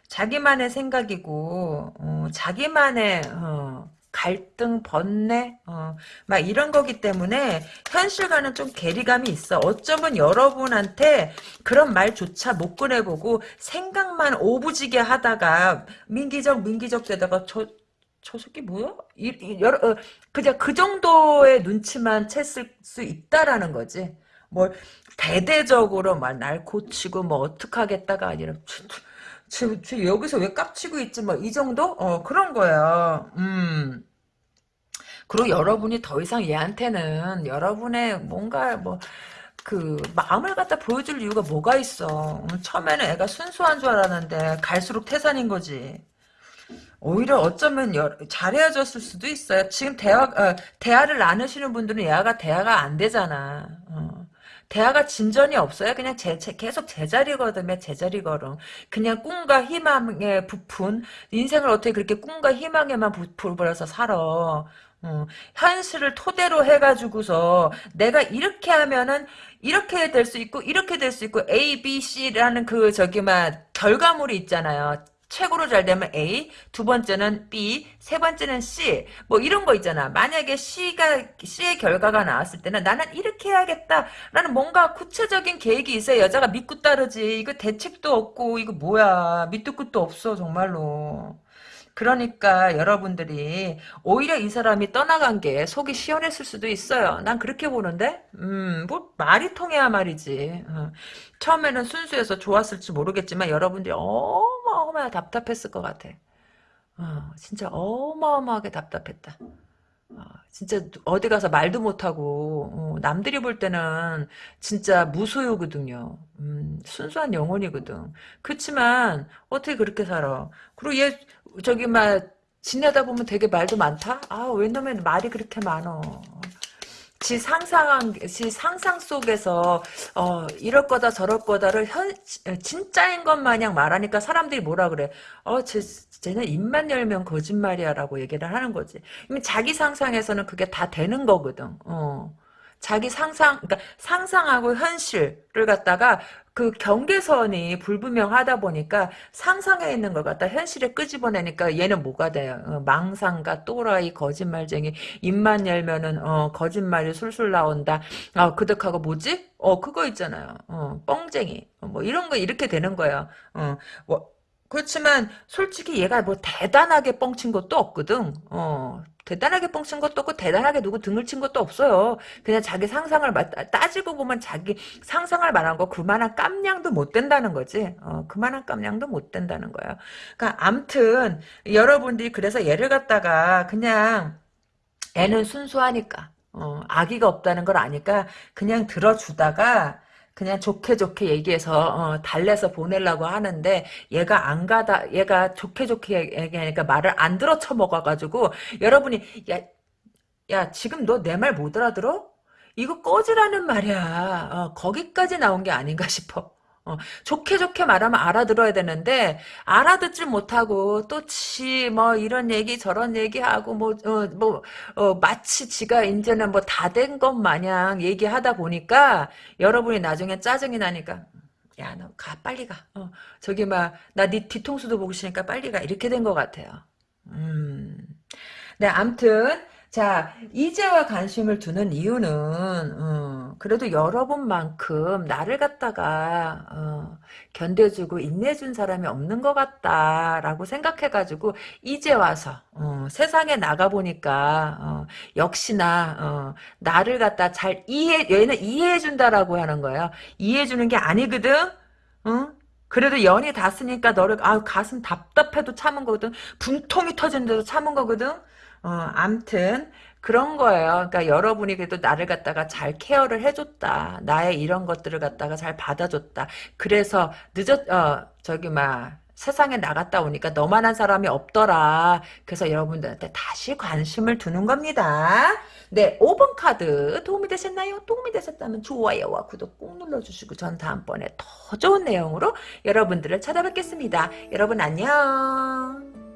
자기만의 생각이고 어, 자기만의 어, 갈등, 번뇌, 어, 막 이런 거기 때문에 현실과는 좀 괴리감이 있어. 어쩌면 여러분한테 그런 말조차 못 꺼내보고 생각만 오부지게 하다가 민기적 민기적 되다가 저, 저 새끼 뭐야? 이, 이, 여러, 어, 그냥 그 정도의 눈치만 챘을 수 있다라는 거지. 뭘 대대적으로 막 날 고치고 뭐 어떡하겠다가 아니라 쟤, 쟤 여기서 왜 깝치고 있지 뭐 이 정도? 어 그런 거예요. 음. 그리고 여러분이 더 이상 얘한테는 여러분의 뭔가 뭐그 마음을 갖다 보여줄 이유가 뭐가 있어. 음, 처음에는 애가 순수한 줄 알았는데 갈수록 태산인 거지. 오히려 어쩌면 여, 잘 헤어졌을 수도 있어요. 지금 대화, 어, 대화를 나누시는 분들은 얘가 대화가 안 되잖아. 어. 대화가 진전이 없어요. 그냥 제, 제, 계속 제자리거든요. 제자리 걸음. 그냥 꿈과 희망에 부푼 인생을 어떻게 그렇게 꿈과 희망에만 부풀어서 살아. 어, 현실을 토대로 해가지고서 내가 이렇게 하면은 이렇게 될 수 있고 이렇게 될 수 있고 A, B, C라는 그 저기 막 결과물이 있잖아요. 최고로 잘 되면 A, 두 번째는 B, 세 번째는 C, 뭐 이런 거 있잖아. 만약에 C가, C의 결과가 나왔을 때는 나는 이렇게 해야겠다 라는 뭔가 구체적인 계획이 있어야 여자가 믿고 따르지. 이거 대책도 없고, 이거 뭐야. 밑도 끝도 없어, 정말로. 그러니까 여러분들이 오히려 이 사람이 떠나간 게 속이 시원했을 수도 있어요. 난 그렇게 보는데, 음, 뭐 말이 통해야 말이지. 어. 처음에는 순수해서 좋았을지 모르겠지만 여러분들이 어 마어마하게 답답했을 것 같아. 어, 진짜 어마어마하게 답답했다. 어, 진짜 어디 가서 말도 못하고 어, 남들이 볼 때는 진짜 무소유거든요. 음, 순수한 영혼이거든. 그렇지만 어떻게 그렇게 살아? 그리고 얘 저기 막 지내다 보면 되게 말도 많다? 아, 왜냐면 말이 그렇게 많어. 지 상상한 지 상상 속에서 어 이럴 거다 저럴 거다를 현 진짜인 것 마냥 말하니까 사람들이 뭐라 그래? 어 쟤 쟤는 입만 열면 거짓말이야 라고 얘기를 하는 거지. 자기 상상에서는 그게 다 되는 거거든. 어. 자기 상상 그러니까 상상하고 현실을 갖다가 그 경계선이 불분명하다 보니까 상상해 있는 걸 갖다 현실에 끄집어내니까 얘는 뭐가 돼요? 어, 망상가 또라이 거짓말쟁이 입만 열면은 어, 거짓말이 술술 나온다. 아 그득하고 뭐지? 어 그거 있잖아요. 어 뻥쟁이 어, 뭐 이런 거 이렇게 되는 거예요. 어 뭐, 그렇지만 솔직히 얘가 뭐 대단하게 뻥친 것도 없거든. 어 대단하게 뻥친 것도 없고 대단하게 누구 등을 친 것도 없어요. 그냥 자기 상상을 따지고 보면 자기 상상을 말한 거 그만한 깜냥도 못 된다는 거지. 어, 그만한 깜냥도 못 된다는 거예요. 그러니까 암튼 여러분들이 그래서 얘를 갖다가 그냥 애는 순수하니까 어, 아기가 없다는 걸 아니까 그냥 들어주다가 그냥 좋게 좋게 얘기해서 어, 달래서 보내려고 하는데 얘가 안 가다 얘가 좋게 좋게 얘기하니까 말을 안 들어 쳐먹어가지고 여러분이 야, 야 지금 너 내 말 못 알아들어? 이거 꺼지라는 말이야. 어, 거기까지 나온 게 아닌가 싶어. 어, 좋게 좋게 말하면 알아들어야 되는데 알아듣질 못하고 또 지 뭐 이런 얘기 저런 얘기하고 뭐 어, 뭐 어, 마치 지가 이제는 뭐 다 된 것 마냥 얘기하다 보니까 여러분이 나중에 짜증이 나니까 야 너 가 빨리 가. 어, 저기 막 나 네 뒤통수도 보고 싶으니까 빨리 가. 이렇게 된 것 같아요. 음. 네 암튼 자, 이제와 관심을 두는 이유는, 어, 그래도 여러분만큼 나를 갖다가, 어, 견뎌주고 인내준 사람이 없는 것 같다라고 생각해가지고, 이제 와서, 어, 세상에 나가보니까, 어, 역시나, 어, 나를 갖다 잘 이해, 얘는 이해해준다라고 하는 거예요. 이해해주는 게 아니거든? 응? 그래도 연이 닿았으니까 너를, 아 가슴 답답해도 참은 거거든? 분통이 터지는데도 참은 거거든? 어, 암튼 그런 거예요. 그러니까 여러분이 그래도 나를 갖다가 잘 케어를 해줬다. 나의 이런 것들을 갖다가 잘 받아줬다. 그래서 늦었 어 저기 막 세상에 나갔다 오니까 너만한 사람이 없더라. 그래서 여러분들한테 다시 관심을 두는 겁니다. 네, 5번 카드 도움이 되셨나요? 도움이 되셨다면 좋아요와 구독 꼭 눌러주시고 전 다음번에 더 좋은 내용으로 여러분들을 찾아뵙겠습니다. 여러분 안녕.